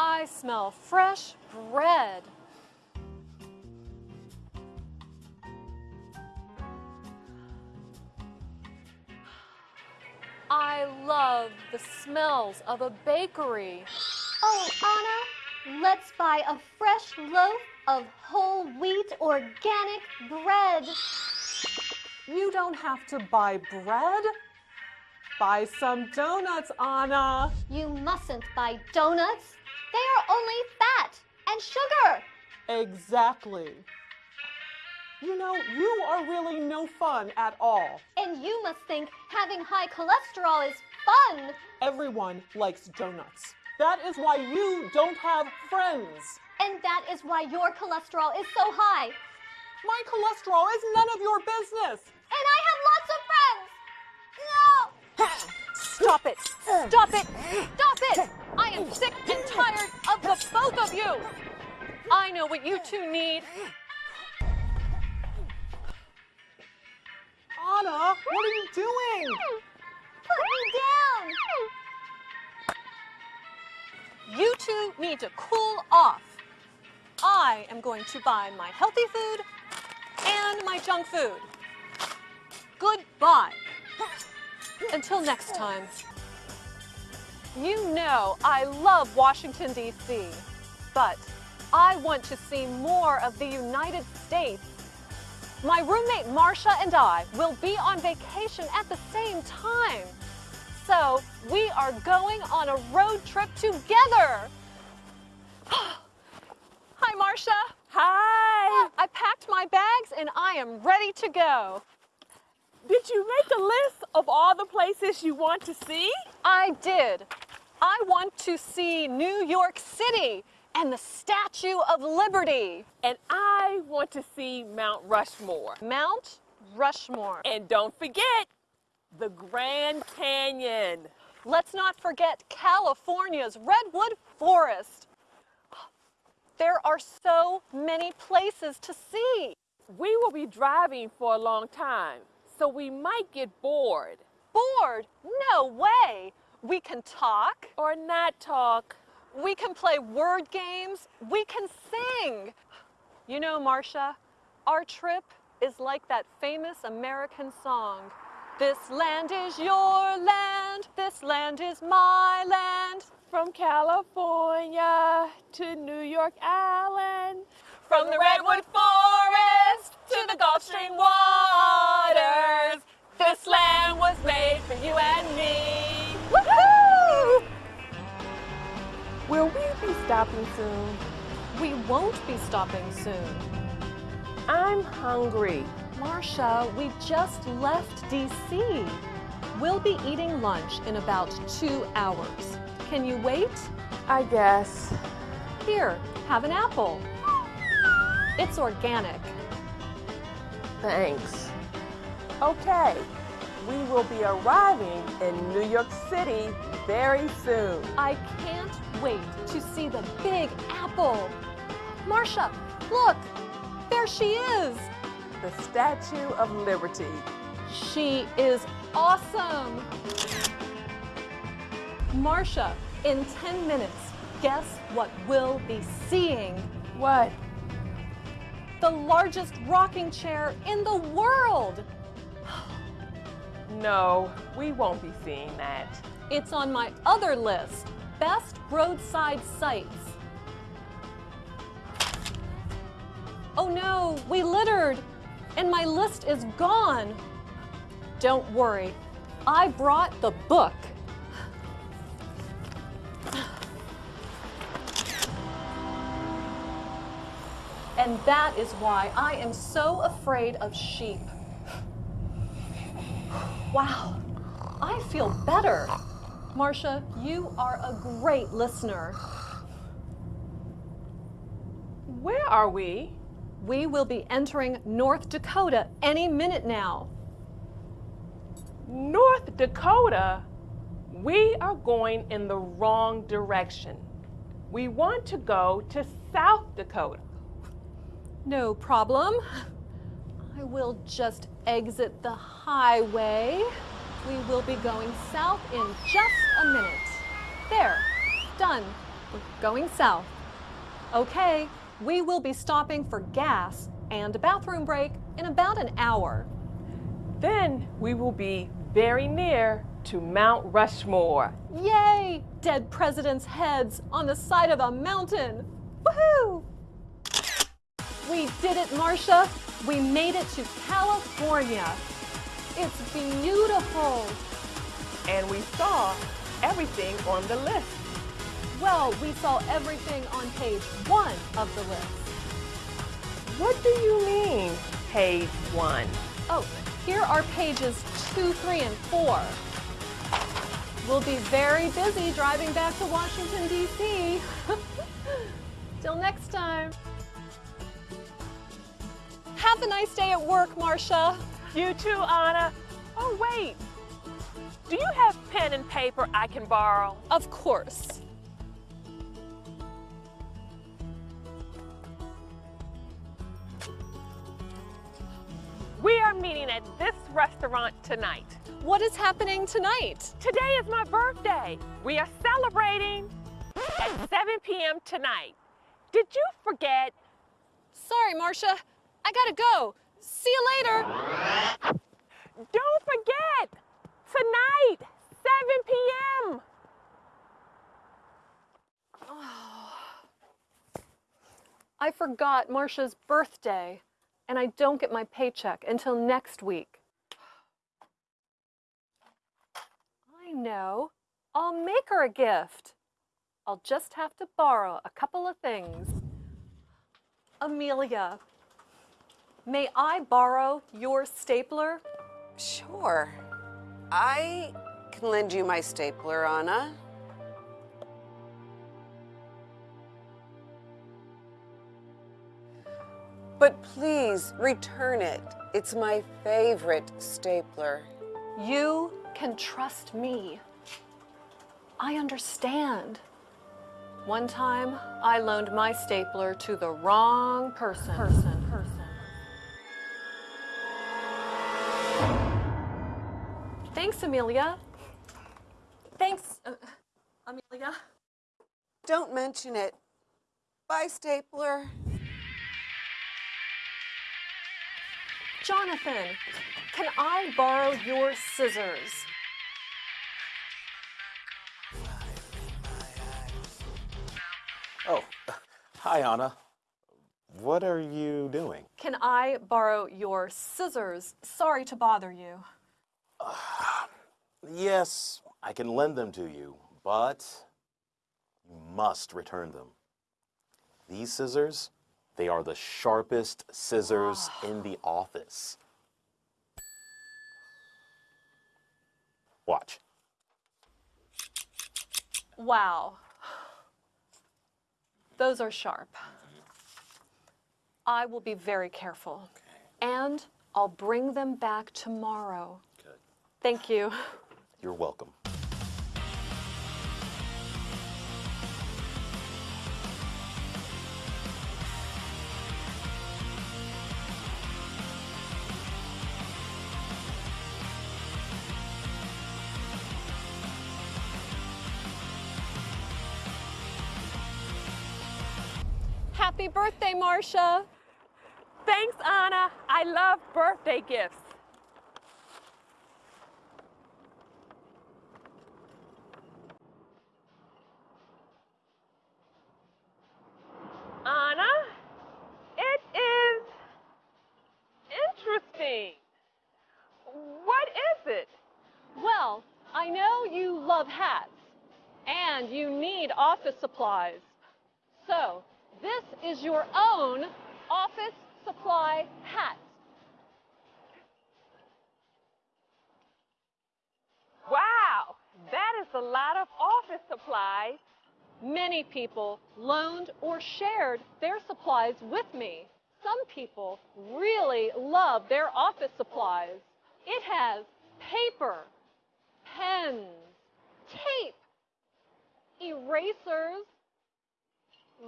I smell fresh bread. I love the smells of a bakery. Oh, Anna, let's buy a fresh loaf of whole wheat organic bread. You don't have to buy bread. Buy some donuts, Anna. You mustn't buy donuts. They are only fat and sugar. Exactly. You know, you are really no fun at all. And you must think having high cholesterol is fun. Everyone likes donuts. That is why you don't have friends. And that is why your cholesterol is so high. My cholesterol is none of your business. And I have lots of friends. No! Stop it! Stop it! Stop it! I am sick and tired of the both of you! I know what you two need. Anna, what are you doing? Put me down! You two need to cool off. I am going to buy my healthy food and my junk food. Goodbye. Until next time. You know I love Washington, D.C., but I want to see more of the United States. My roommate Marsha and I will be on vacation at the same time. So we are going on a road trip together. Hi, Marsha. Hi. Uh, I packed my bags and I am ready to go. Did you make a list of all the places you want to see? I did. I want to see New York City and the Statue of Liberty. And I want to see Mount Rushmore. Mount Rushmore. And don't forget the Grand Canyon. Let's not forget California's Redwood Forest. There are so many places to see. We will be driving for a long time, so we might get bored. Bored? No way. We can talk. Or not talk. We can play word games. We can sing. You know, Marsha, our trip is like that famous American song. This land is your land. This land is my land. From California to New York Island. From the redwood forest to the Gulf Stream waters. This land was made for you and me. Will we be stopping soon? We won't be stopping soon. I'm hungry. Marsha, we just left DC. We'll be eating lunch in about two hours. Can you wait? I guess. Here, have an apple. It's organic. Thanks. Okay, we will be arriving in New York City very soon. I can't wait to see the big apple. Marsha, look, there she is. The Statue of Liberty. She is awesome. Marsha, in 10 minutes, guess what we'll be seeing? What? The largest rocking chair in the world. No, we won't be seeing that. It's on my other list, best roadside sights. Oh no, we littered, and my list is gone. Don't worry, I brought the book. And that is why I am so afraid of sheep. Wow, I feel better. Marsha, you are a great listener. Where are we? We will be entering North Dakota any minute now. North Dakota? We are going in the wrong direction. We want to go to South Dakota. No problem. I will just exit the highway. We will be going south in just a minute. There, done. We're going south. Okay, we will be stopping for gas and a bathroom break in about an hour. Then we will be very near to Mount Rushmore. Yay! Dead presidents' heads on the side of a mountain. Woohoo! We did it, Marsha. We made it to California. It's beautiful. And we saw everything on the list. Well, we saw everything on page one of the list. What do you mean, page one? Oh, here are pages two, three, and four. We'll be very busy driving back to Washington, D.C. Till next time. Have a nice day at work, Marsha. You too, Anna. Oh, wait. Do you have pen and paper I can borrow? Of course. We are meeting at this restaurant tonight. What is happening tonight? Today is my birthday. We are celebrating at 7 p.m. tonight. Did you forget? Sorry, Marsha. I gotta go. See you later. Don't forget, tonight, 7 p.m. Oh. I forgot Marsha's birthday, and I don't get my paycheck until next week. I know. I'll make her a gift. I'll just have to borrow a couple of things. Amelia, may I borrow your stapler? Sure. I can lend you my stapler, Anna. But please return it. It's my favorite stapler. You can trust me. I understand. One time, I loaned my stapler to the wrong person. Person, Thanks, Amelia. Thanks, uh, Amelia. Don't mention it. Bye, Stapler. Jonathan, can I borrow your scissors? Oh, hi, Anna. What are you doing? Can I borrow your scissors? Sorry to bother you. Yes, I can lend them to you, but you must return them. These scissors, they are the sharpest scissors in the office. Watch. Wow. Those are sharp. I will be very careful. And I'll bring them back tomorrow. Good. Thank you. You're welcome. Happy birthday, Marsha. Thanks, Anna. I love birthday gifts. Anna, it is interesting. What is it? Well, I know you love hats and you need office supplies. So, this is your own office supply hat. Wow, that is a lot of office supplies. Many people loaned or shared their supplies with me. Some people really love their office supplies. It has paper, pens, tape, erasers,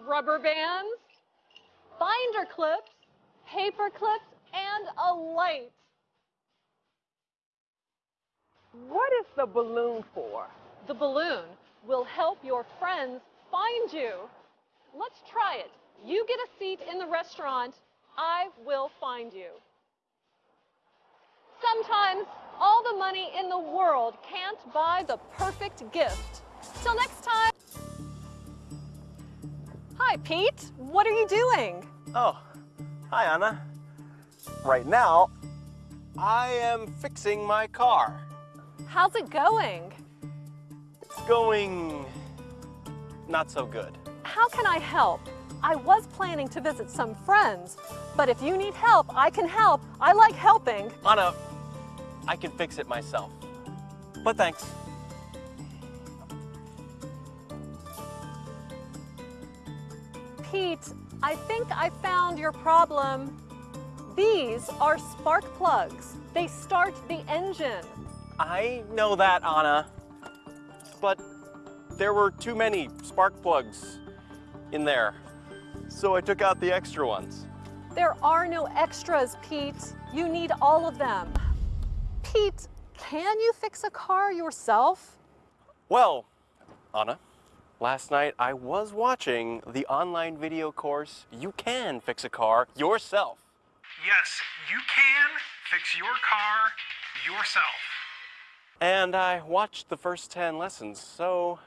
rubber bands, binder clips, paper clips, and a light. What is the balloon for? The balloon will help your friends find you. Let's try it. You get a seat in the restaurant, I will find you. Sometimes all the money in the world can't buy the perfect gift. Till next time. Hi, Pete. What are you doing? Oh, hi, Anna. Right now, I am fixing my car. How's it going? It's going not so good. How can I help? I was planning to visit some friends, but if you need help, I can help. I like helping. Anna, I can fix it myself. But thanks. Pete, I think I found your problem. These are spark plugs. They start the engine. I know that, Anna. But there were too many spark plugs in there. So I took out the extra ones. There are no extras, Pete. You need all of them. Pete, can you fix a car yourself? Well, Anna, last night I was watching the online video course You Can Fix a Car Yourself. Yes, you can fix your car yourself. And I watched the first 10 lessons, so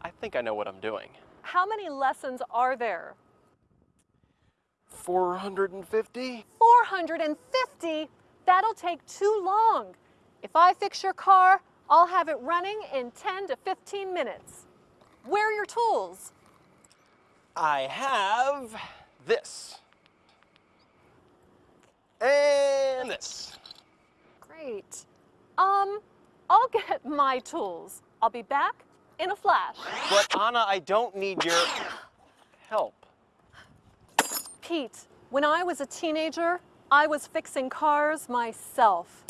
I think I know what I'm doing. How many lessons are there? 450? 450? That'll take too long. If I fix your car, I'll have it running in 10 to 15 minutes. Where are your tools? I have this. And this. Great. Um, I'll get my tools. I'll be back in a flash. But Anna, I don't need your help. Pete, when I was a teenager, I was fixing cars myself.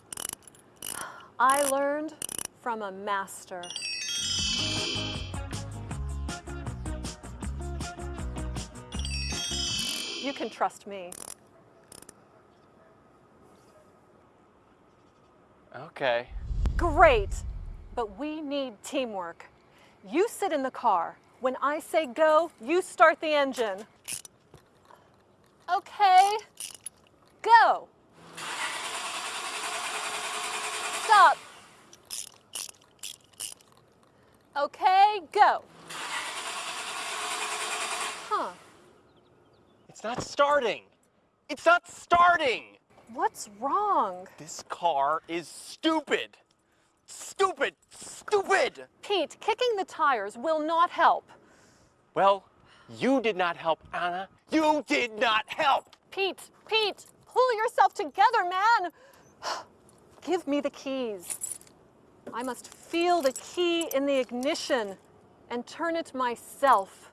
I learned from a master. You can trust me. Okay. Great, but we need teamwork. You sit in the car, When I say go, you start the engine. Okay, go. Stop. Okay, go. Huh. It's not starting. It's not starting. What's wrong? This car is stupid. Stupid. Stupid. Pete, kicking the tires will not help. Well, you did not help, Anna. You did not help. Pete, Pete, pull yourself together, man. Give me the keys. I must feel the key in the ignition and turn it myself.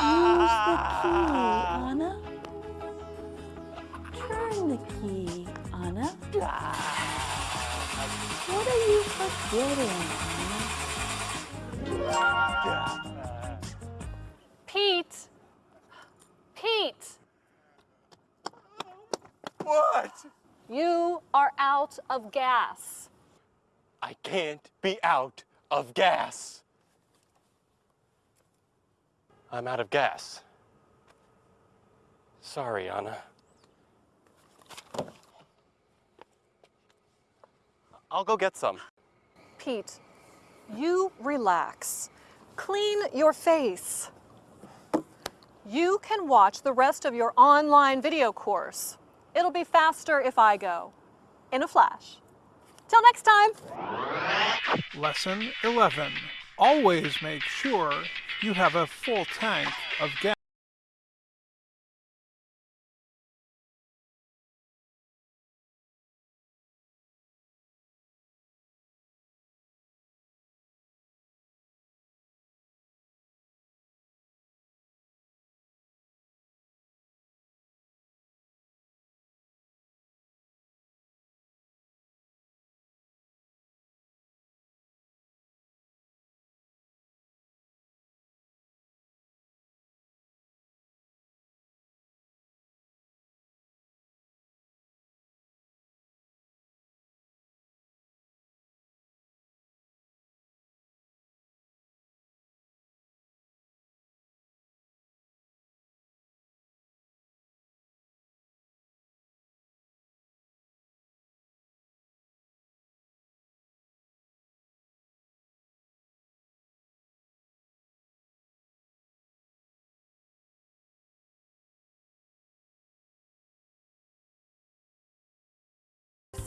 Use the key, ah! Anna. Turn the key, Anna. What are you forgetting, Anna? Pete! Pete! What? You are out of gas. I can't be out of gas. I'm out of gas. Sorry, Anna. I'll go get some. Pete, you relax. Clean your face. You can watch the rest of your online video course. It'll be faster if I go. In a flash. Till next time. Lesson 11. Always make sure you have a full tank of gas.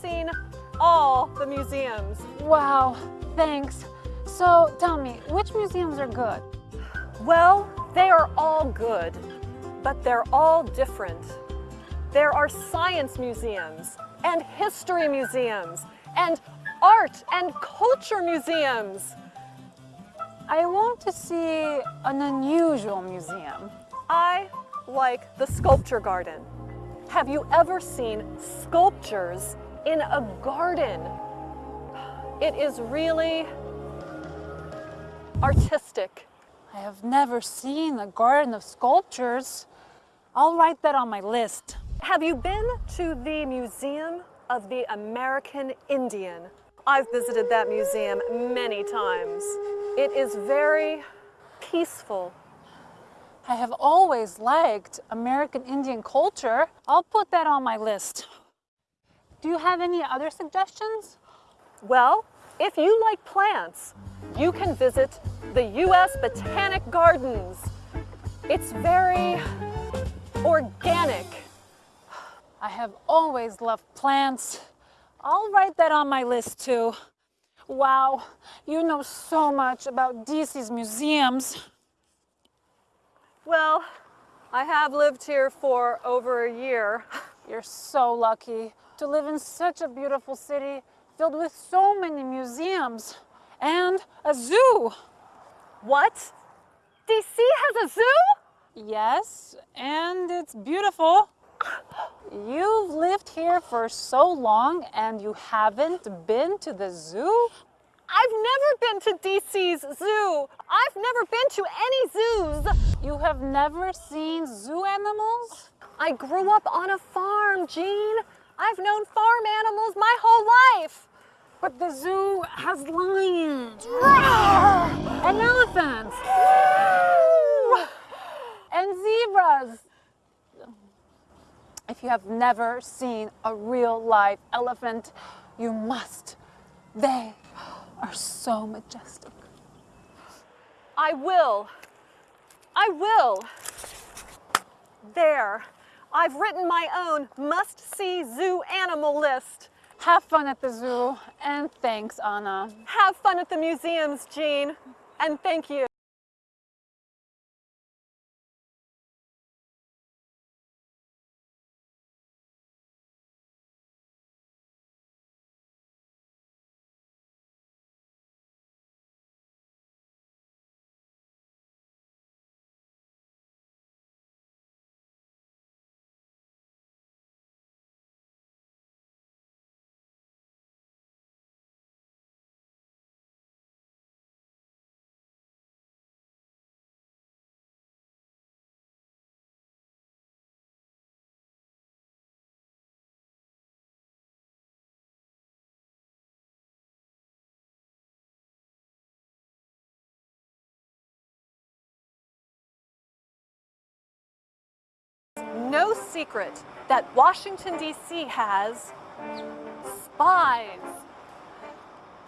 Seen all the museums. Wow, thanks. So tell me, which museums are good? Well, they are all good, but they're all different. There are science museums and history museums and art and culture museums. I want to see an unusual museum. I like the sculpture garden. Have you ever seen sculptures in a garden? It is really artistic. I have never seen a garden of sculptures. I'll write that on my list. Have you been to the Museum of the American Indian? I've visited that museum many times. It is very peaceful. I have always liked American Indian culture. I'll put that on my list. Do you have any other suggestions? Well, if you like plants, you can visit the U.S. Botanic Gardens. It's very organic. I have always loved plants. I'll write that on my list too. Wow, you know so much about DC's museums. Well, I have lived here for over a year. You're so lucky to live in such a beautiful city filled with so many museums and a zoo. What? DC has a zoo? Yes, and it's beautiful. You've lived here for so long and you haven't been to the zoo? I've never been to DC's zoo. I've never been to any zoos. You have never seen zoo animals? I grew up on a farm, Jean. I've known farm animals my whole life. But the zoo has lions and elephants and zebras. If you have never seen a real live elephant, you must. They are so majestic. I will. I will. There. I've written my own must-see zoo animal list. Have fun at the zoo, and thanks, Anna. Have fun at the museums, Jean, and thank you. No secret that Washington, D.C. has spies.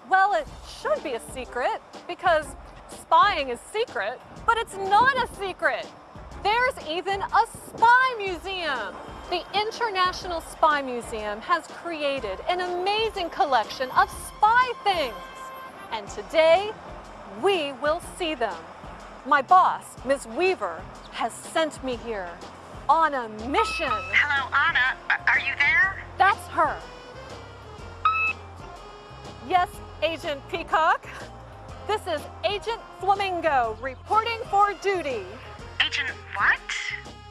Well, it should be a secret because spying is secret, but it's not a secret. There's even a spy museum. The International Spy Museum has created an amazing collection of spy things. And today, we will see them. My boss, Ms. Weaver, has sent me here on a mission. Hello, Anna. Are you there? That's her. Yes, Agent Peacock. This is Agent Flamingo reporting for duty. Agent what?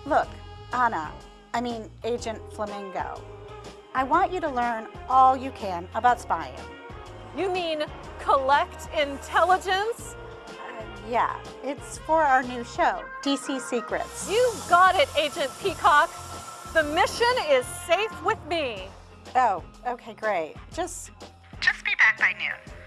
Look, Anna, I mean Agent Flamingo. I want you to learn all you can about spying. You mean collect intelligence? Yeah, it's for our new show, DC Secrets. You got it, Agent Peacock. The mission is safe with me. Oh, okay, great. Just Just be back by noon.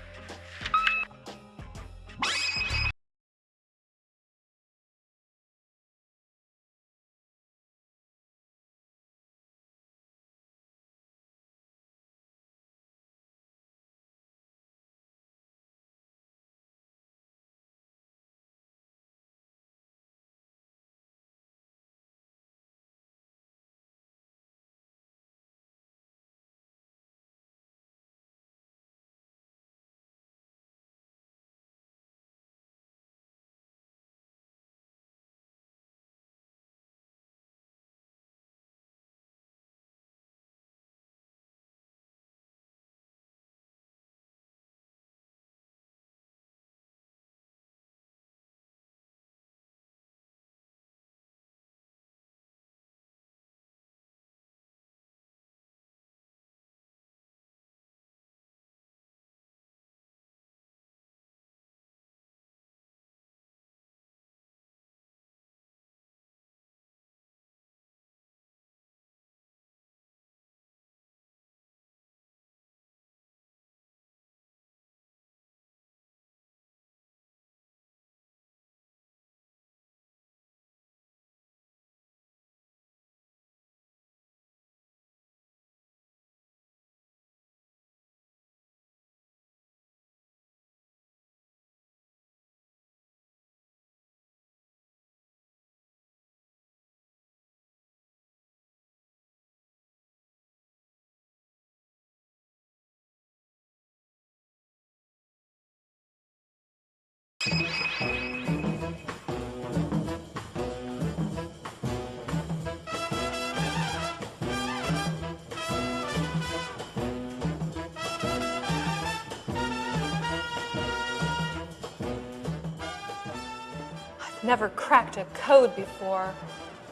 Never cracked a code before.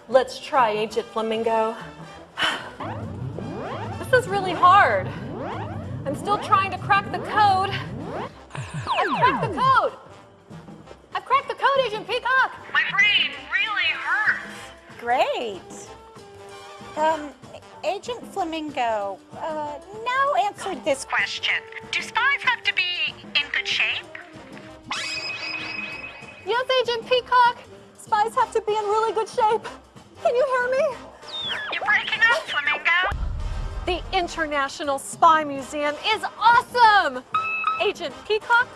Let's try, Agent Flamingo. This is really hard. I'm still trying to crack the code. I've cracked the code! I've cracked the code, Agent Peacock! My brain really hurts. Great. Um, Agent Flamingo, uh, now answer this Question Do spies have to be in good shape? Yes, Agent Peacock. Spies have to be in really good shape. Can you hear me? You're breaking up, Flamingo. The International Spy Museum is awesome! Agent Peacock,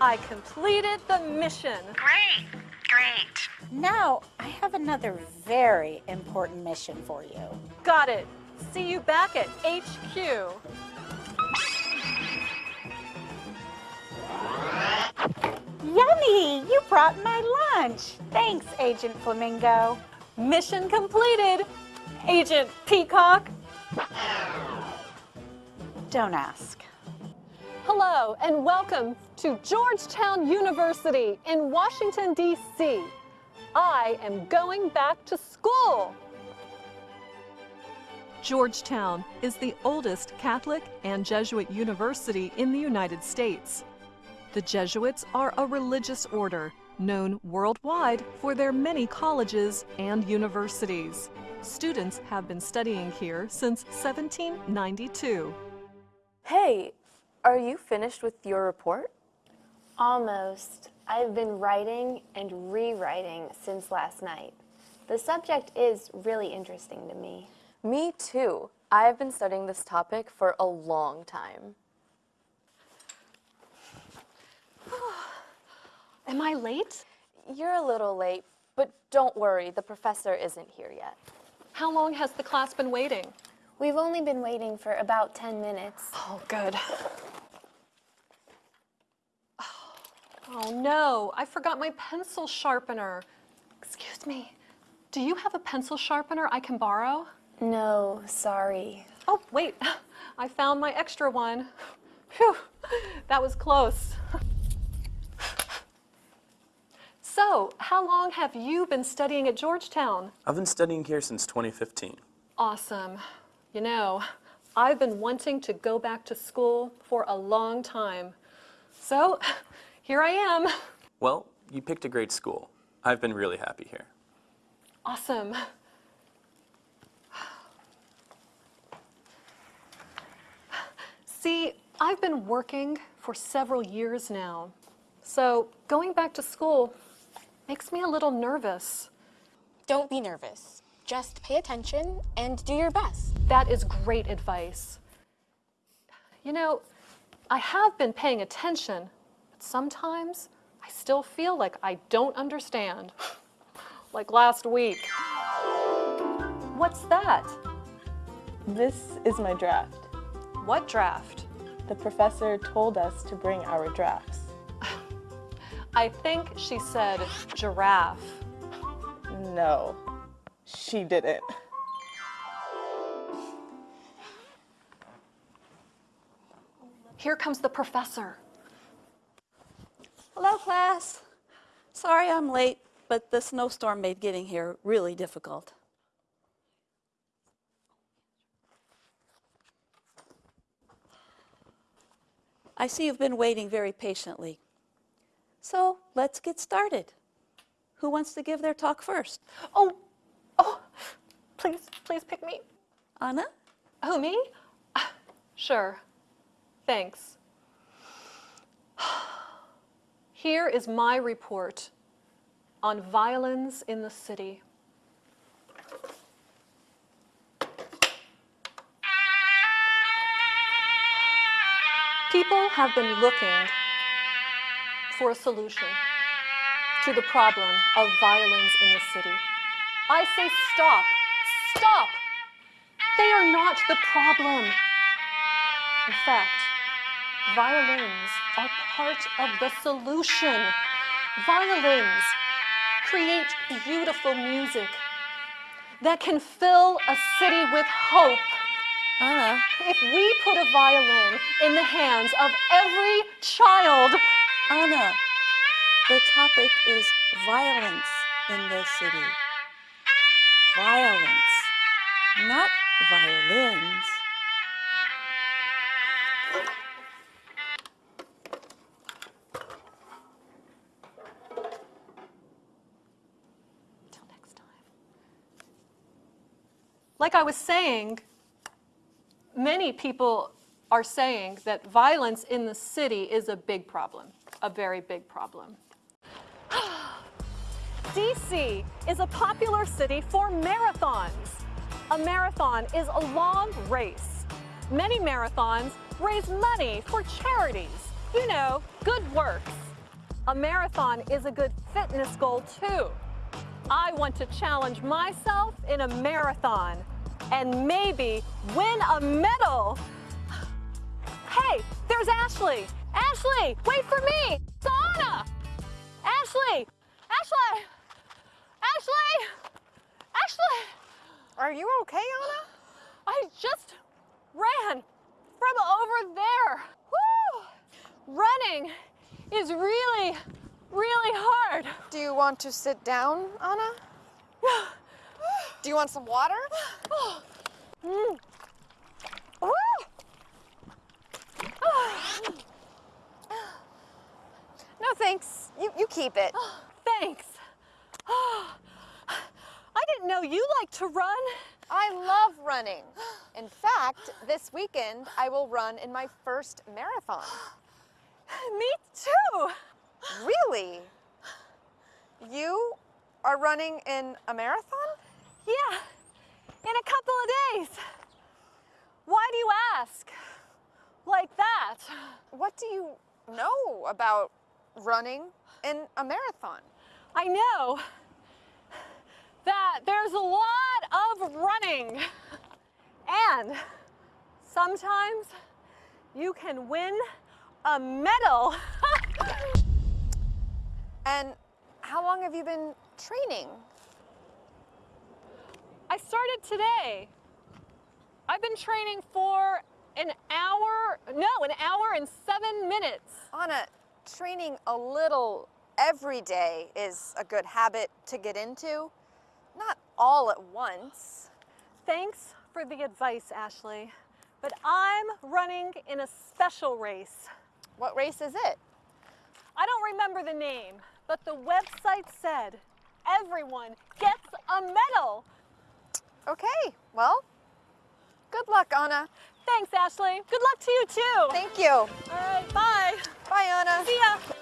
I completed the mission. Great, great. Now, I have another very important mission for you. Got it. See you back at HQ. Yummy! You brought my lunch. Thanks, Agent Flamingo. Mission completed. Agent Peacock. Don't ask. Hello and welcome to Georgetown University in Washington, D.C. I am going back to school. Georgetown is the oldest Catholic and Jesuit university in the United States. The Jesuits are a religious order known worldwide for their many colleges and universities. Students have been studying here since 1792. Hey, are you finished with your report? Almost. I've been writing and rewriting since last night. The subject is really interesting to me. Me too. I've been studying this topic for a long time. Am I late? You're a little late, but don't worry, the professor isn't here yet. How long has the class been waiting? We've only been waiting for about 10 minutes. Oh, good. Oh no, I forgot my pencil sharpener. Excuse me, do you have a pencil sharpener I can borrow? No, sorry. Oh, wait, I found my extra one. Phew, that was close. So, how long have you been studying at Georgetown? I've been studying here since 2015. Awesome. You know, I've been wanting to go back to school for a long time. So, here I am. Well, you picked a great school. I've been really happy here. Awesome. See, I've been working for several years now. So, going back to school makes me a little nervous. Don't be nervous. Just pay attention and do your best. That is great advice. You know, I have been paying attention, but sometimes I still feel like I don't understand. like last week. What's that? This is my draft. What draft? The professor told us to bring our drafts. I think she said giraffe. No, she didn't. Here comes the professor. Hello, class. Sorry I'm late, but the snowstorm made getting here really difficult. I see you've been waiting very patiently. So let's get started. Who wants to give their talk first? Oh, oh, please, please pick me. Anna? Oh, me? Ah, sure. Thanks. Here is my report on violence in the city. People have been looking for a solution to the problem of violence in the city. I say stop, stop. They are not the problem. In fact, violins are part of the solution. Violins create beautiful music that can fill a city with hope. Anna. If we put a violin in the hands of every child, Anna, the topic is violence in the city. Violence, not violins. Till next time. Like I was saying, many people are saying that violence in the city is a big problem, a very big problem. DC is a popular city for marathons. A marathon is a long race. Many marathons raise money for charities, you know, good works. A marathon is a good fitness goal too. I want to challenge myself in a marathon and maybe win a medal. Hey, there's Ashley. Ashley, wait for me. Sauna. Ashley, Ashley, Ashley, Ashley. Are you okay, Anna? I just ran from over there. Woo! Running is really, really hard. Do you want to sit down, Anna? Do you want some water? Mm. No, thanks. You, you keep it. Thanks. I didn't know you like to run. I love running. In fact, this weekend I will run in my first marathon. Me too. Really? You are running in a marathon? Yeah, in a couple of days. Why do you ask? Like that. What do you know about running in a marathon? I know that there's a lot of running. And sometimes you can win a medal. and how long have you been training? I started today. I've been training for an hour, no, an hour and seven minutes. Anna, training a little every day is a good habit to get into. Not all at once. Thanks for the advice, Ashley. But I'm running in a special race. What race is it? I don't remember the name, but the website said everyone gets a medal. Okay, well, good luck, Anna. Thanks, Ashley. Good luck to you, too. Thank you. All right, bye. Bye, Anna. See ya.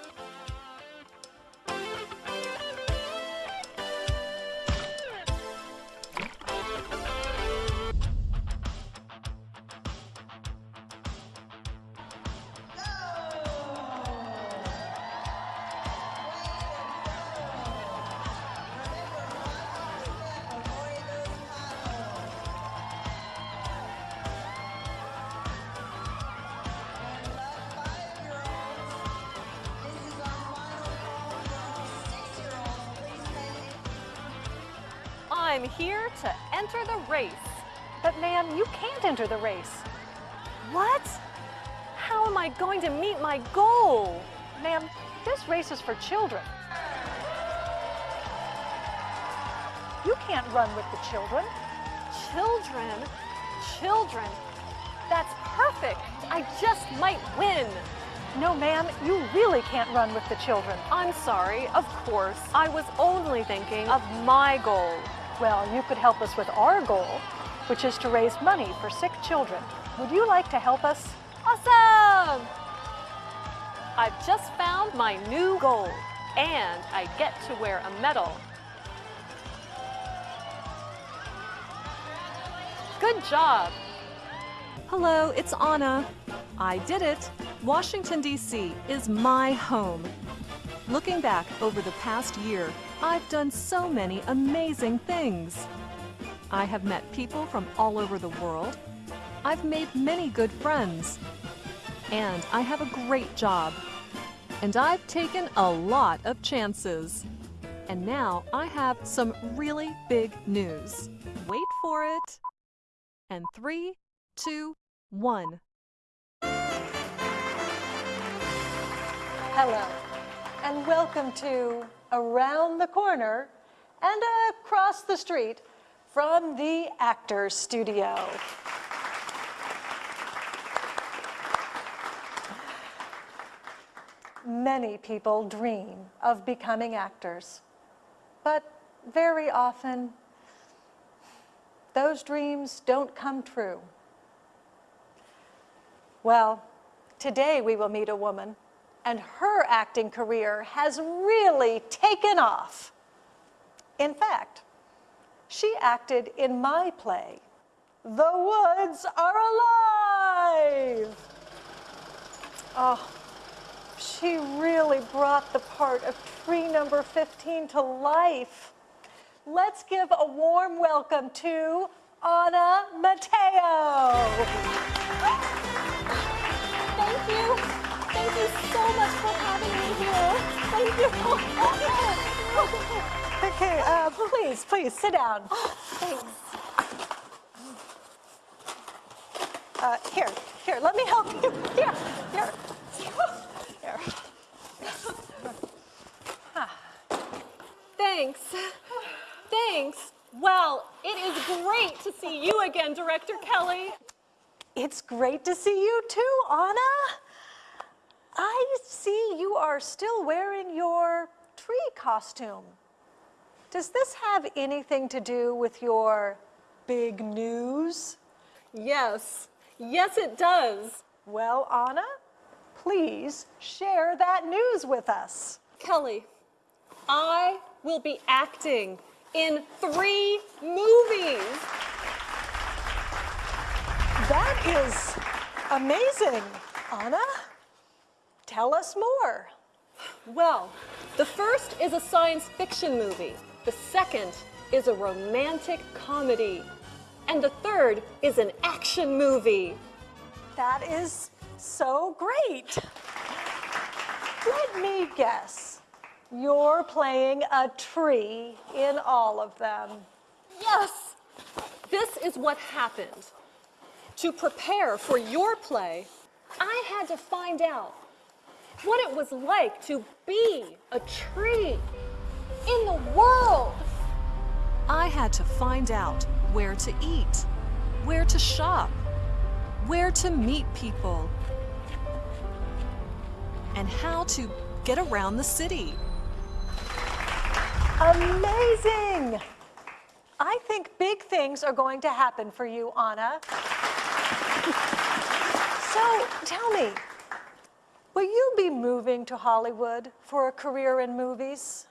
I'm here to enter the race. But ma'am, you can't enter the race. What? How am I going to meet my goal? Ma'am, this race is for children. You can't run with the children. Children? Children? That's perfect. I just might win. No, ma'am, you really can't run with the children. I'm sorry, of course. I was only thinking of my goal. Well, you could help us with our goal, which is to raise money for sick children. Would you like to help us? Awesome! I've just found my new goal, and I get to wear a medal. Good job! Hello, it's Anna. I did it. Washington, D.C. is my home. Looking back over the past year, I've done so many amazing things. I have met people from all over the world. I've made many good friends. And I have a great job. And I've taken a lot of chances. And now I have some really big news. Wait for it. And three, two, one. Hello, and welcome to Around the Corner and across the street from the Actors Studio. Many people dream of becoming actors, but very often those dreams don't come true. Well, today we will meet a woman, and her acting career has really taken off. In fact, she acted in my play, The Woods Are Alive. Oh, she really brought the part of tree number 15 to life. Let's give a warm welcome to Anna Matteo. Thank you. So much for having me here. Thank you. Okay, uh, please, please sit down. Thanks. Uh, here, here, let me help you. Here, here. Here. Thanks. Thanks. Well, it is great to see you again, Director Kelly. It's great to see you too, Anna. I see you are still wearing your tree costume. Does this have anything to do with your big news? Yes, yes it does. Well, Anna, please share that news with us. Kelly, I will be acting in three movies. That is amazing, Anna. Tell us more. Well, the first is a science fiction movie. The second is a romantic comedy. And the third is an action movie. That is so great. Let me guess. You're playing a tree in all of them. Yes! This is what happened. To prepare for your play, I had to find out what it was like to be a tree in the world. I had to find out where to eat, where to shop, where to meet people, and how to get around the city. Amazing! I think big things are going to happen for you, Anna. so tell me, will you be moving to Hollywood for a career in movies?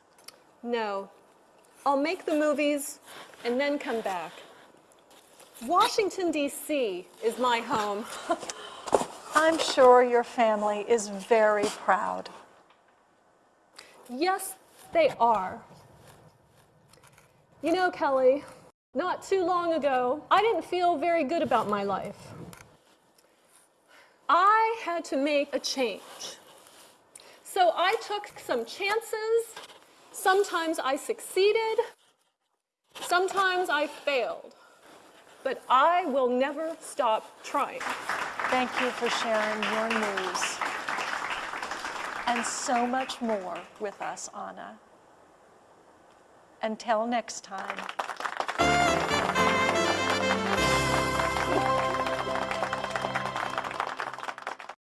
No. I'll make the movies and then come back. Washington, D.C. is my home. I'm sure your family is very proud. Yes, they are. You know, Kelly, not too long ago, I didn't feel very good about my life. I had to make a change. So I took some chances. Sometimes I succeeded. Sometimes I failed. But I will never stop trying. Thank you for sharing your news and so much more with us, Anna. Until next time.